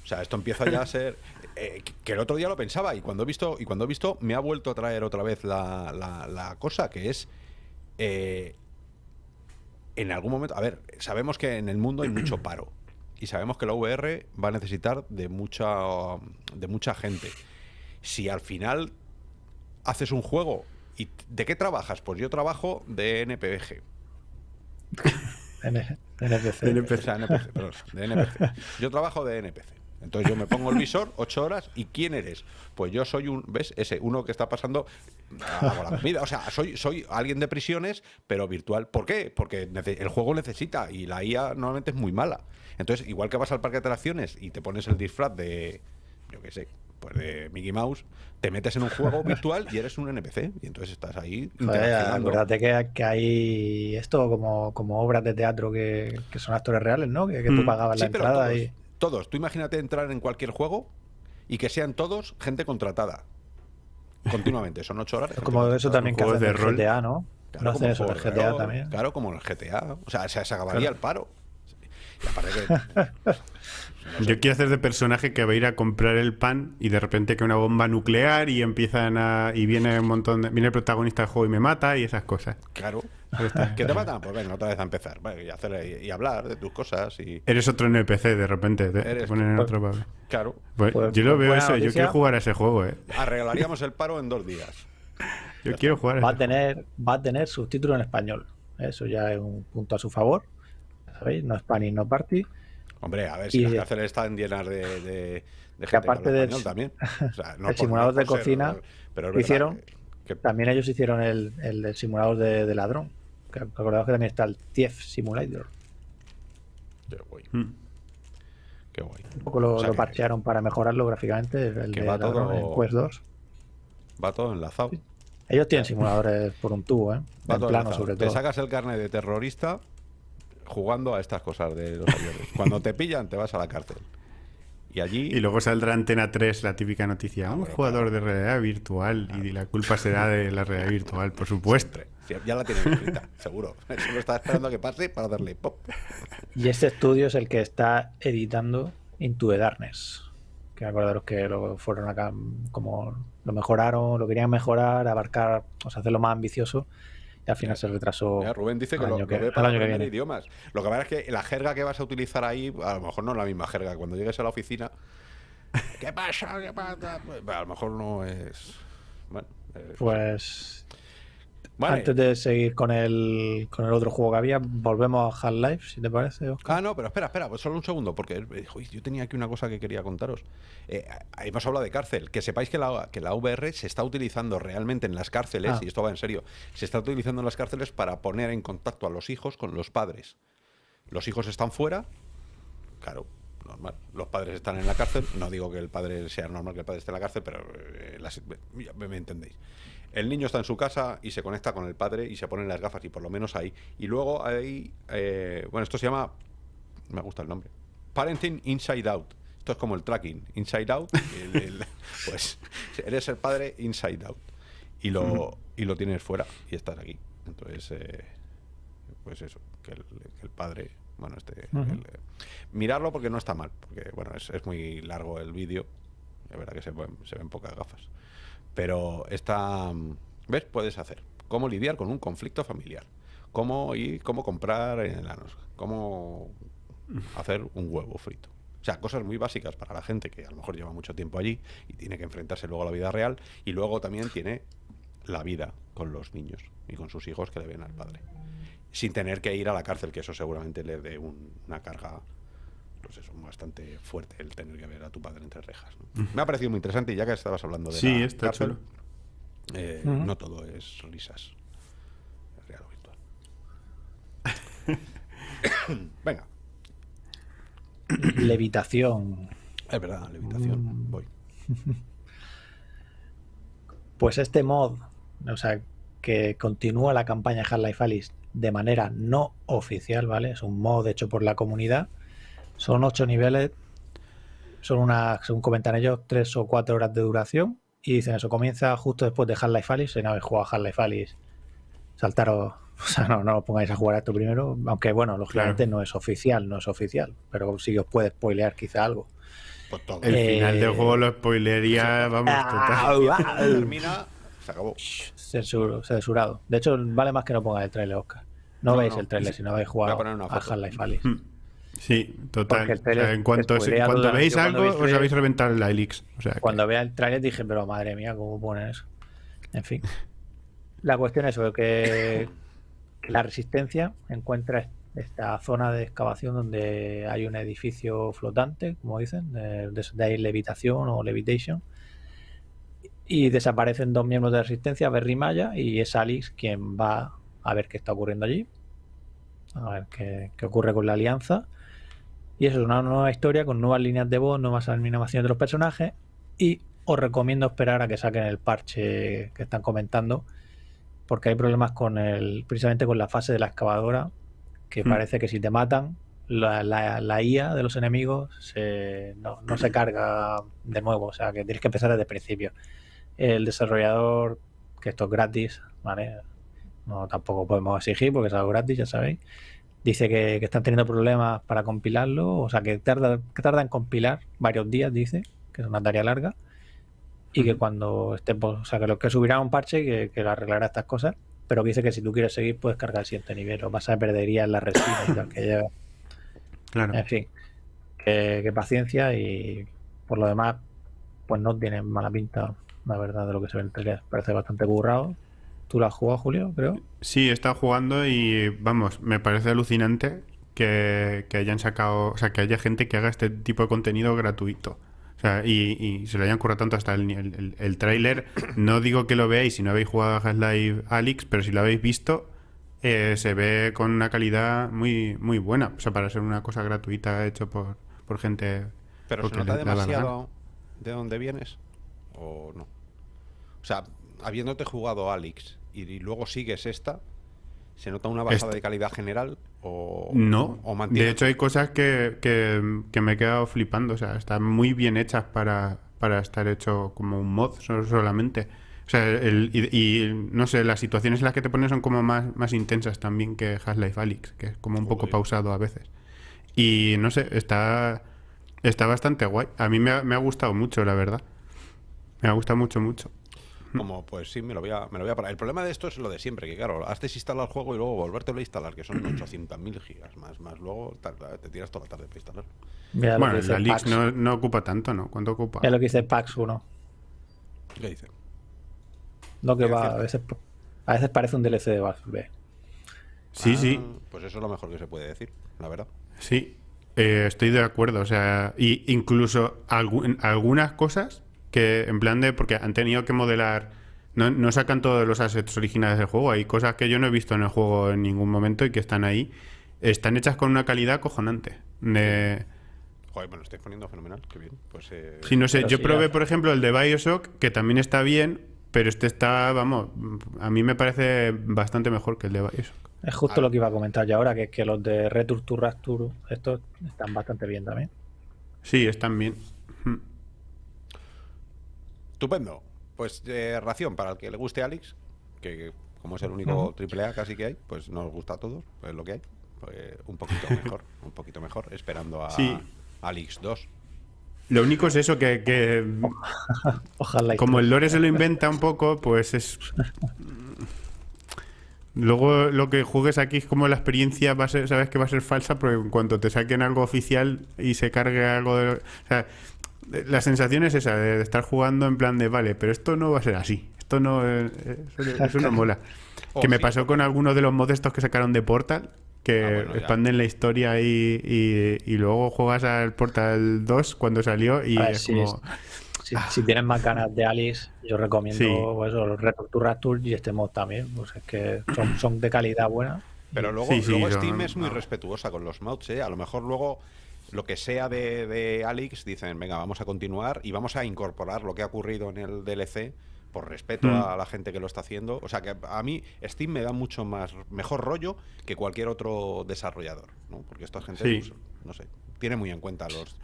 o sea, esto empieza ya a (laughs) ser eh, que- el otro día lo pensaba y cuando he visto y cuando he visto me ha vuelto a traer otra vez la, la- la cosa que es eh, en algún momento, a ver, sabemos que en el mundo hay mucho (clears throat) paro y sabemos que la VR va a necesitar de mucha de mucha gente. Si al final haces un juego y ¿de qué trabajas? Pues yo trabajo de NPG. (laughs) NPC. O sea, NPC, perdón, de NPC. Yo trabajo de NPC. Entonces yo me pongo el visor, ocho horas, ¿y quién eres? Pues yo soy un, ¿ves? Ese, uno que está pasando hago la (laughs) comida. O sea, soy, soy alguien de prisiones, pero virtual. ¿Por qué? Porque el juego necesita y la IA normalmente es muy mala. Entonces, igual que vas al parque de atracciones y te pones el disfraz de, yo qué sé, pues de Mickey Mouse, te metes en un juego (laughs) virtual y eres un NPC. Y entonces estás ahí acuérdate que, que hay esto como, como obras de teatro que, que son actores reales, ¿no? Que, que tú Mm. pagabas Sí, la entrada todos, y. todos. Tú imagínate entrar en cualquier juego y que sean todos gente contratada. Continuamente. Son ocho horas. Como eso también que hacen de rol. GTA, ¿no? Claro, no hacen eso en el GTA rol, también. Claro, como en el GTA. O sea, se, se acabaría Claro. el paro. Y aparte que. no (laughs) sé, Yo quiero hacer de personaje que va a ir a comprar el pan y de repente que una bomba nuclear y empiezan a y viene un montón de, viene el protagonista del juego y me mata y esas cosas. Claro. ¿Qué te matan? Pues venga, otra vez a empezar. Bueno, y, hacer, y hablar de tus cosas. y Eres otro NPC de repente, te, ponen en tú. otro papel. Claro. Pues, Pues- yo lo pues veo eso, yo quiero jugar a ese juego, eh. Arreglaríamos el paro en dos días. (laughs) Yo quiero jugar a Va a ese tener, va a tener subtítulos en español. Eso ya es un punto a su favor. ¿Sabéis? No Spanish, no Party. Hombre, a ver si Y- las cárceles están llenas de, de, de gente que aparte del- español también. O sea, no el por- simulador no de ser- cocina pero hicieron, que- que- También ellos hicieron el, el del simulador de, de ladrón. Que acordaos que también está el TIEF Simulator. que, uy, Mm. Qué guay. Un poco lo, O sea lo que- parchearon para mejorarlo gráficamente, el que de va todo- en Quest 2. Va todo enlazado. Ellos tienen simuladores por un tubo, ¿eh? Va En todo plano, enlazado. sobre Te todo. sacas el carnet de terrorista jugando a estas cosas de los aviones. Cuando te pillan, te vas a la cárcel. Y allí. Y luego saldrá Antena 3 la típica noticia. Un bueno, jugador de realidad virtual. Y la culpa será de la realidad virtual, por supuesto. Sí, ya la tienes escrita, (laughs) seguro. Solo estaba esperando a que pase para darle pop. Y este estudio es el que está editando Into the Darkness. Que acordaros que lo fueron acá, como lo mejoraron, lo querían mejorar, abarcar, o sea, hacerlo más ambicioso. Y al final se retrasó. Mira, Rubén dice que lo, que- ve para año que aprender viene. idiomas. Lo que pasa es que la jerga que vas a utilizar ahí, a lo mejor no es la misma jerga. Cuando llegues a la oficina, (laughs) ¿qué pasa? ¿Qué pasa? Pues, a lo mejor no es. Bueno, eh, Pues vale. antes de seguir con el, con el otro juego que había, volvemos a Half-Life, si te parece, Oscar. Ah, no, pero espera, espera, pues solo un segundo, porque uy, yo tenía aquí una cosa que quería contaros. Eh, hemos hablado de cárcel, que sepáis que la, que la VR se está utilizando realmente en las cárceles, Ah. y esto va en serio, se está utilizando en las cárceles para poner en contacto a los hijos con los padres. Los hijos están fuera, claro, normal. Los padres están en la cárcel, no digo que el padre sea normal que el padre esté en la cárcel, pero eh, las- ya me, me entendéis. El niño está en su casa y se conecta con el padre y se ponen las gafas y por lo menos ahí. Y luego hay, eh, bueno, esto se llama me gusta el nombre. Parenting Inside Out. Esto es como el tracking. Inside Out. el- el- (laughs) pues eres el padre Inside Out. Y lo, y lo tienes fuera y estás aquí. Entonces, eh, pues eso, que el, que el padre, bueno, este... El, eh, mirarlo porque no está mal, porque bueno, es, es muy largo el vídeo. Es verdad que se se ven pocas gafas. Pero está... ¿Ves? Puedes hacer. Cómo lidiar con un conflicto familiar. Cómo ir, cómo comprar enanos. Cómo hacer un huevo frito. O sea, cosas muy básicas para la gente que a lo mejor lleva mucho tiempo allí y tiene que enfrentarse luego a la vida real. Y luego también tiene la vida con los niños y con sus hijos que le ven al padre. Sin tener que ir a la cárcel, que eso seguramente le dé un- una carga pues eso, bastante fuerte el tener que ver a tu padre entre rejas. ¿no? Me ha parecido muy interesante y ya que estabas hablando de Sí, la está cárcel, chulo. eh, no todo es risas. Es real o virtual. (coughs) Venga, Levitación. es verdad, levitación. Mm. Voy. (laughs) Pues este mod, o sea, que continúa la campaña Half-Life Alyx de manera no oficial, ¿vale? Es un mod hecho por la comunidad. Son ocho niveles. Son unas, según comentan ellos, tres o cuatro horas de duración. Y dicen eso, comienza justo después de Half-Life Alyx. Si no habéis jugado a Half-Life Alyx, saltaros. (laughs) O sea, no, no os pongáis a jugar a esto primero. Aunque, bueno, lógicamente no es oficial, no es oficial. Pero sí que os puede spoilear quizá algo. Pues todo. El Eh, final del juego lo spoilería, vamos, total. Termina, se acabó. Censuro, censurado. De hecho, vale más que no pongáis el trailer, Oscar. No, No, veis no. el trailer si no habéis a jugado una a foto. Half-Life Alyx. Sí, total. O sea, en cuanto, cuando veis cuando algo, os trailer- habéis reventado el Helix. O sea, que- Cuando vea el trailer dije, pero madre mía, ¿cómo ponen eso? En fin. (laughs) La cuestión es eso, que, que la resistencia encuentra esta zona de excavación donde hay un edificio flotante, como dicen, de, de, ahí levitación o levitation. Y desaparecen dos miembros de la resistencia, Berry Maya, y es Alex quien va a ver qué está ocurriendo allí. A ver qué, qué ocurre con la alianza. Y eso es una nueva historia con nuevas líneas de voz, nuevas animaciones de los personajes. Y os recomiendo esperar a que saquen el parche que están comentando. Porque hay problemas con el. precisamente con la fase de la excavadora. Que Hmm. parece que si te matan, la, la- la IA de los enemigos se, no, no se carga de nuevo. O sea que tienes que empezar desde el principio. El desarrollador, que esto es gratis, ¿vale? No tampoco podemos exigir porque es algo gratis, ya sabéis. Dice que, que están teniendo problemas para compilarlo, o sea que tarda, que tarda en compilar varios días, dice, que es una tarea larga. Y que cuando esté, pues, o sea que lo que subirá un parche que, que lo arreglará estas cosas, pero que dice que si tú quieres seguir puedes cargar el siguiente nivel, o vas a perderías la resina y tal que lleva. claro. En fin, que, que paciencia y por lo demás, pues no tiene mala pinta, la verdad, de lo que se ve en el trailer. Parece bastante currado. ¿Tú lo has jugado, Julio? Creo. Sí, he estado jugando y vamos, me parece alucinante que, que hayan sacado, o sea, que haya gente que haga este tipo de contenido gratuito. O sea, y, y se lo hayan currado tanto hasta el, el, el- el tráiler. (clears throat) No digo que lo veáis si no habéis jugado a Half-Life Alyx, pero si lo habéis visto, eh, se ve con una calidad muy, muy buena. O sea, para ser una cosa gratuita hecho por, por gente. Pero se nota la demasiado de dónde vienes o no. O sea, habiéndote jugado Alex y, y luego sigues esta, ¿se nota una bajada de calidad general o No, o de hecho hay cosas que, que- que me he quedado flipando, o sea, están muy bien hechas para, para estar hecho como un mod so- solamente. O sea, el- y, y, no sé, las situaciones en las que te ponen son como más, más intensas también que Half-Life Alyx, que es como un poco pausado a veces. Y no sé, está, está bastante guay. A mí me ha, me ha gustado mucho, la verdad. Me ha gustado mucho, mucho. (laughs) Como, pues sí, me lo voy a, me lo voy a parar. El problema de esto es lo de siempre, que claro, has desinstalar el juego y luego volvértelo a instalar, que son (clears throat) 800.000 gigas más, más luego te tiras toda la tarde para instalar. Mira Bueno, Alyx Pax. no, no ocupa tanto, ¿no? ¿Cuánto ocupa? Es lo que dice Pax 1. ¿Qué dice? Lo que va, a veces, a veces parece un DLC de Valve. Sí, sí. Ah, Pues eso es lo mejor que se puede decir, la verdad. Sí, eh, estoy de acuerdo. O sea, y incluso algu- algunas cosas que en plan de. Porque han tenido que modelar. No, no sacan todos los assets originales del juego. Hay cosas que yo no he visto en el juego en ningún momento y que están ahí. Están hechas con una calidad cojonante. De- Joder, bueno, estoy poniendo fenomenal, qué bien. Pues eh, Sí, no sé. Pero Yo sí, probé, ya. por ejemplo, el de Bioshock, que también está bien, pero este está, vamos, a mí me parece bastante mejor que el de Bioshock. Es justo Ah. lo que iba a comentar yo ahora, que es que los de Return to Rapture, estos están bastante bien también. Sí, están bien. Estupendo. Pues eh, ración para el que le guste Alex, que como es el único triple A casi que hay, pues nos gusta a todos, pues lo que hay. Pues, un poquito (laughs) mejor, un poquito mejor, esperando a Sí. Alex 2. Lo único es eso, que, que (laughs) Ojalá. como el lore se lo inventa un poco, pues es. Luego lo que juegues aquí es como la experiencia va a ser, sabes que va a ser falsa, pero en cuanto te saquen algo oficial y se cargue algo de. O sea, la sensación es esa, de estar jugando en plan de, vale, pero esto no va a ser así. Esto no. eh, Eso, eso no mola. Oh, que me sí, pasó con algunos de los modestos que sacaron de Portal, que Ah, bueno, ya. expanden la historia y, y- y luego juegas al Portal 2 cuando salió y A ver, es sí, como. Si, si tienes más ganas de Alice, yo recomiendo Sí. pues, eso, el Return to Rapture y este mod también. Pues es que son, son de calidad buena. Pero luego, luego Steam es muy no. respetuosa con los mods, ¿eh? A lo mejor luego lo que sea de, de Alex dicen, venga, vamos a continuar y vamos a incorporar lo que ha ocurrido en el DLC por respeto Mm. a la gente que lo está haciendo. O sea que a mí Steam me da mucho más mejor rollo que cualquier otro desarrollador, ¿no? Porque esta gente, Sí. pues, no sé, tiene muy en cuenta los,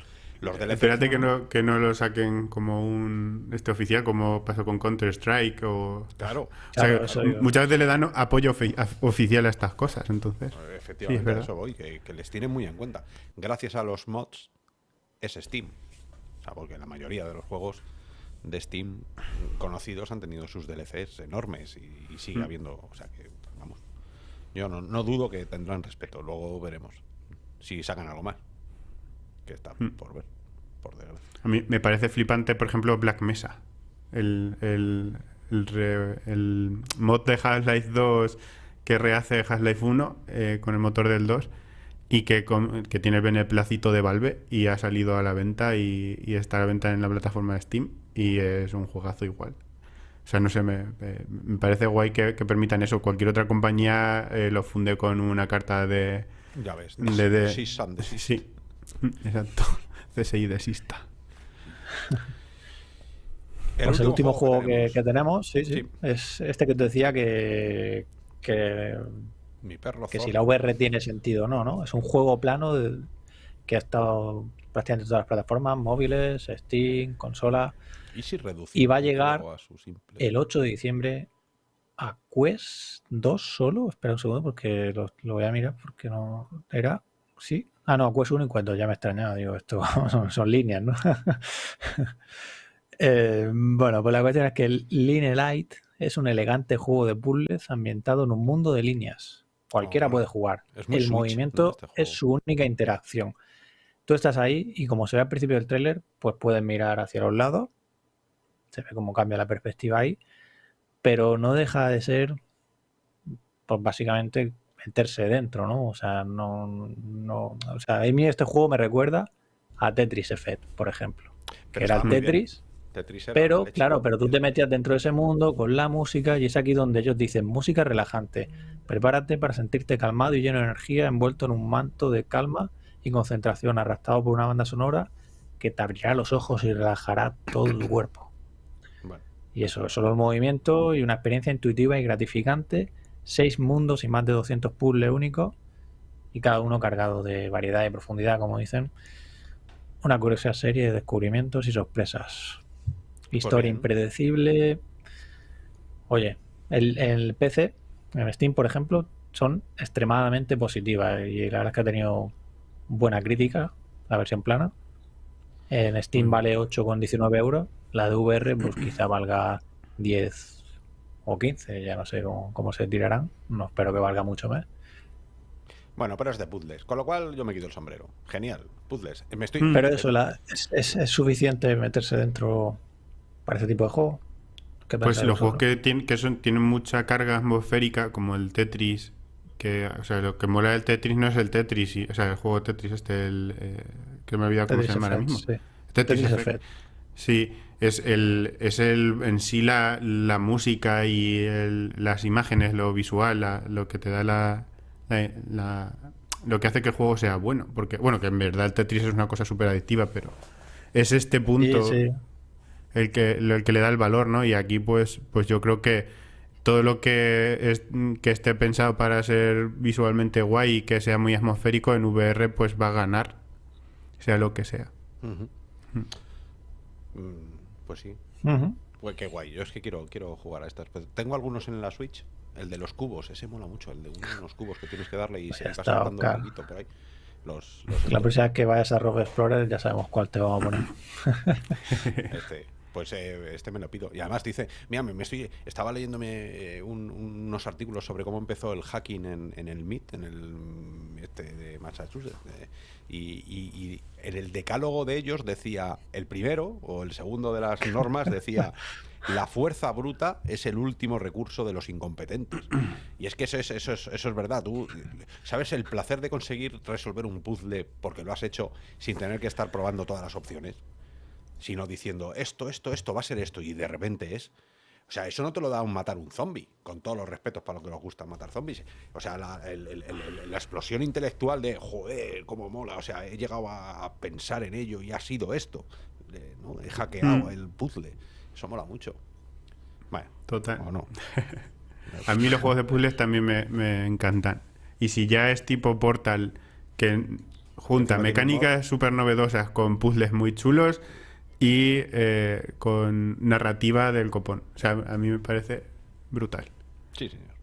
los. Espérate que no, que no lo saquen como un este oficial, como pasó con Counter Strike o. Claro, o sea, Claro, eso digo. muchas veces le dan apoyo ofi- oficial a estas cosas, entonces. efectivamente, Sí, es eso voy, que, que les tienen muy en cuenta. Gracias a los mods es Steam. O sea, porque la mayoría de los juegos de Steam conocidos han tenido sus DLCs enormes y, y sigue Mm. habiendo, o sea que, vamos, yo no, no dudo que tendrán respeto, luego veremos si sacan algo más, que está Mm. por ver, por desgracia. A mí me parece flipante, por ejemplo, Black Mesa. El, el, el, re- el mod de Half-Life 2 que rehace Half-Life 1 eh, con el motor del 2 y que, con- que tiene el beneplácito de Valve y ha salido a la venta y, y está a la venta en la plataforma de Steam y es un juegazo igual. O sea, no sé, me, me- parece guay que, que permitan eso. Cualquier otra compañía eh, lo funde con una carta de... Ya ves, de, de- desist. Sí, (laughs) exacto. CSI desista. (laughs) pues el último juego que, tenemos, que tenemos, sí, sí, Sí. es este que te decía que, que, Mi perro que si la VR tiene sentido o no, ¿no? Es un juego plano de- que ha estado prácticamente en todas las plataformas, móviles, Steam, consola, ¿Y si y va a el llegar juego a su simple- el 8 de diciembre a Quest 2 solo. Espera un segundo porque lo, lo voy a mirar porque no era. Sí. Ah, no, Quest 1 y Quest 2. Ya me extrañaba. Digo, esto (laughs) son, son líneas, ¿no? (laughs) Eh, bueno, pues la cuestión es que el Line Light es un elegante juego de puzzles ambientado en un mundo de líneas. Cualquiera Oh, puede jugar. El Switch, ¿no? movimiento Este es su única interacción. Tú estás ahí y como se ve al principio del tráiler, pues puedes mirar hacia los lados. Se ve cómo cambia la perspectiva ahí. Pero no deja de ser, pues básicamente meterse dentro, ¿no? O sea, no, no, o sea, a mí este juego me recuerda a Tetris Effect, por ejemplo. Que Pero era el. Tetris, Tetris era pero claro, pero tú te metías dentro de ese mundo con la música y es aquí donde ellos dicen música relajante. Prepárate para sentirte calmado y lleno de energía, envuelto en un manto de calma y concentración arrastrado por una banda sonora que te abrirá los ojos y relajará todo el cuerpo. Y eso, solo el movimiento y una experiencia intuitiva y gratificante, seis mundos y más de 200 puzzles únicos y cada uno cargado de variedad y profundidad, como dicen. Una curiosa serie de descubrimientos y sorpresas. Historia impredecible. Oye, el, el PC, en Steam, por ejemplo, son extremadamente positivas y la verdad es que ha tenido buena crítica la versión plana. En Steam vale 8,19 euros. La de VR, pues quizá valga 10 o 15, ya no sé cómo, se tirarán. No espero que valga mucho más. Bueno, pero es de puzzles, con lo cual yo me quito el sombrero. Genial, puzzles. Me estoy... Pero eso, es, suficiente meterse dentro para ese tipo de juego? Pues los juegos que, tienen, que son, tienen mucha carga atmosférica, como el Tetris, que, o sea, lo que mola del Tetris no es el Tetris, o sea, el juego Tetris este, el, eh, que me he olvidado cómo se llama ahora mismo. Sí. Tetris, Effect. Sí, es el, es el en sí la, la música y las imágenes, lo visual, lo que te da la, la, lo que hace que el juego sea bueno. Porque, bueno, que en verdad el Tetris es una cosa súper adictiva, pero es este punto El, que, el que le da el valor, ¿no? Y aquí, pues, pues yo creo que todo lo que, es, que esté pensado para ser visualmente guay y que sea muy atmosférico en VR, pues va a ganar, sea lo que sea. Mm, pues sí. Pues qué guay. Yo es que quiero, quiero jugar a estas. Pues tengo algunos en la Switch. El de los cubos, ese mola mucho. El de unos cubos que tienes que darle y se va saltando un poquito por ahí. Los, la próxima vez que vayas a Rogue Explorer ya sabemos cuál te vamos a poner. (laughs) este, pues eh, este me lo pido. Y además dice, mira, me, estoy, estaba leyéndome eh, unos artículos sobre cómo empezó el hacking en, en el MIT, en el este de Massachusetts. y, en el decálogo de ellos decía, el primero o el segundo de las normas decía, la fuerza bruta es el último recurso de los incompetentes. Y es que eso es, eso es, eso es verdad. Tú sabes el placer de conseguir resolver un puzzle porque lo has hecho sin tener que estar probando todas las opciones sino diciendo esto, esto, esto va a ser esto, y de repente es. O sea, eso no te lo da un matar un zombie, con todos los respetos para lo que nos gusta matar zombies. O sea, la, explosión intelectual de, joder, cómo mola. O sea, he llegado a pensar en ello y ha sido esto. ¿no? He hackeado mm. el puzzle. Eso mola mucho. Bueno, Total. O no. (laughs) a mí los juegos de puzzles también me, me encantan. Y si ya es tipo Portal, que junta mecánicas súper novedosas con puzzles muy chulos y eh, con narrativa del copón. O sea, a mí me parece brutal. Sí, señor.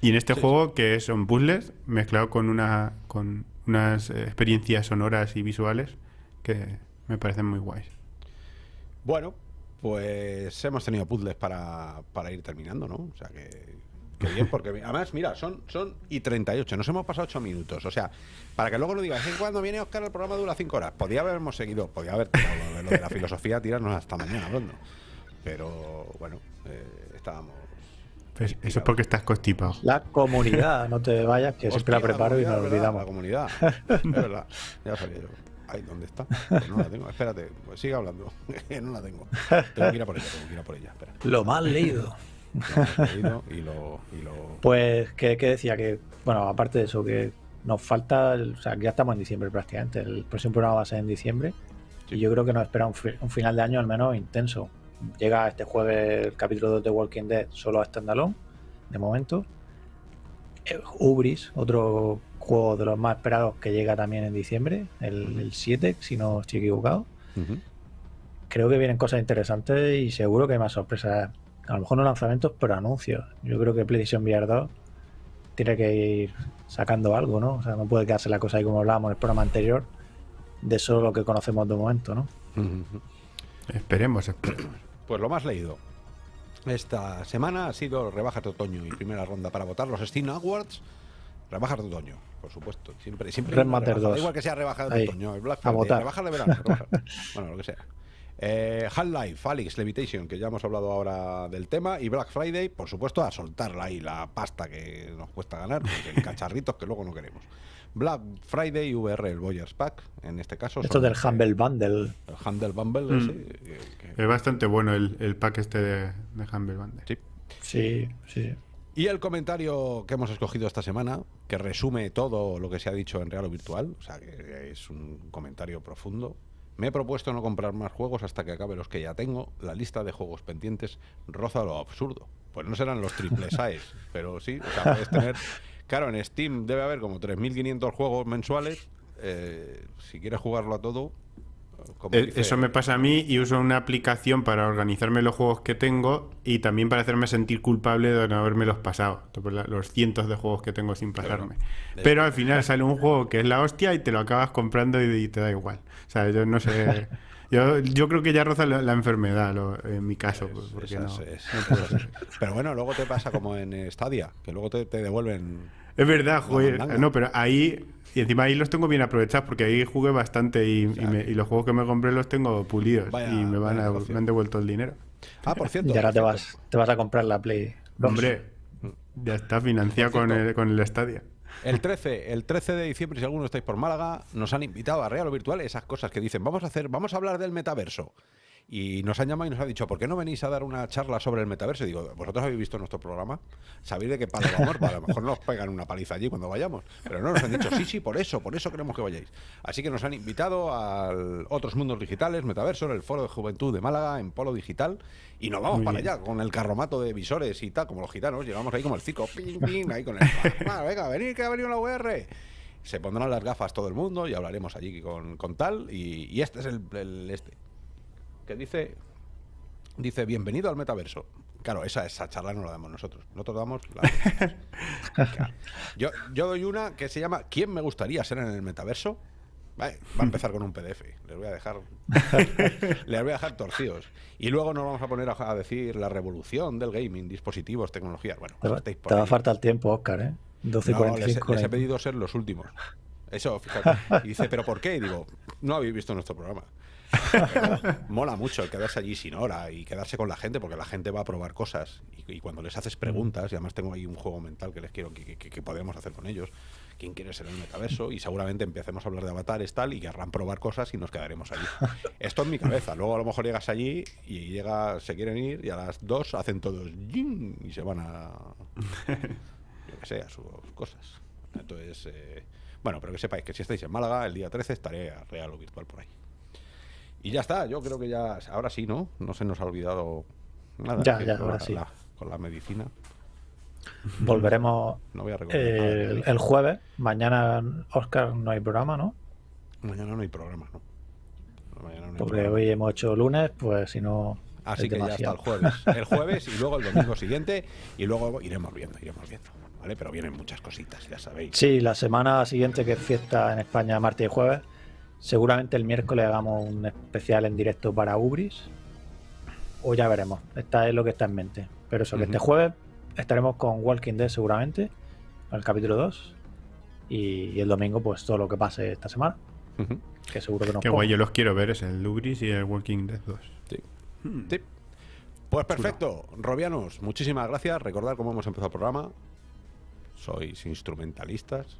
Y en este juego, que son puzzles, mezclado con, una, con unas experiencias sonoras y visuales que me parecen muy guays. Bueno, pues hemos tenido puzzles para, para ir terminando, ¿no? O sea que bien, porque además, mira, son, son y 38, nos hemos pasado 8 minutos. O sea, para que luego no digas, ¿en cuando viene Oscar el programa dura 5 horas? Podía habernos seguido, podía haber lo, de la filosofía, tirarnos hasta mañana hablando. Pero bueno, eh, estábamos. Pues eso es porque estás constipado. La comunidad, no te vayas, que siempre la preparo y nos olvidamos. La comunidad, (laughs) es verdad, ya sabía yo. Ay, ¿dónde está? Pues no la tengo. Espérate, pues sigue hablando. (laughs) no la tengo. Tengo que ir a por ella, tengo que ir a por ella. Espera. Lo mal leído. Pues, ¿qué, decía? Que, bueno, aparte de eso, que nos falta, o sea, que ya estamos en diciembre prácticamente. El próximo programa va a ser en diciembre. Y yo creo que nos espera un, final de año al menos intenso. Llega este jueves el capítulo de The Walking Dead solo a standalone, de momento. Eh, Ubris, otro juego de los más esperados que llega también en diciembre, el, 7, si no estoy equivocado. Creo que vienen cosas interesantes y seguro que hay más sorpresas a lo mejor no lanzamientos, pero anuncios. Yo creo que PlayStation VR 2 tiene que ir sacando algo, ¿no? O sea, no puede quedarse la cosa ahí como hablábamos en el programa anterior, de solo lo que conocemos de momento, ¿no? Esperemos, esperemos. Pues lo más leído. Esta semana ha sido rebajas de otoño y primera ronda para votar los Steam Awards. Rebajas de otoño, por supuesto. Siempre, siempre. igual que sea rebajas de otoño, el Black Friday, rebajas de verano. (laughs) bueno, lo que sea. Eh, Half-Life, Alex Levitation, que ya hemos hablado ahora del tema, y Black Friday, por supuesto, a soltarla ahí la pasta que nos cuesta ganar, porque (laughs) cacharritos que luego no queremos. Black Friday VR, el Boyers Pack, en este caso. Esto del Humble Bundle. El Humble Bundle, mm. Es bastante bueno el, pack este de, Humble Bundle. Sí. Sí, sí. Y el comentario que hemos escogido esta semana, que resume todo lo que se ha dicho en real o virtual, o sea, que es un comentario profundo. Me he propuesto no comprar más juegos hasta que acabe los que ya tengo. La lista de juegos pendientes roza lo absurdo. Pues no serán los triples (laughs) A's, pero sí, o sea, puedes tener... Claro, en Steam debe haber como 3.500 juegos mensuales. Eh, si quieres jugarlo a todo, como Eh, Eso me pasa a mí y uso una aplicación para organizarme los juegos que tengo y también para hacerme sentir culpable de no haberme los pasado. Los cientos de juegos que tengo sin pasarme. Pero al final (laughs) sale un juego que es la hostia y te lo acabas comprando y, y te da igual. O sea, yo no sé. (laughs) Yo, yo creo que ya roza la, la enfermedad lo- en mi caso. pues, porque no, es- no. (laughs) Pero bueno, luego te pasa como en Stadia, que luego te, te devuelven. Es verdad, joder. No, pero ahí. Y encima ahí los tengo bien aprovechados porque ahí jugué bastante y, y sea, me- y los juegos que me compré los tengo pulidos Vaya- y me, van a- me han devuelto el dinero. Ah, por cierto. Y ahora te vas, te vas a comprar la Play. dos. Hombre, ya está financiado con el, con el Stadia. El 13, el 13 de diciembre, si alguno estáis por Málaga, nos han invitado a Real o Virtual esas cosas que dicen, vamos a hacer, vamos a hablar del metaverso. Y nos han llamado y nos han dicho, ¿por qué no venís a dar una charla sobre el metaverso? Y digo, ¿vosotros habéis visto nuestro programa? ¿Sabéis de qué palo vamos? Pues a lo mejor nos pegan una paliza allí cuando vayamos. Pero no, nos han dicho, sí, sí, por eso, por eso queremos que vayáis. Así que nos han invitado a otros mundos digitales, metaverso, en el Foro de Juventud de Málaga, en Polo Digital. Y nos vamos Muy para bien. allá, con el carromato de visores y tal, como los gitanos. Llegamos ahí como el circo, ping, ping, ahí con el... (laughs) "Va, venga, venid que ha venido la VR. Se pondrán las gafas todo el mundo y hablaremos allí con, con tal. Y, y este es el, el este. Que dice... Dice, bienvenido al metaverso. Claro, esa, esa charla no la damos nosotros. Nosotros damos la... Claro. (laughs) Yo, yo doy una que se llama ¿Quién me gustaría ser en el metaverso? Vale, va a empezar con un PDF. Les voy a dejar. (laughs) les voy a dejar torcidos. Y luego nos vamos a poner a, a decir la revolución del gaming, dispositivos, tecnologías. Bueno, Te va, te va a faltar tiempo, Oscar, ¿eh? 12 y No, les, 45. les he pedido ser los últimos. Eso, fíjate. Y dice, ¿pero por qué? Y digo, no habéis visto nuestro programa. (laughs) Mola mucho el quedarse allí sin hora y quedarse con la gente, porque la gente va a probar cosas. Y, y cuando les haces preguntas, y además tengo ahí un juego mental que les quiero, que, que- que podemos hacer con ellos. ¿Quién quiere ser el metaverso? Y seguramente empecemos a hablar de avatares tal y querrán probar cosas y nos quedaremos allí. (laughs) Esto en mi cabeza. Luego a lo mejor llegas allí y llega, se quieren ir y a las dos hacen todos ¡ying! y se van a (laughs) yo que sé, a sus cosas. Entonces, eh, bueno, pero que sepáis que si estáis en Málaga, el día 13 estaré a real o virtual por ahí. Y ya está, yo creo que ya, ahora sí, ¿no? No se nos ha olvidado nada. Ya, ya, ahora la, sí. la- con la medicina. Volveremos (laughs) No voy a el, jueves. Mañana, Oscar, no hay programa, ¿no? Mañana no hay programa, ¿no? Mañana no hay Porque programa. hoy hemos hecho lunes, pues si no. Así que ya está demasiado. el jueves. (laughs) El jueves y luego el domingo siguiente y luego iremos viendo, iremos viendo. ¿Vale? Pero vienen muchas cositas, ya sabéis. Sí, la semana siguiente, que es fiesta en España, martes y jueves, seguramente el miércoles hagamos un especial en directo para Ubris. O ya veremos. Esta es lo que está en mente. Pero eso, que este jueves estaremos con Walking Dead seguramente, el capítulo 2. Y, y el domingo, pues todo lo que pase esta semana, que seguro que nos Qué guay, yo los quiero ver, es el Lugris y el Walking Dead 2. Sí. Sí. Pues perfecto, Robianos, muchísimas gracias. Recordad cómo hemos empezado el programa. Sois instrumentalistas.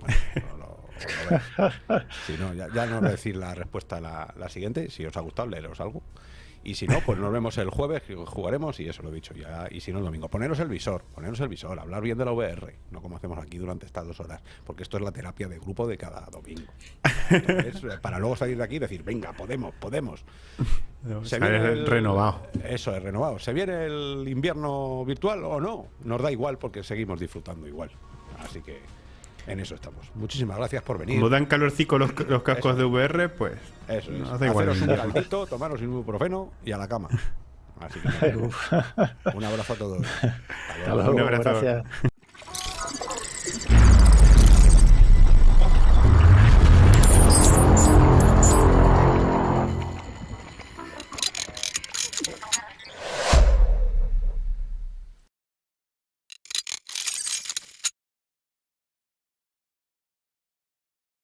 Bueno, (laughs) (laughs) Si no, ya, ya no voy a decir la respuesta a la, la siguiente. Si os ha gustado, leeros algo. Y si no, pues nos vemos el jueves, jugaremos y eso lo he dicho ya. Y si no, el domingo. Poneros el visor, poneros el visor, hablar bien de la VR, no como hacemos aquí durante estas dos horas, porque esto es la terapia de grupo de cada domingo. (laughs) Entonces, para luego salir de aquí y decir, venga, podemos, podemos. Se viene el- renovado. Eso es renovado. ¿Se viene el invierno virtual o no? Nos da igual porque seguimos disfrutando igual. Así que en eso estamos. Muchísimas gracias por venir. Como dan calorcico los, los cascos Eso. de VR, pues Eso es. no hace igual. Haceros un (laughs) caldito, tomaros un ibuprofeno y a la cama. (laughs) Así que un abrazo a todos. (laughs) Hasta Hasta luego. luego, Un abrazo. gracias.